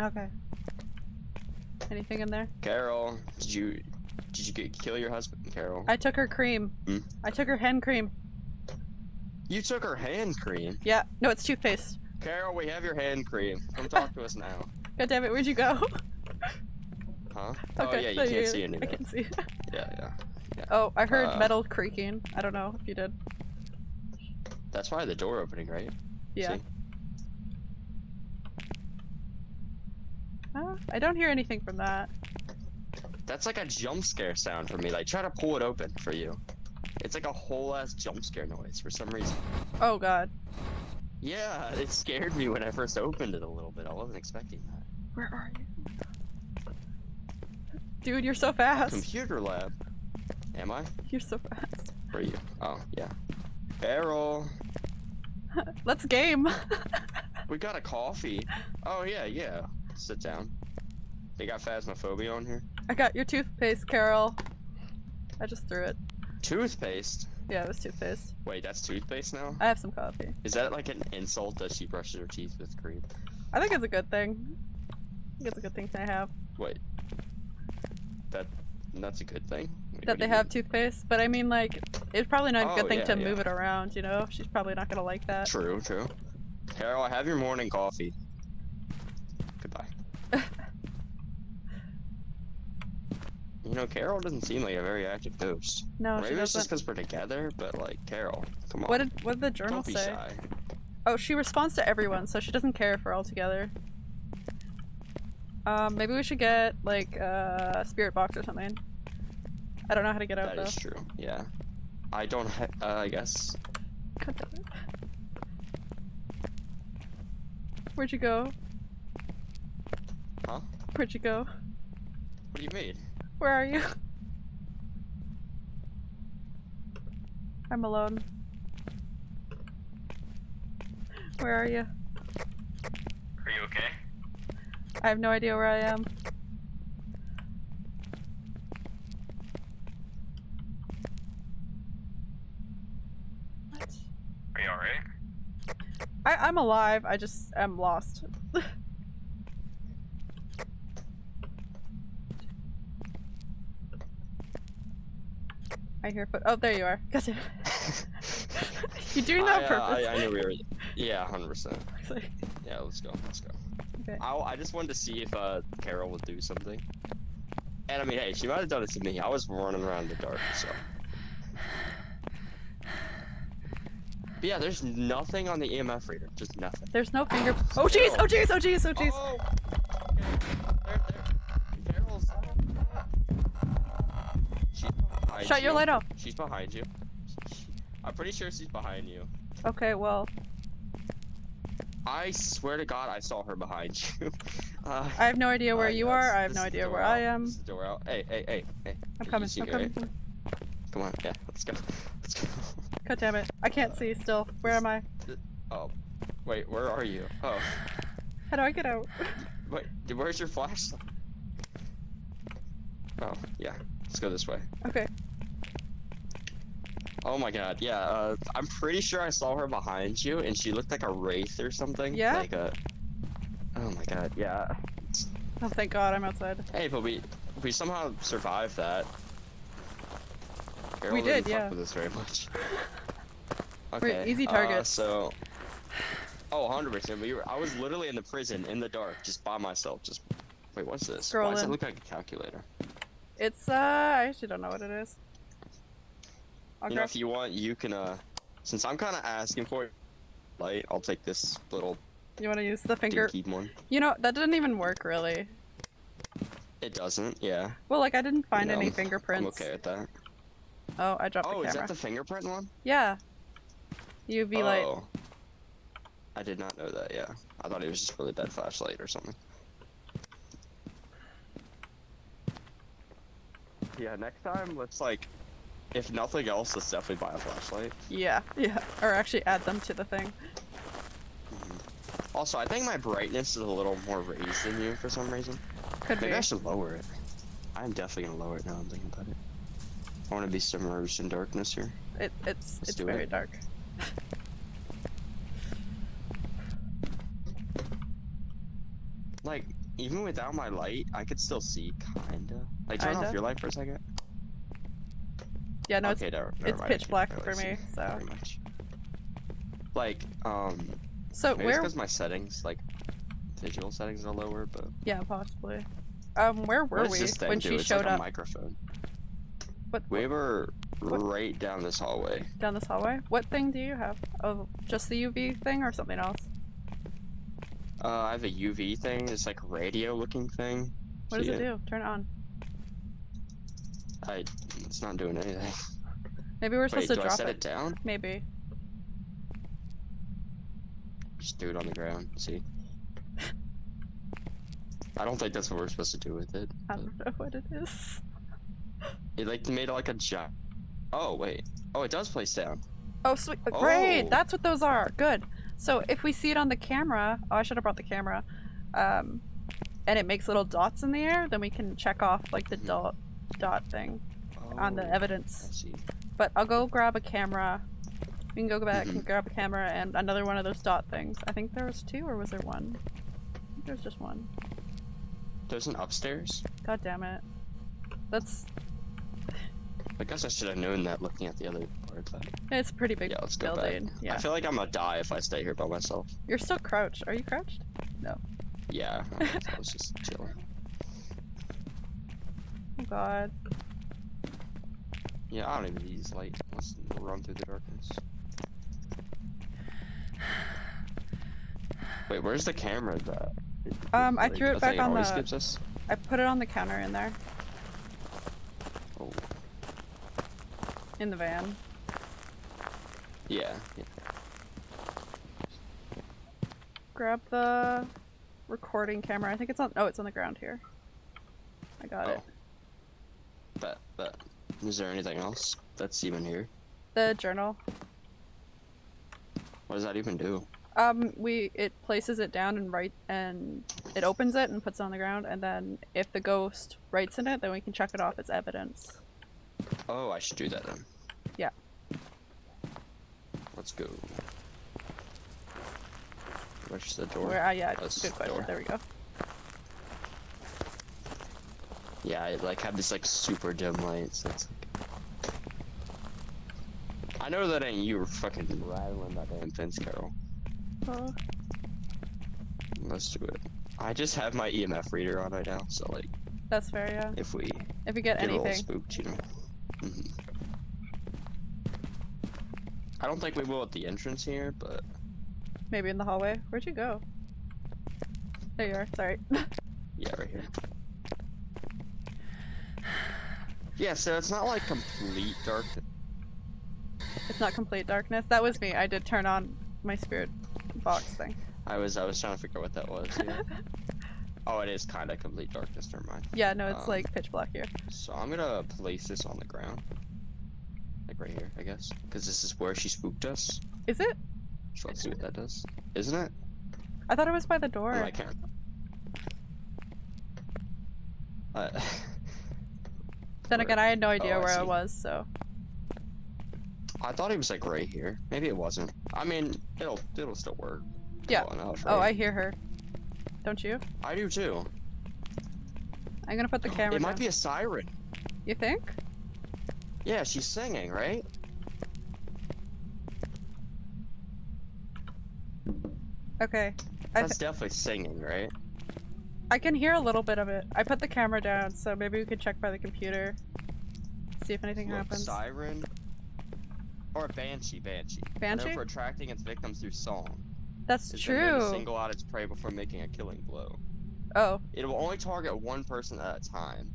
Okay. Anything in there? Carol, did you did you get, kill your husband, Carol? I took her cream. Hmm? I took her hand cream. You took her hand cream. Yeah. No, it's toothpaste. Carol, we have your hand cream. Come talk to us now. God damn it, where'd you go? Huh? okay. Oh yeah, you so can't see anything. I can see. Yeah, yeah. oh, I heard Uh, metal creaking. I don't know if you did. That's why the door opening, right? Yeah. See? Uh, I don't hear anything from that. That's like a jump scare sound for me. Like try to pull it open for you. It's like a whole ass jump scare noise for some reason. Oh god. Yeah, it scared me when I first opened it a little bit. I wasn't expecting that. Where are you? Dude, you're so fast. Computer lab. Am I? You're so fast. Where are you? Oh, yeah. Carol, Let's game. we got a coffee. Oh yeah, yeah. Sit down. They got phasmophobia on here. I got your toothpaste, Carol. I just threw it. Toothpaste. Yeah, it was toothpaste. Wait, that's toothpaste now? I have some coffee. Is that like an insult that she brushes her teeth with cream? I think it's a good thing. I think it's a good thing to have. Wait. That that's a good thing. Wait, that they have mean? toothpaste, but I mean, like, it's probably not a good Oh, thing yeah, to yeah. move it around, you know? She's probably not gonna like that. True, true. Carol, I have your morning coffee. Goodbye. You know, Carol doesn't seem like a very active ghost. No, she Maybe it's just because we're together, but like, Carol, come on. What did what did the journal say? shy. Oh, she responds to everyone, so she doesn't care if we're all together. Um, maybe we should get like a spirit box or something. I don't know how to get out That though. is true. Yeah. I don't. Ha- uh, I guess. God damn it. Where'd you go? Huh? Where'd you go? What do you mean? Where are you? I'm alone. Where are you? Are you okay? I have no idea where I am. What? Are you alright? I I'm alive. I just am lost. I hear foot. Oh, there you are. You do that I, on uh, purpose. I, I knew we were. Yeah, hundred percent. Yeah, let's go. Let's go. Okay. I, I just wanted to see if uh Carol would do something. And I mean, hey, she might have done it to me. I was running around in the dark, so. But yeah, there's nothing on the EMF reader. Just nothing. There's no finger. Oh jeez! Oh jeez! Oh jeez! Oh jeez! Oh! Shut your you. light off. She's behind you. I'm pretty sure she's behind you. Okay, well, I swear to God, I saw her behind you. Uh, I have no idea where uh, you are. I have no idea where I am. This is the door out. Hey, hey, hey, hey. I'm Can coming. I'm coming. right? Come on, yeah, let's go. Let's go. God damn it! I can't see still. Where am I? Oh, wait, where are you? Oh, How do I get out? wait, where's your flashlight? Oh, yeah, let's go this way. Okay. Oh my god, yeah, uh, I'm pretty sure I saw her behind you, and she looked like a wraith or something. Yeah? Like a. Oh my god, yeah. Oh, thank God, I'm outside. Hey, but we we somehow survived that. Carol We didn't did, fuck yeah. With this very much. We're Okay. easy uh, so. Oh, 100 percent. We were. I was literally in the prison in the dark, just by myself. Just. Wait, what's this? Why does it look like a calculator? It's uh, I actually don't know what it is. I'll you know, if you want, you can. uh Since I'm kind of asking for it, light, I'll take this little You want to use the finger? one. You know that didn't even work really. It doesn't. Yeah. Well, like I didn't find know, any I'm fingerprints. okay with that. Oh, I dropped Oh, the is that the fingerprint one? Yeah. UV light. Oh. I did not know that, yeah. I thought it was just really bad flashlight or something. Yeah, next time, let's like, if nothing else, let's definitely buy a flashlight. Yeah, yeah. Or actually add them to the thing. Mm-hmm. Also, I think my brightness is a little more raised than you for some reason. Could Maybe be. I should lower it. I'm definitely gonna lower it now I'm thinking about it. I want to be submerged in darkness here. It, it's Let's it's very it. dark. Like, even without my light, I could still see, kinda. Like, turn Kinda? off your light for a second. Yeah, no, okay, it's never, never it's mind, pitch black for me, so-. Like, um, so maybe it's where? because my settings, like, visual settings are lower, but Yeah, possibly. Um, where were we when she showed like up? microphone. What, We were What? right down this hallway. down this hallway? What thing do you have? Oh, just the UV thing or something else? Uh, I have a UV thing. It's like a radio-looking thing. What does it do? Turn it on. I, it's not doing anything. Maybe we're Wait, supposed do to I drop set it. it down? Maybe. Just do it on the ground. See. I don't think that's what we're supposed to do with it. I don't know what it is. It like made like a giant. Oh wait. Oh, it does place down. Oh, sweet. Great. Oh. That's what those are. Good. So if we see it on the camera, oh, I should have brought the camera. Um, and it makes little dots in the air, then we can check off like the Mhm. dot dot thing on the Oh, evidence. But I'll go grab a camera. We can go back Mhm. and grab a camera and another one of those dot things. I think there was two, or was there one? I think there's just one. There's an upstairs. God damn it. That's I guess I should have known that looking at the other part. But it's a pretty big yeah, let's go building. back. Yeah. I feel like I'm gonna die if I stay here by myself. You're still crouched. Are you crouched? No. Yeah, I was just chilling. Oh god. Yeah, I don't even need use light. Let's run through the darkness. Wait, where's the camera that? Um, I threw it back on the- gives us? I put it on the counter in there. Oh, In the van. yeah, yeah. Grab the recording camera. I think it's on oh it's on the ground here. I got Oh. it. Bet, bet. Is there anything else that's even here? The journal. What does that even do? Um, we it places it down and write and it opens it and puts it on the ground, and then if the ghost writes in it, then we can check it off as evidence. Oh, I should do that then. Yeah. Let's go. Where's the door? Where? Uh, yeah, that's good question. door. There we go. Yeah, I like have this like super dim light, so it's like. I know that ain't you fucking rattling that damn fence, Carol. Oh, Let's do it. I just have my EMF reader on right now, so like that's fair. Yeah. if we If we get get anything, spooked, you know. hmm I don't think we will at the entrance here, but maybe in the hallway. Where'd you go? There you are. Sorry. yeah, right here. Yeah, so it's not like complete darkness. it's not complete darkness. That was me. I did turn on my spirit box thing. I was I was trying to figure out what that was. Yeah. oh, it is kind of complete darkness. Never mind. Yeah, no, it's Um, like pitch black here. So I'm gonna place this on the ground, like right here, I guess, because this is where she spooked us. Is it? So let's see what that does. Isn't it? I thought it was by the door. Oh, I can't. Uh, then again, I had no Oh, idea I where I was, so I thought he was like right here. Maybe it wasn't. I mean, it'll it'll still work. Yeah. Enough, Oh, I hear her. Don't you? I do too. I'm gonna put the camera It might down. be a siren. You think? Yeah, she's singing, right? Okay. That's definitely singing, right? I can hear a little bit of it. I put the camera down, so maybe we could check by the computer. See if anything Look, happens. siren. Or a banshee, banshee. Banshee? Known for attracting its victims through song. That's It's true. single out its prey before making a killing blow. Oh, It will only target one person at a time.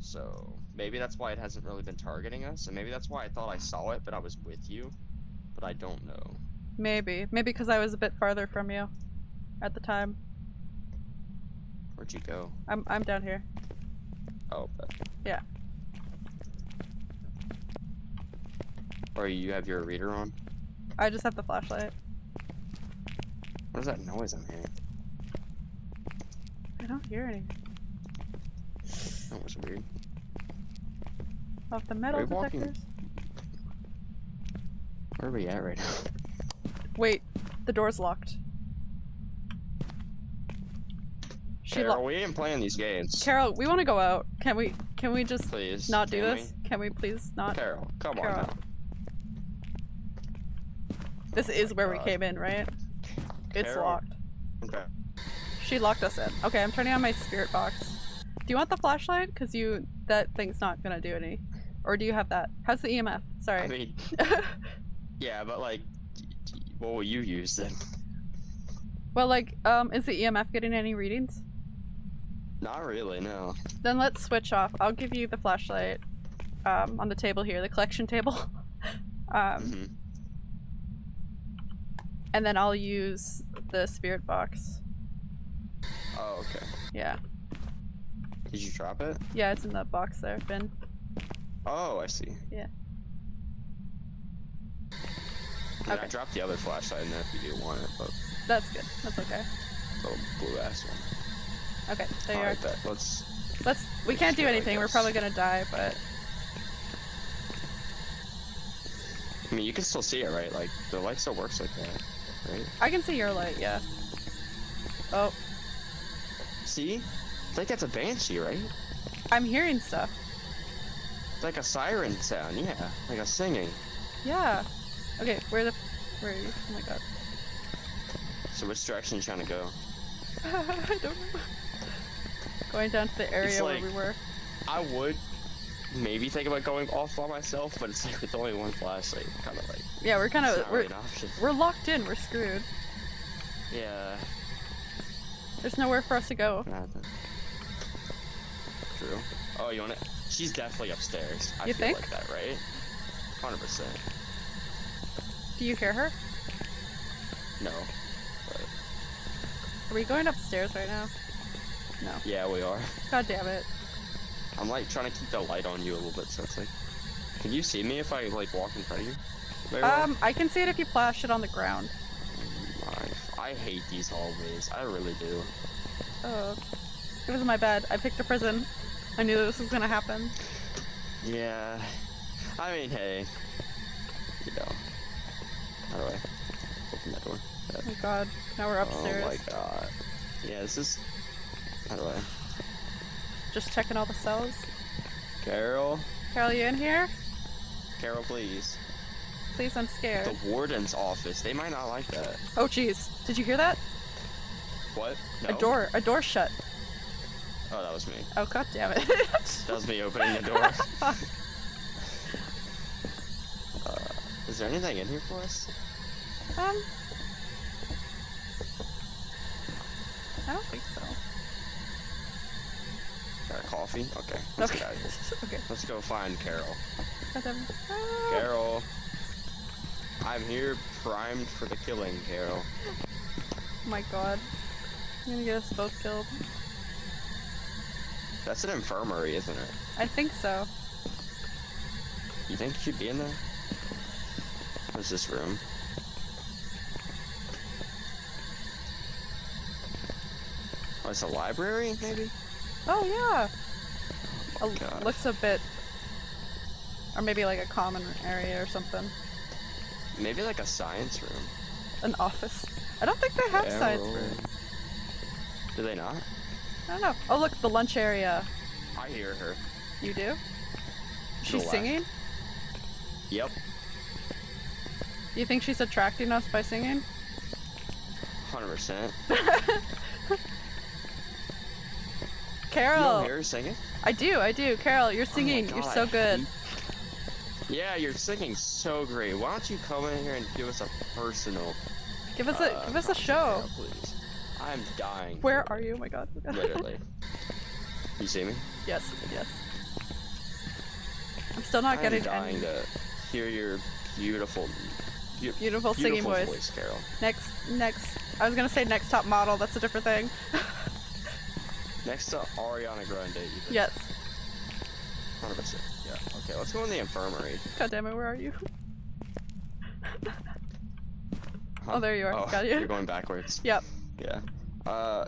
So maybe that's why it hasn't really been targeting us, and maybe that's why I thought I saw it, but I was with you. But I don't know. maybe. Maybe because I was a bit farther from you at the time. Where'd you go? I'm I'm down here. Oh. Yeah. Or you have your reader on? I just have the flashlight. What is that noise I'm hearing? I don't hear anything. That was weird. Off the metal you walking? detectors. Where are we at right now? Wait, the door's locked. She Carol, we ain't playing these games. Carol, we want to go out. Can we? Can we just please. not do can this? Can we please not? Carol, come Carol. on now. This is where we came in, right? It's Carol. locked. Okay. She locked us in. Okay, I'm turning on my spirit box. Do you want the flashlight? Cause you that thing's not gonna do any. Or do you have that? How's the EMF? Sorry. I mean, yeah, but like, what will you use then? well, like, um, is the EMF getting any readings? Not really, no. Then let's switch off. I'll give you the flashlight. Um, on the table here, the collection table. um, hmm and then I'll use the spirit box. Oh, okay. Yeah. Did you drop it? Yeah, it's in the box there, bin. Oh, I see. Yeah. Yeah, I Okay. dropped the other flashlight in there if you do want it, but That's good. That's okay. the blue ass one. Okay, there you are. Alright, bet. Let's. Let's. We can't do anything. We're probably gonna die, but I mean, you can still see it, right? Like the light still works like that, right? I can see your light. Yeah. Oh, See? I think that's a banshee, right? I'm hearing stuff. It's like a siren sound, yeah, like a singing. Yeah. Okay, where the? Where are you? Oh my god. So which direction you trying to go? I don't know. Going down to the area like- where we were. I would maybe think about going off by myself, but it's like with only one flashlight, kind of like Yeah, we're kind of we're really we're locked in. We're screwed. Yeah, There's nowhere for us to go. true. Oh, you want it? She's definitely upstairs. I You feel think? like that, right? Hundred percent. Do you hear her? No. Are we going upstairs right now? No. Yeah, we are. God damn it. I'm like trying to keep the light on you a little bit, so it's like. Can you see me if I like walk in front of you? Very well? Um, I can see it if you flash it on the ground. I, I hate these hallways. I really do. Oh. It was my bad. I picked a prison. I knew this was gonna happen. Yeah. I mean, hey. You know. How do I open that door? Oh my god. Now we're upstairs. Oh my god. Yeah, this is. How do I? Just checking all the cells. Carol? Carol, you in here? Carol, please. Please, I'm scared. The warden's office. They might not like that. Oh jeez. Did you hear that? What? No. A door. A door shut. Oh, that was me. Oh god damn it. That was me opening the door. uh, is there anything in here for us? um. I don't think so. Got coffee? Okay. Let's Okay. get out of here. okay. Let's go find Carol. God damn it. Ah. Carol. I'm here primed for the killing, Carol. Oh my god. You're gonna get us both killed. That's an infirmary, isn't it? I think so. You think she'd be in there? What's this room? Oh, it's a library, maybe? Oh yeah. Oh, A- looks a bit, or maybe like a common area or something. Maybe like a science room. An office. I don't think they have science Carol. room. Do they not? I don't know. Oh look, the lunch area. I hear her. You do? She's singing? Yep. You think she's attracting us by singing? 100%. You Carol! hear singing? I do, I do. Carol, you're Oh singing. you're so good. Yeah, you're singing so great. Why don't you come in here and give us a personal Give us a uh, give us a show. Carol, please. I'm dying. Where are you? Oh my god. Literally. you see me? yes, yes. I'm still not I'm getting dying any to hear your beautiful, beau- beautiful singing beautiful voice. Carol. Next, next. I was gonna say next top model. That's a different thing. Next to Ariana Grande. Even. yes. 100%. Yeah. Okay, let's go in the infirmary. God damn it. Where are you? Huh? Oh, there you are. Oh, Got you. You're going backwards. Yep. Yeah. Uh,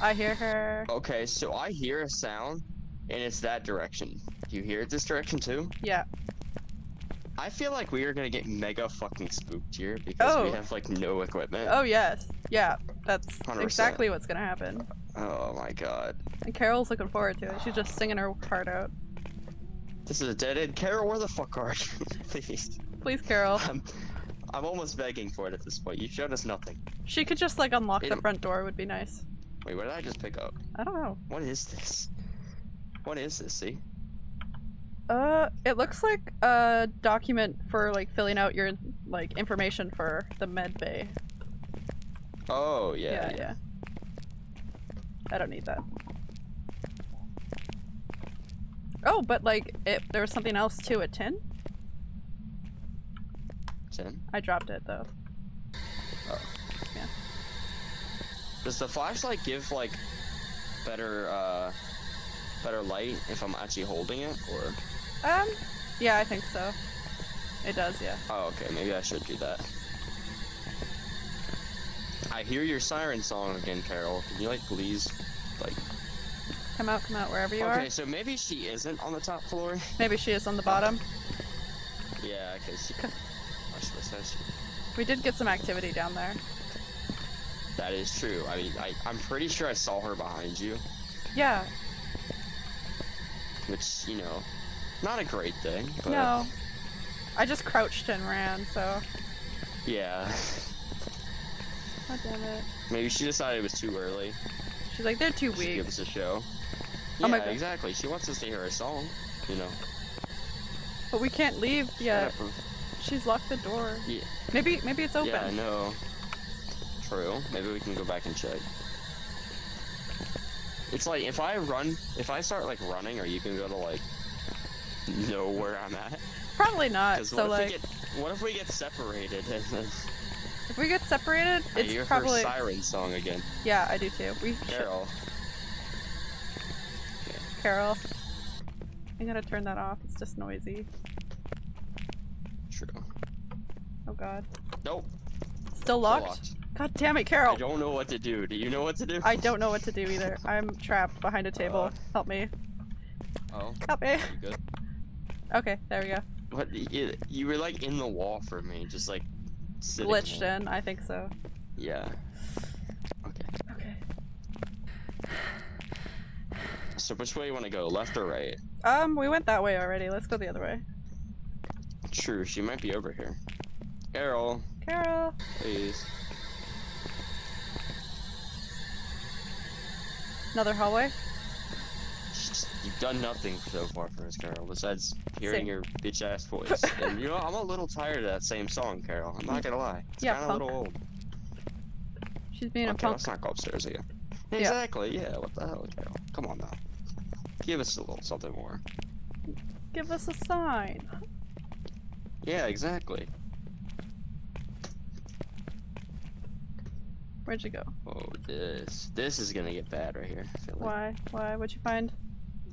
I hear her. okay, so I hear a sound, and it's that direction. Do you hear it this direction too? Yeah. I feel like we are gonna get mega fucking spooked here because Oh. we have like no equipment. Oh yes. Yeah. That's 100%. exactly what's gonna happen. Oh my god. And Carol's looking forward to it. She's just singing her heart out. This is a dead end. Carol, where the fuck are you? Please. Please, Carol. I'm, I'm almost begging for it at this point. You've showed us nothing. She could just like unlock the front door. Would be nice. Wait, what did I just pick up? I don't know. What is this? What is this? See? Uh, it looks like a document for like filling out your like information for the med bay. Oh yeah. Yeah, yeah. I don't need that. Oh, but like it, there was something else too. A tin? Ten. I dropped it though. Oh. Yeah. Does the flashlight give like better uh better light if I'm actually holding it or? Um, yeah, I think so. It does, yeah. Oh, okay. Maybe I should do that. I hear your siren song again, Carol. Can you like please, like? Come out, come out, wherever you okay, are. Okay, so maybe she isn't on the top floor. Maybe she is on the bottom. yeah, because. I should have said she. We did get some activity down there. That is true. I mean, I, I'm pretty sure I saw her behind you, Yeah, which you know, not a great thing. But no. I just crouched and ran, so. Yeah. God damn it. Maybe she decided it was too early. She's like, they're too to weak. give us a show. Oh Yeah, my God. exactly. She wants us to hear her song. You know. But we can't leave yet. She's locked the door. Yeah. Maybe, maybe it's open. Yeah, I know. True. Maybe we can go back and check. It's like if I run, if I start like running, or you gonna go to like know where I'm at? Probably not. So what if like, we get, what if we get separated If we get separated, I it's hear probably her siren song again. yeah. I do too. We should- Carol. Carol. I'm gonna turn that off. It's just noisy. True. Oh god. Nope. Still still locked? God damn it, Carol! I don't know what to do. Do you know what to do? I don't know what to do either. I'm trapped behind a table. Uh. Help me. Oh, Help me. Okay, there we go. What? You, you were like in the wall for me, just like sitting Glitched there. in, I think so. Yeah. Okay. Okay. So which way you want to go? Left or right? Um, we went that way already. Let's go the other way. True. She might be over here. Carol, Carol! please. Another hallway? You've done nothing so far for us, Carol, besides hearing Same. your bitch ass voice. and you know, I'm a little tired of that same song, Carol. I'm not gonna lie. It's Yeah, kinda a little old. She's being a okay, punk. let's not go upstairs again. Yeah. Exactly, yeah, what the hell, Carol? Come on now. Give us a little something more. Give us a sign. Yeah, exactly. Where'd you go? Oh, this. This is gonna get bad right here. Feel like. Why? Why? What'd you find?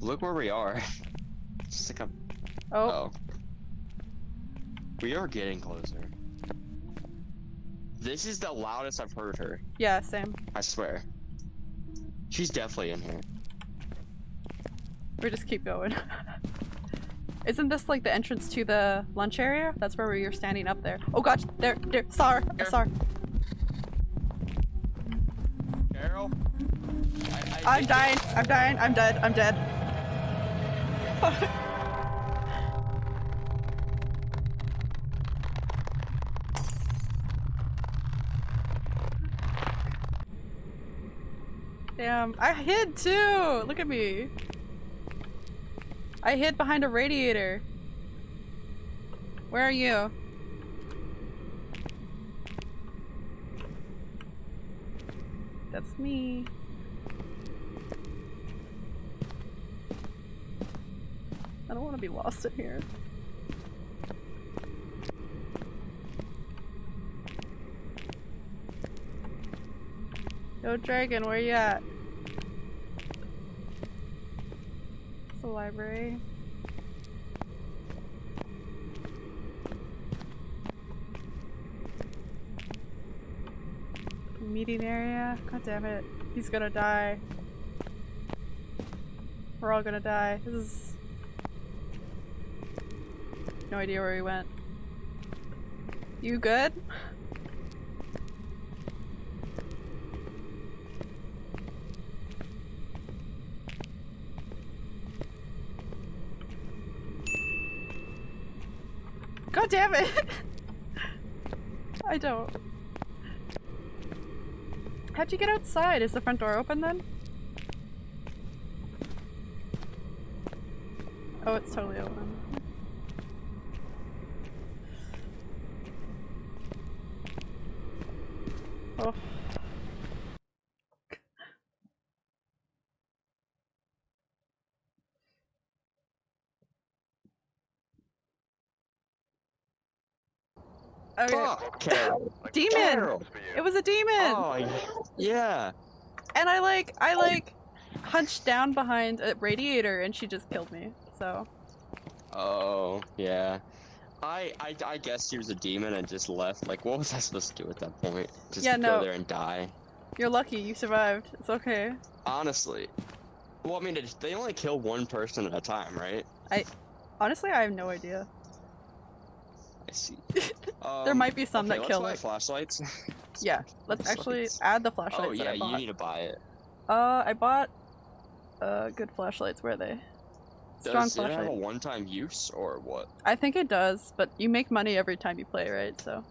Look where we are. Just like a. Oh, Oh. We are getting closer. This is the loudest I've heard her. yeah, same. I swear. She's definitely in here. We just keep going. Isn't this like the entrance to the lunch area? That's where we were standing up there. Oh gosh, there, there, I Here. saw. Carol? I, I I'm dying, I'm dying, I'm dead, I'm dead. Damn, I hid too! Look at me. I hid behind a radiator. Where are you? That's me. I don't want to be lost in here. Yo, Dragon, where you at? It's the library. Meeting area? God damn it. He's gonna die. We're all gonna die. This is... No idea where he went. You good? God damn it! I don't. How'd you get outside? Is the front door open then? Oh, it's totally open. Oh. Okay. Fuck, Carol. Demon! Carol. It was a demon! Oh, yeah. And I like, I like, hunched down behind a radiator and she just killed me, so. Oh, yeah. I, I I guess he was a demon and just left. Like, what was I supposed to do at that point? Just Yeah, go there and die? You're lucky, you survived. It's okay. Honestly. Well, I mean, they only kill one person at a time, right? I honestly, I have no idea. I see. There Um, might be some okay, that kill it. flashlights. Yeah, let's actually add the flashlights oh yeah, you need to buy it. Uh, I bought uh good flashlights. Where are they? Strong Does it have a one-time use or what? I think it does, but you make money every time you play, right? So.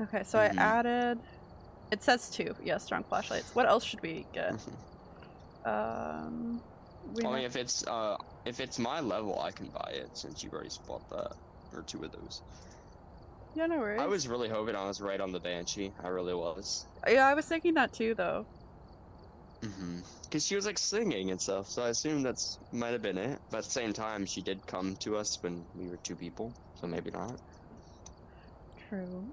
Okay, so Mhm. I added. It says two. Yeah, strong flashlights. What else should we get? Um. We I mean, if it's uh, if it's my level, I can buy it since you've already bought that or two of those. yeah, no worries. I was really hoping I was right on the banshee. I really was. Yeah, I was thinking that too, though. Mm-hmm. Cause she was like singing and stuff, so I assume that's might have been it. But at the same time, she did come to us when we were two people, so maybe not. True.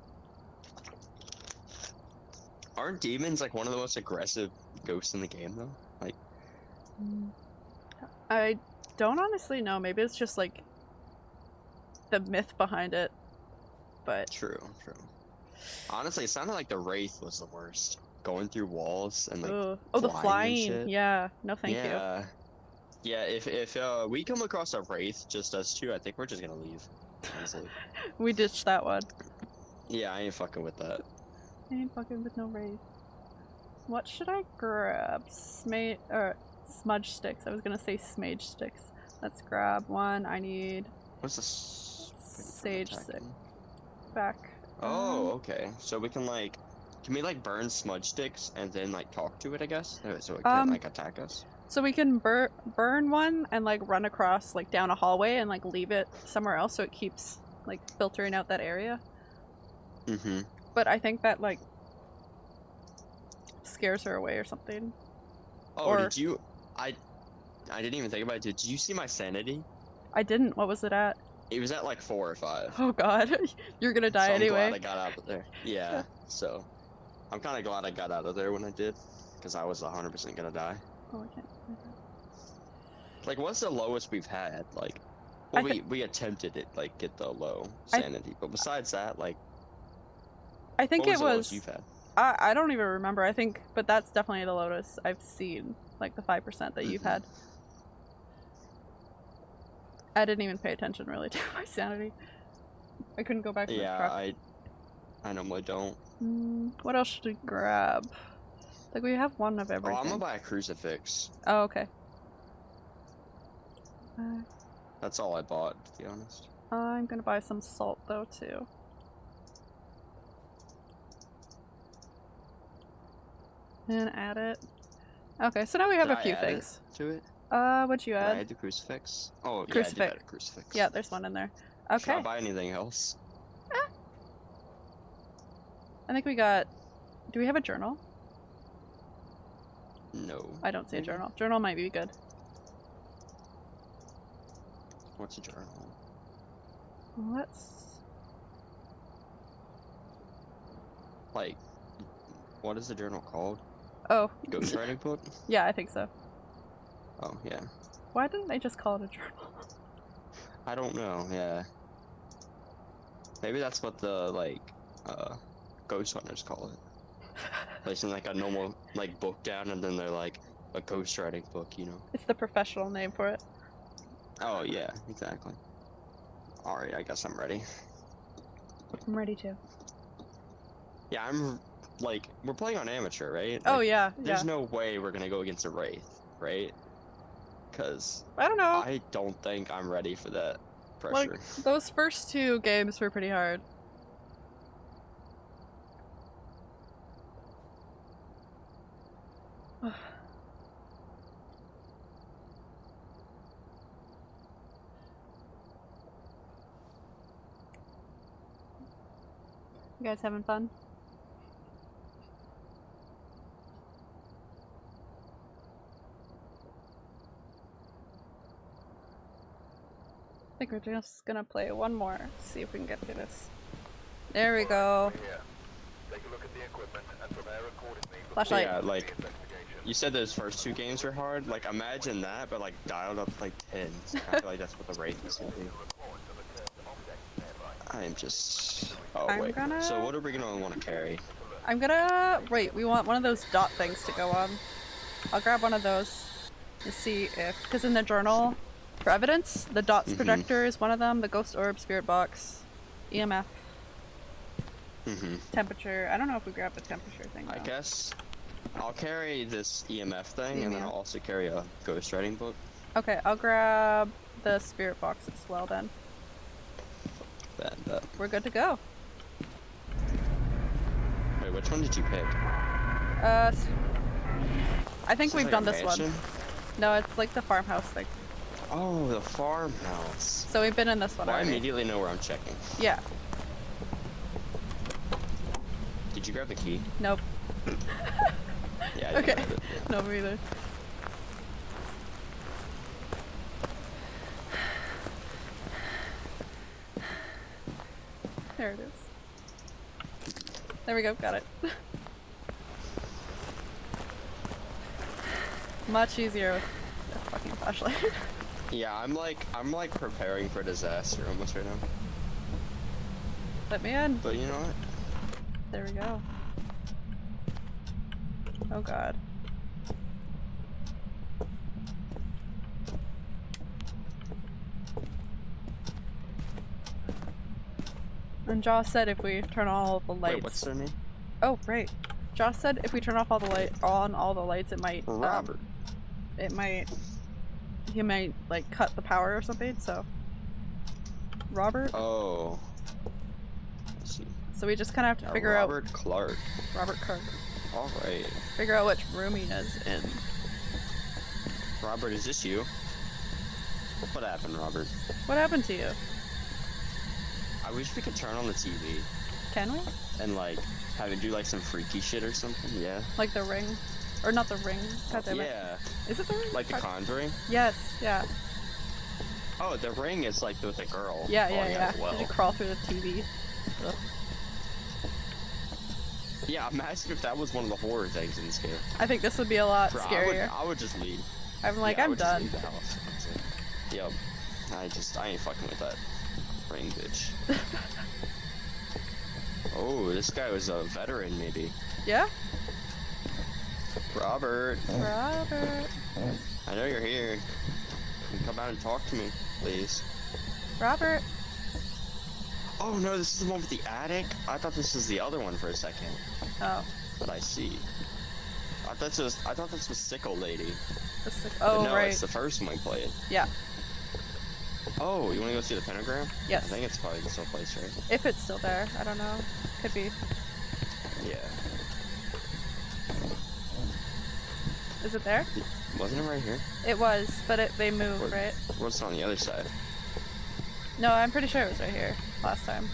aren't demons like one of the most aggressive ghosts in the game though? Like, I don't honestly know. Maybe it's just like the myth behind it. But true, true. Honestly, it sounded like the wraith was the worst. Going through walls and like, ugh. oh, the flying and flying. shit. Yeah. No, thank you. yeah, yeah. If if uh, we come across a wraith, just us two, I think we're just gonna leave. honestly. We ditched that one. yeah, I ain't fucking with that. I ain't fucking with no wraith. What should I grab? Sma- or smudge sticks. I was gonna say smage sticks. Let's grab one. I need What's this? Sage stick. back. Oh, Um, okay. So we can like, can we like burn smudge sticks and then like talk to it? I guess so it can Um, like attack us. So we can bur- burn one and like run across like down a hallway and like leave it somewhere else so it keeps like filtering out that area. Mm-hmm. But I think that like scares her away or something. Oh, Or- did you? I, I didn't even think about it. Did you see my sanity? I didn't. What was it at? It was at like four or five. Oh god. You're gonna die so I'm anyway. glad I got out of there. Yeah. so, I'm kind of glad I got out of there when I did, because I was 100% gonna die. Oh, I can't. Like, what's the lowest we've had? Like, well, we we attempted it, like get the low sanity, but besides that, like, I think was it was. you've had? I, I don't even remember. I think, but that's definitely the lowest I've seen. Like the five percent that you've Mhm. had. I didn't even pay attention really to my sanity. I couldn't go back to Yeah, the truck. I, I normally don't. Mm, what else should we grab? Like we have one of Oh, everything. I'm gonna buy a crucifix. Oh, okay. Uh, That's all I bought, to be honest. I'm gonna buy some salt though too. And add it. Okay, so now we have Did a few add things. to it. Uh, what'd you Did I add? add the crucifix? Oh, yeah, I Crucifix. did add a crucifix. Yeah, there's one in there. Should I Okay. buy anything else? I think we got. Do we have a journal? No. I don't see a journal. Journal might be good. What's a journal? Let's. Like, what is the journal called? Oh, Ghostwriting book? yeah, I think so. Oh, yeah. Why didn't they just call it a journal? I don't know, yeah. Maybe that's what the, like, uh, ghost hunters call it. Placing, like, a normal, like, book down, and then they're, like, a ghostwriting book, you know? It's the professional name for it. Oh, yeah, exactly. Alright, I guess I'm ready. I'm ready to. Yeah, I'm, like, we're playing on amateur, right? Oh Like, yeah, yeah. There's no way we're gonna go against a Wraith, right? Because I don't know. I don't think I'm ready for that pressure. Like those first two games were pretty hard. You guys having fun? I think we're just gonna play one more, see if we can get through this. There we go. Here. Take a look at the equipment and prepare accordingly before Flashlight. Yeah, like you said, those first two games were hard. Like imagine that, but like dialed up like 10. I feel like that's what the Wraith is gonna be. I am just. Oh I'm wait. gonna- So what are we gonna want to carry? I'm gonna wait. We want one of those dot things to go on. I'll grab one of those to see if, because in the journal, for evidence, the dots Mhm. projector is one of them. The ghost orb, spirit box, EMF, hmm temperature. I don't know if we grab the temperature thing. I guess I'll carry this EMF thing, and then I'll also carry a ghost writing book. Okay, I'll grab the spirit box as well. Then And uh, we're good to go. Wait, which one did you pick? Uh, I think we've like done this one. No, it's like the farmhouse thing. Oh, the farmhouse. So we've been in this one Well, I immediately know where I'm checking. Yeah. Did you grab the key? Nope. Yeah. I Okay. grab it, yeah. No, me either. There it is. There we go, got it. Much easier with the fucking flashlight. yeah, I'm like, I'm like preparing for disaster almost right now. Let me in. But you know what? There we go. Oh god. And Joss said if we turn all the lights. Wait, what's their name? Oh, right. Joss said if we turn off all the light on all the lights, it might. um, Robert. it might. He might like cut the power or something. So. Robert. Oh. Let's see. So we just kind of have to figure out Robert Clark. Robert Clark. All right. Figure out which room he is in. Robert, is this you? What happened, Robert? What happened to you? I wish we could turn on the TV Can we? and like have it do like some freaky shit or something. Yeah. Like the ring, or not the ring? God damn it. Yeah. Is it the ring? Like the Conjuring. Yes. Yeah. Oh, the ring is like with a girl. Yeah. Yeah. Yeah. Well. Did you crawl through the TV? Ugh. Yeah, imagine if that was one of the horror things in this game. I think this would be a lot Bro, I would, scarier. I would just leave. I'm like, Yeah, I I'm done. leave the house. Yep. I just, I ain't fucking with that bitch. oh, this guy was a veteran, maybe. Yeah. Robert, Robert. I know you're here. You come out and talk to me, please? Robert. Oh no, this is the one with the attic? I thought this was the other one for a second. Oh. But I see. I thought this was, I thought this was Sickle Lady. The sick- But oh no, right. it's the first one we played. Yeah. Oh, you wanna go see the pentagram? Yes. I think it's probably the still place, right? If it's still there, I don't know. Could be. Yeah. Is it there? Wasn't it right here? It was, but it they moved, What- right? What's on the other side? No, I'm pretty sure it was right here last time.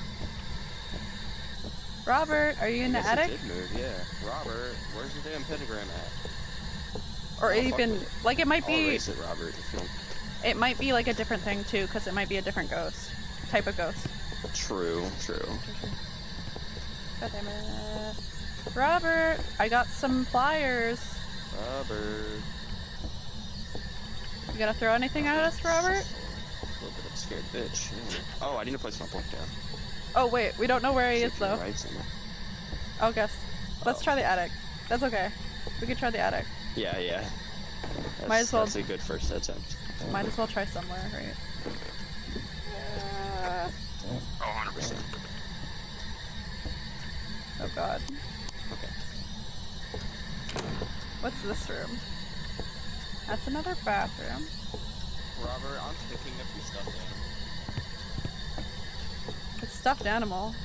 Robert, are you in the guess it attic? did move, yeah. Robert, where's the damn pentagram at? Or even like it might I'll be erase it, Robert. If you don't... it might be like a different thing too, because it might be a different ghost. Type of ghost. True, true. God damn it. Robert, I got some pliers. Robert. You gonna throw anything at us, Robert? A little bit of a scared bitch. yeah. Oh, I need to place my book down. Oh wait, we don't know where he is See if you're though. right. I'll oh, guess. Let's Oh. try the attic. That's okay. We could try the attic. Yeah, yeah. That's, Might as well- That's a good first attempt. Might as well try somewhere, right? Uh, Oh, 100%. oh god. Okay. What's this room? That's another bathroom. Robert, I'm picking up your stuff down. It's stuffed animal.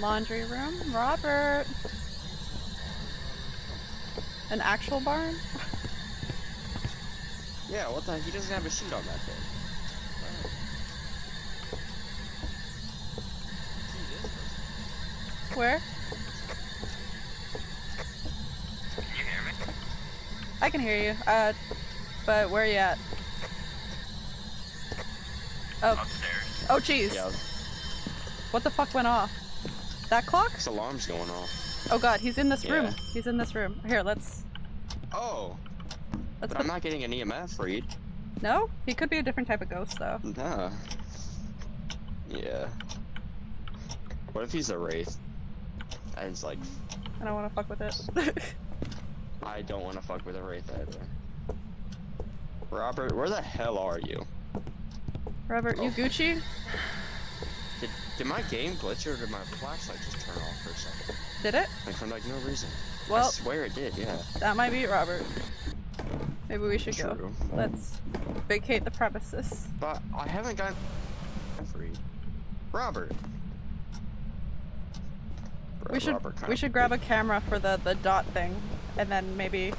Laundry room. Robert. An actual barn? Yeah, what the heck? He doesn't have a sheet on that thing. Where? Can you hear me? I can hear you. Uh, but where are you at? Oh, Upstairs. oh jeez. Yeah, What the fuck went off? That clock? this alarm's going off. Oh god, he's in this room. He's in this room. Here, let's Oh, let's but put I'm not getting an EMF read. No? He could be a different type of ghost though. Nah. Yeah. What if he's a wraith? And it's like, I don't wanna fuck with it. I don't want to fuck with a wraith either. Robert, where the hell are you? Robert, you Oh. Gucci? Did, did my game glitch or did my flashlight just turn off for a second? Did it? Like for like no reason. Well, I swear it did, yeah. that might be it, Robert. Maybe we should go. Let's vacate the premises. But I haven't got free. Robert. Bro, We should Robert we should grab a camera for the the dot thing, and then maybe.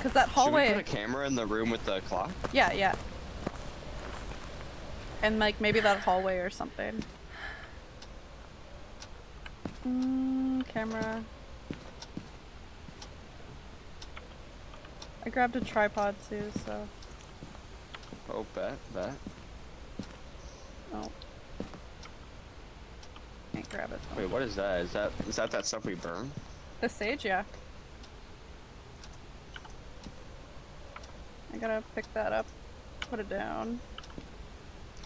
Cause that hallway. Should we put a camera in the room with the clock? Yeah, yeah. And like maybe that hallway or something. Mm, camera. I grabbed a tripod too, so. Oh, bet, bet. Oh. Can't grab it. Though. Wait, what is that? Is that is that that stuff we burn? The sage, yeah. I gotta pick that up, put it down.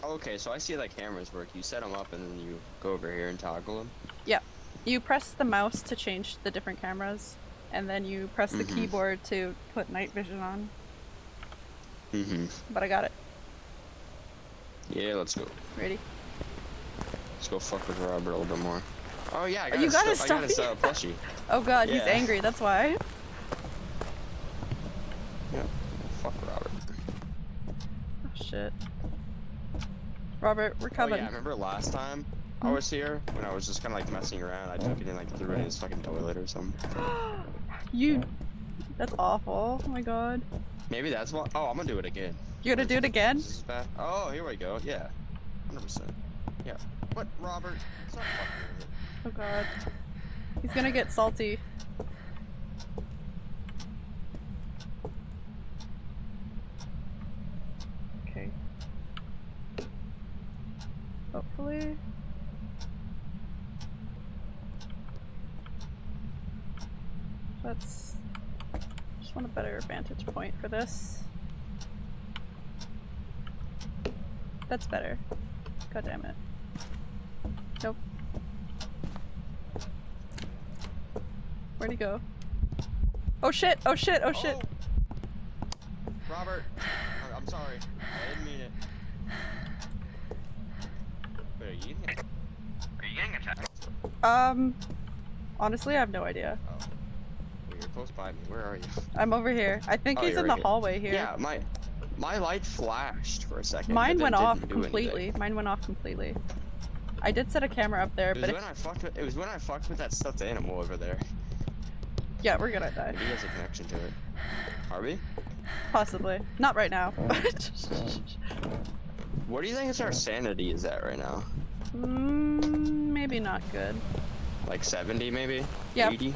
Oh, okay, so I see like cameras work. You set them up and then you go over here and toggle them? Yeah. You press the mouse to change the different cameras and then you press the Mhm. keyboard to put night vision on. Mm-hmm. But I got it. Yeah, let's go. Ready? Let's go fuck with Robert a little bit more. Oh yeah, I Oh, got you his got his I got his uh, plushie. Oh god, he's angry, that's why. Yeah. Fuck Robert. Oh shit. Robert, we're coming. Oh yeah, remember last time I was here when I was just kind of like messing around? I took it and like threw it in his fucking toilet or something. you. That's awful. Oh my god. Maybe that's what. Oh, I'm gonna do it again. You're gonna do it again? This is bad. Oh, here we go. Yeah, hundred percent. Yeah. What, Robert? Stop fucking with it. Oh god. He's gonna get salty. Okay. Hopefully. Let's just want a better vantage point for this. That's better. God damn it. Nope. Where'd he go? Oh shit! Oh shit! Oh shit! Robert, I- I'm sorry. I didn't mean it. Wait, are you getting Are you getting attacked? Um, honestly, I have no idea. Oh. Close by me. Where are you? I'm over here. I think Oh, he's in the here. hallway here. Yeah, my my light flashed for a second. Mine went off didn't anything. completely. Mine went off completely. I did set a camera up there, It was but when I fucked with. It was when I fucked with that stuffed animal over there. yeah, we're gonna die. Maybe he has a connection to it. Are we? Possibly. Not right now. What do you think is our sanity is at right now? mm, maybe not good. Like 70 maybe? Yeah. 80?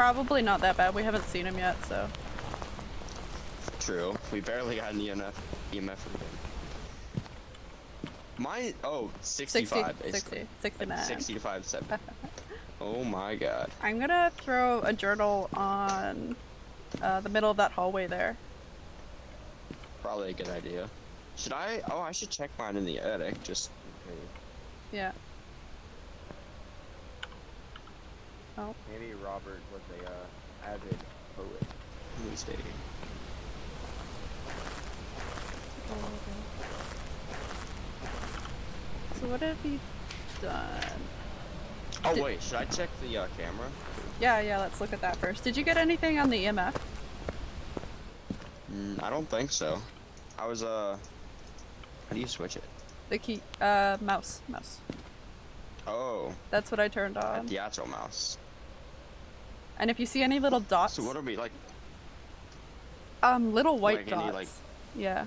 Probably not that bad. We haven't seen him yet, so. True. We barely got an EMF, EMF from him. Mine, oh, 60, 65 60, basically. 69. Like 60 to 5, 7. oh my god. I'm gonna throw a journal on uh, the middle of that hallway there. Probably a good idea. Should I? Oh, I should check mine in the attic, just in case. Yeah. Maybe Robert was a uh, avid poet. Let me stay. So what have you done? Oh Did- wait, should I check the uh, camera? Yeah, yeah, let's look at that first. Did you get anything on the EMF? Mm, I don't think so. I was uh. How do you switch it? The key, uh, mouse, mouse. Oh, That's what I turned on. the actual mouse. And if you see any little dots, So what are we like? um, little white Like any, dots. like- Yeah,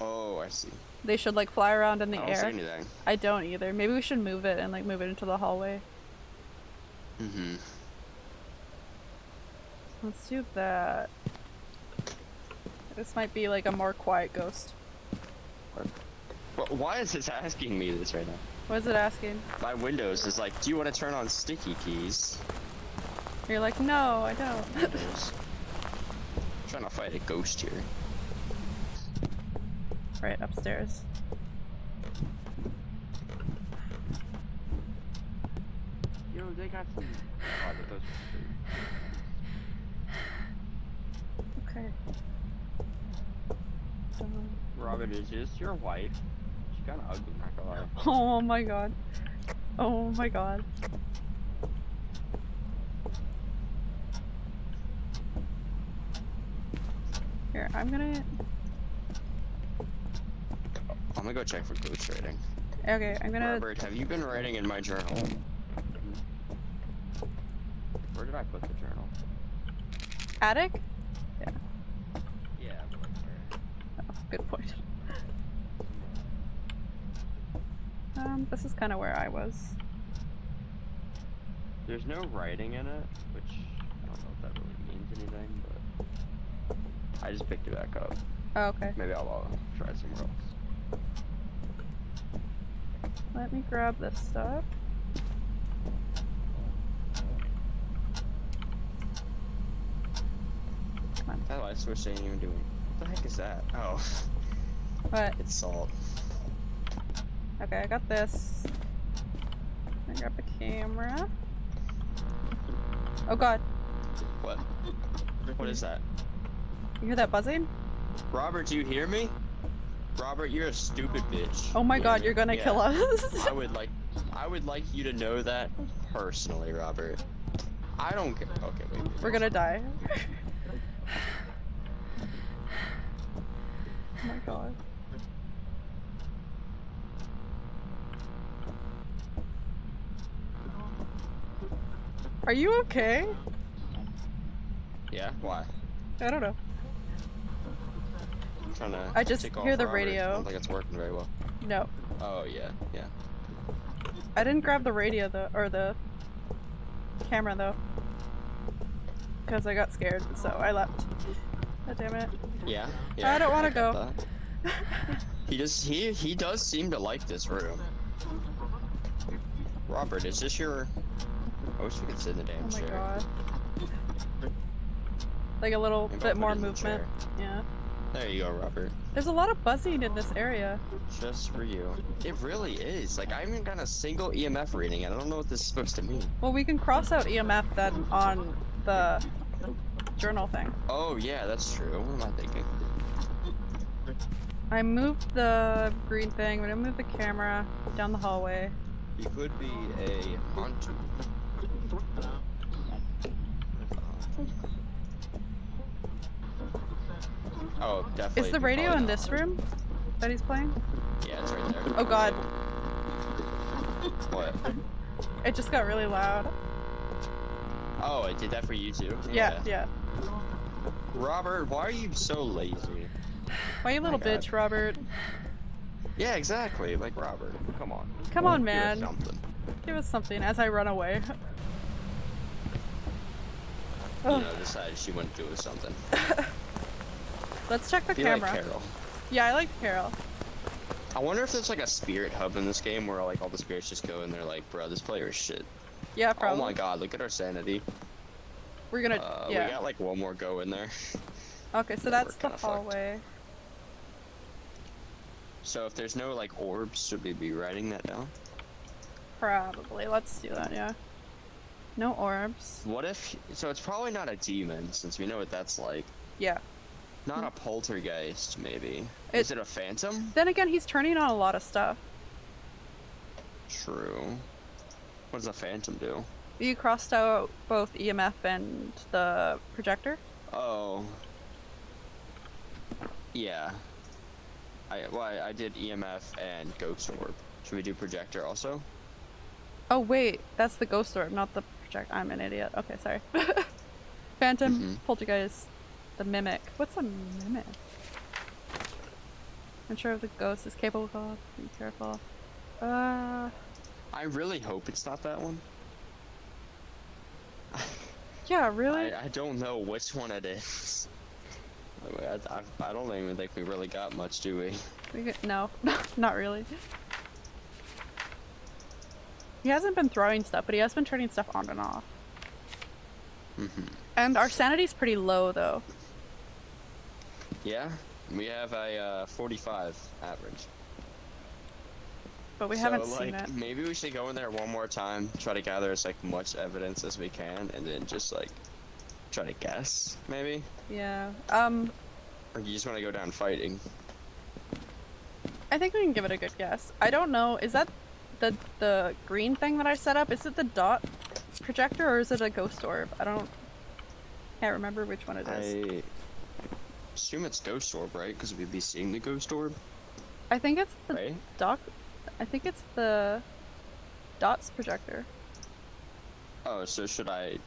Oh, I see. they should like fly around in the I don't see air. anything. I don't either. Maybe we should move it and like move it into the hallway. Mm-hmm. Let's do that. This might be like a more quiet ghost. Well, why is this asking me this right now? What is it asking? My Windows is like, do you want to turn on sticky keys? You're like, no, I don't. Windows. trying to fight a ghost here. right upstairs. Yo, they got some. Oh, but those were Okay. Done. Robert, is this your wife? She's kind of ugly, not gonna lie. Oh my god. Oh my god. Here, I'm gonna. I'm gonna go check for ghost writing. Okay, I'm gonna. Robert, have you been writing in my journal? Where did I put the journal? Attic? Yeah, but like where? Oh, good point. Um, this is kind of where I was. There's no writing in it, which I don't know if that really means anything, but I just picked it back up. Oh, okay. Maybe I'll uh, try somewhere else. Let me grab this stuff. That light switch ain't even doing What the heck is that? Oh, What? it's salt. Okay, I got this. I grab the camera. Oh god, What? What is that? You hear that buzzing? Robert, do you hear me? Robert, you're a stupid bitch. Oh my You god, you're gonna Yeah. kill us. I would like, I would like you to know that personally, Robert. I don't care. Okay, wait. wait, We're gonna die. oh my god. Are you okay? Yeah. Why? I don't know. Trying to. I just hear the Robert. I radio. don't think it's working very well. No. Oh yeah, yeah. I didn't grab the radio though, or the camera though. Because I got scared, so I left. God damn it. Yeah. yeah I don't wanna go. He just he he does seem to like this room. Robert, is this your? I wish we could sit in the damn Oh my chair. god. Like a little Maybe bit more it in the movement. Yeah. There you go, Robert. There's a lot of buzzing in this area. Just for you. It really is. Like I haven't got a single EMF reading, and I don't know what this is supposed to mean. Well, we can cross out EMF then on the journal thing. Oh yeah, that's true. What am I thinking? I moved the green thing, I'm gonna move the camera down the hallway. He could be a hunter. Oh, definitely. Is the radio in this room that he's playing? Yeah, it's right there. Oh god, What? it just got really loud. Oh, it did that for you too? Yeah, yeah. Robert, why are you so lazy? Why you little bitch, Robert? Yeah, exactly. Like Robert. Come on. Come on, man. Give us. Something. Give us something as I run away. You know, decided she wouldn't do something. Let's check the camera. like Carol. yeah, I like Carol. I wonder if there's like a spirit hub in this game where like all the spirits just go and they're like, bro, this player is shit. Yeah, probably. Oh my god, look at our sanity. We're gonna. Uh, yeah. We got like one more go in there. Okay, so that's the kinda fucked. hallway. So if there's no like orbs, should we be writing that down? Probably. Let's do that. Yeah. No orbs. What if? So it's probably not a demon, since we know what that's like. Yeah. Not a poltergeist, maybe. It- Is it a phantom? Then again, he's turning on a lot of stuff. True. What does a phantom do? You crossed out both EMF and the projector. Oh. Yeah. I well, I, I did EMF and ghost orb. Should we do projector also? Oh wait, that's the ghost orb, not the project. I'm an idiot. Okay, sorry. Phantom, Mhm. poltergeist, the mimic. What's a mimic? I'm sure the ghost is capable of. Be careful. Uh, I really hope it's not that one. yeah, really. I, I don't know which one it is. I, I, I don't even think we really got much, do we? We no, not really. He hasn't been throwing stuff, but he has been turning stuff on and off. Mm-hmm. And our sanity's pretty low, though. Yeah, we have a uh, 45 average. But we so, haven't like, seen it. Maybe we should go in there one more time, try to gather as like much evidence as we can, and then just like try to guess, maybe. Yeah. Um, Or you just want to go down fighting? I think we can give it a good guess. I don't know. Is that the the green thing that I set up? Is it the dot projector or is it a ghost orb? I don't. Can't remember which one it is. I assume it's ghost orb, right? Because we'd be seeing the ghost orb, I think it's the right? dot. I think it's the dots projector. Oh, so should I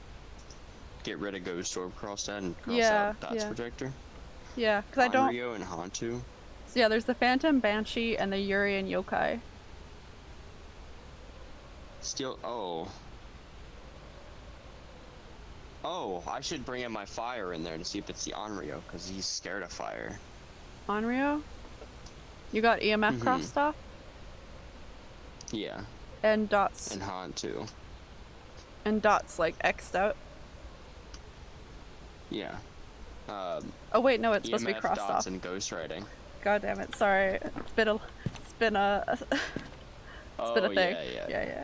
get rid of ghost orb, cross that, and cross Yeah, out dots yeah. projector? Yeah, because I don't. Onryo and Hantu. So yeah, there's the Phantom, Banshee, and the Yurei and Yokai. Still, oh. Oh, I should bring in my fire in there to see if it's the Onryo, because he's scared of fire. Onryo. You got EMF Mhm. crossed off Yeah, and dots and Hantu. and dots like X'd out. Yeah. um, Oh wait, no, it's supposed to be EMF crossed dots off. and ghostwriting. God damn it, sorry. It's been a, it's been a, it's oh been a thing. yeah, yeah. yeah, yeah.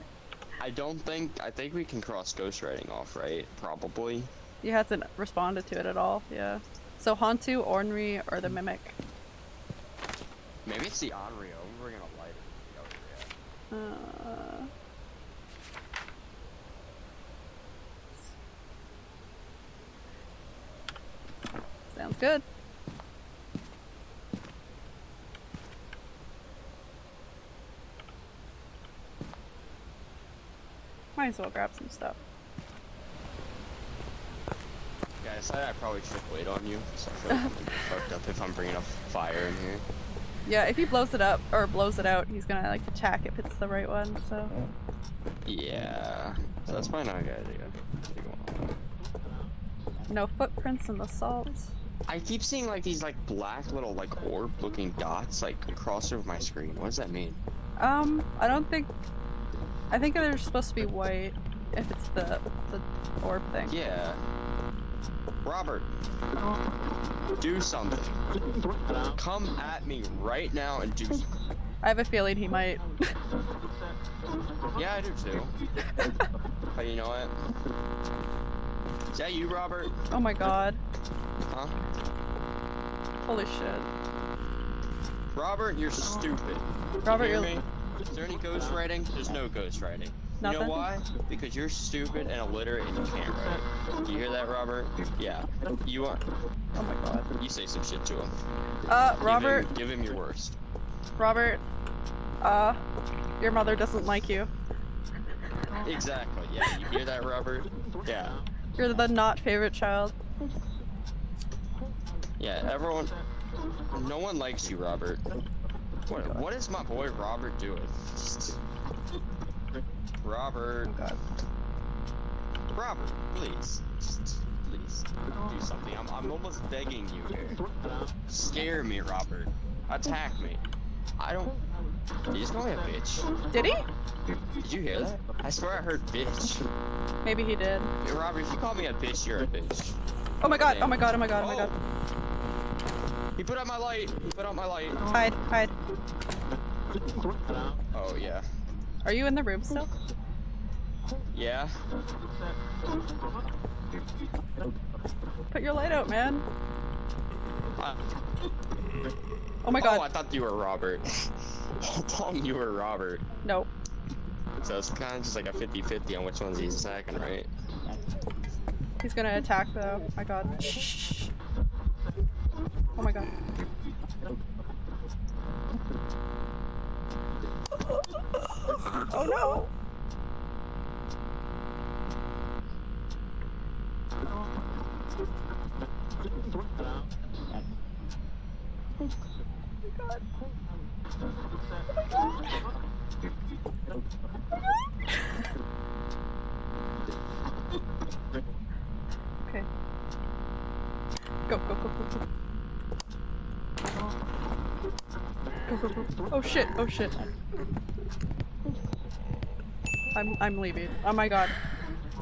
I don't think I think we can cross ghostwriting off, right? Probably. He hasn't responded to it at all. Yeah. So Hantu, Ornery, or the Mimic. Maybe it's the Onryo. I'm bringing a lighter. Oh, yeah. Uh, sounds good. Might as well grab some stuff. Yeah, I decided I probably should wait on you. So I feel like I'm gonna get fucked up if I'm bringing a fire in here. Yeah, if he blows it up or blows it out, he's gonna like attack if it's the right one. So Yeah. So that's probably not a good idea. no footprints in the salt. I keep seeing like these like black little like orb looking dots like across over my screen. What does that mean? Um, I don't think. I think they're supposed to be white if it's the the orb thing. Yeah. Robert. Do something. Come at me right now and do something. I have a feeling he might. Yeah, I do too. but you know what? Is that you, Robert? Oh my god. Huh? Holy shit. Robert, you're stupid. Robert, you me? Is there any ghostwriting? There's no ghostwriting. You know why? Because you're stupid and illiterate and you can't write. Do you hear that, Robert? Yeah. You are. Oh my god. You say some shit to him. Uh, Give him- Robert, Give him, your worst. Robert. Uh, your mother doesn't like you. Exactly. Yeah. You hear that, Robert? Yeah. You're the not favorite child. Yeah. Everyone. No one likes you, Robert. What, what is my boy Robert doing? Robert. Robert, please. Just, please. Do something. I'm, I'm almost begging you here. Scare me, Robert. Attack me. I don't. Did you just call me a bitch? Did he? Did you hear that? I swear I heard bitch. Maybe he did. Hey, Robert, if you call me a bitch, you're a bitch. Oh my god, oh my god, oh my god, oh my god. Oh. He put out my light. He put out my light. Hide, hide. Oh, yeah. Are you in the room still? Yeah. Put your light out, man. Uh, Oh my god. Oh, I thought you were Robert. I thought you were Robert. No. So it's kind of just like a 50-50 on which one's he's attacking, right? He's gonna attack though. Oh my god. Shh. Oh my god. Oh no! Oh oh okay. Go, go, go, go, go. Go, go, go. Oh shit, oh shit. I'm I'm leaving. Oh my god.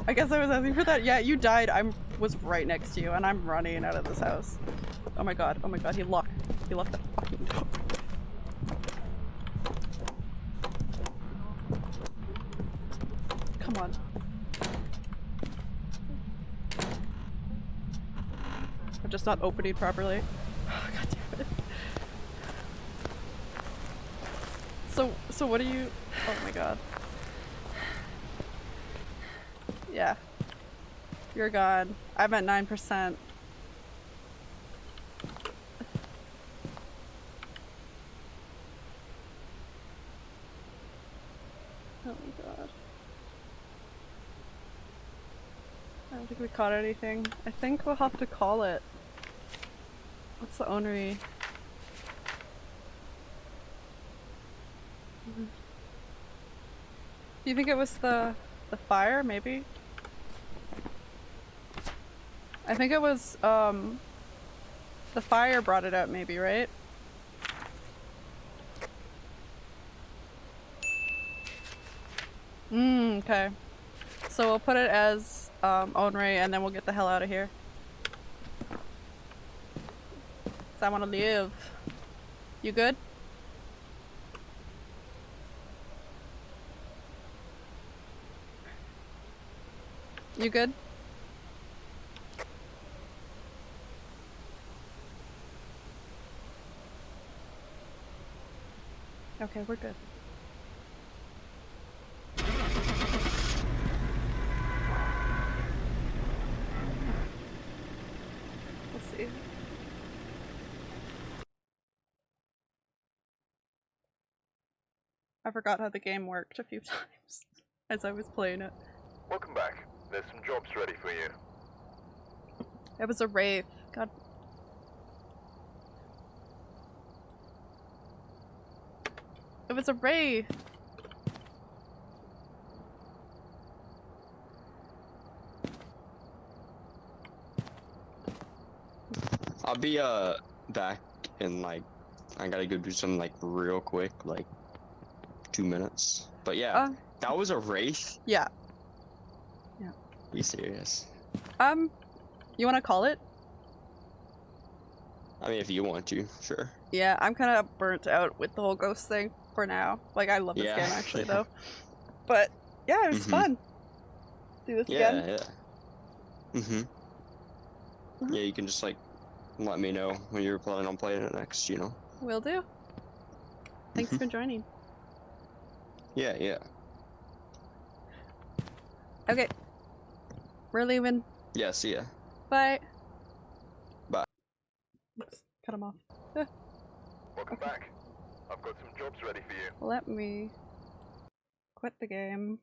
I guess I was asking for that. Yeah, you died. I'm was right next to you and I'm running out of this house. Oh my god, oh my god, he locked he locked the fucking door. Come on. I'm just not opening properly. God damn it. So, so what do you? Oh my god. Yeah. You're gone. I'm at 9%. Oh my god. I don't think we caught anything. I think we'll have to call it. What's the onery? Do you think it was the the fire, maybe? I think it was um the fire brought it out maybe, right? Mm, okay. So we'll put it as um Onray and then we'll get the hell out of here. I want to live. You good? You good? Okay, we're good. I forgot how the game worked a few times as I was playing it. Welcome back. There's some jobs ready for you. It was a wraith. God. It was a wraith. I'll be uh back in like I gotta go do something like real quick, like two minutes. But yeah, Uh, that was a race. yeah. Be serious. Um, you want to call it? I mean, if you want to, sure. Yeah, I'm kind of burnt out with the whole ghost thing for now. Like, I love this Yeah. game actually, though. But yeah, it was Mhm. fun. Do this Yeah, again. yeah. Mhm. Mhm. Yeah, you can just like let me know when you're planning on playing it next. You know. Will do. Thanks Mhm. for joining. Yeah, yeah. Okay. We're leaving. Yeah. See ya. Bye. Bye. Oops, cut him off. Welcome back. I've got some jobs ready for you. Let me quit the game.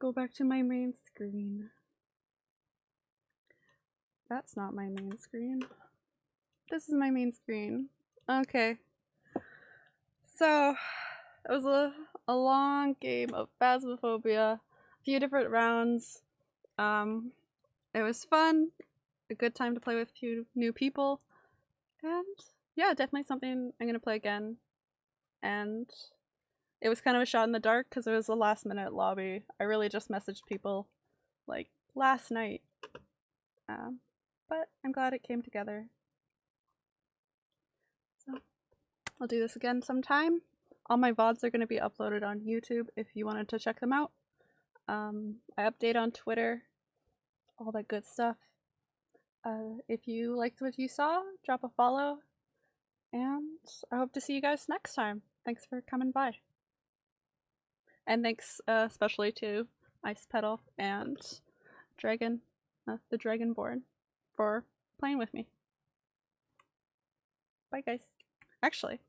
Go back to my main screen. That's not my main screen. This is my main screen. Okay. So, it was a, a long game of Phasmophobia, a few different rounds. Um, it was fun, a good time to play with a few new people, and yeah, definitely something I'm gonna play again and it was kind of a shot in the dark because it was a last minute lobby. I really just messaged people like last night. Um, but I'm glad it came together. So I'll do this again sometime. All my VODs are going to be uploaded on YouTube if you wanted to check them out. Um, I update on Twitter, all that good stuff. Uh, if you liked what you saw, drop a follow. And I hope to see you guys next time. Thanks for coming by. And thanks uh, especially to Ice Petal and Dragon, uh, the Dragonborn, for playing with me. Bye, guys. Actually,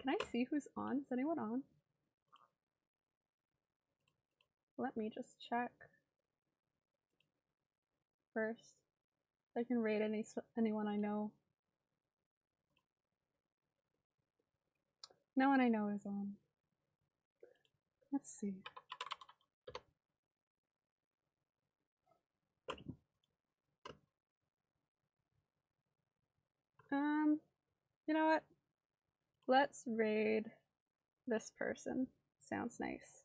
can I see who's on? Is anyone on? Let me just check first. I can raid any anyone I know. No one I know is on. Let's see. Um, you know what? Let's raid this person. Sounds nice.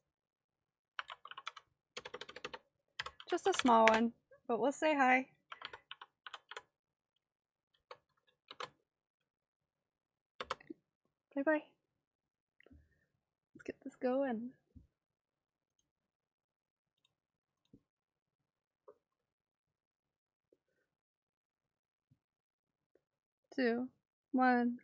Just a small one, but we'll say hi. Bye bye. Let's get this going. Two, one.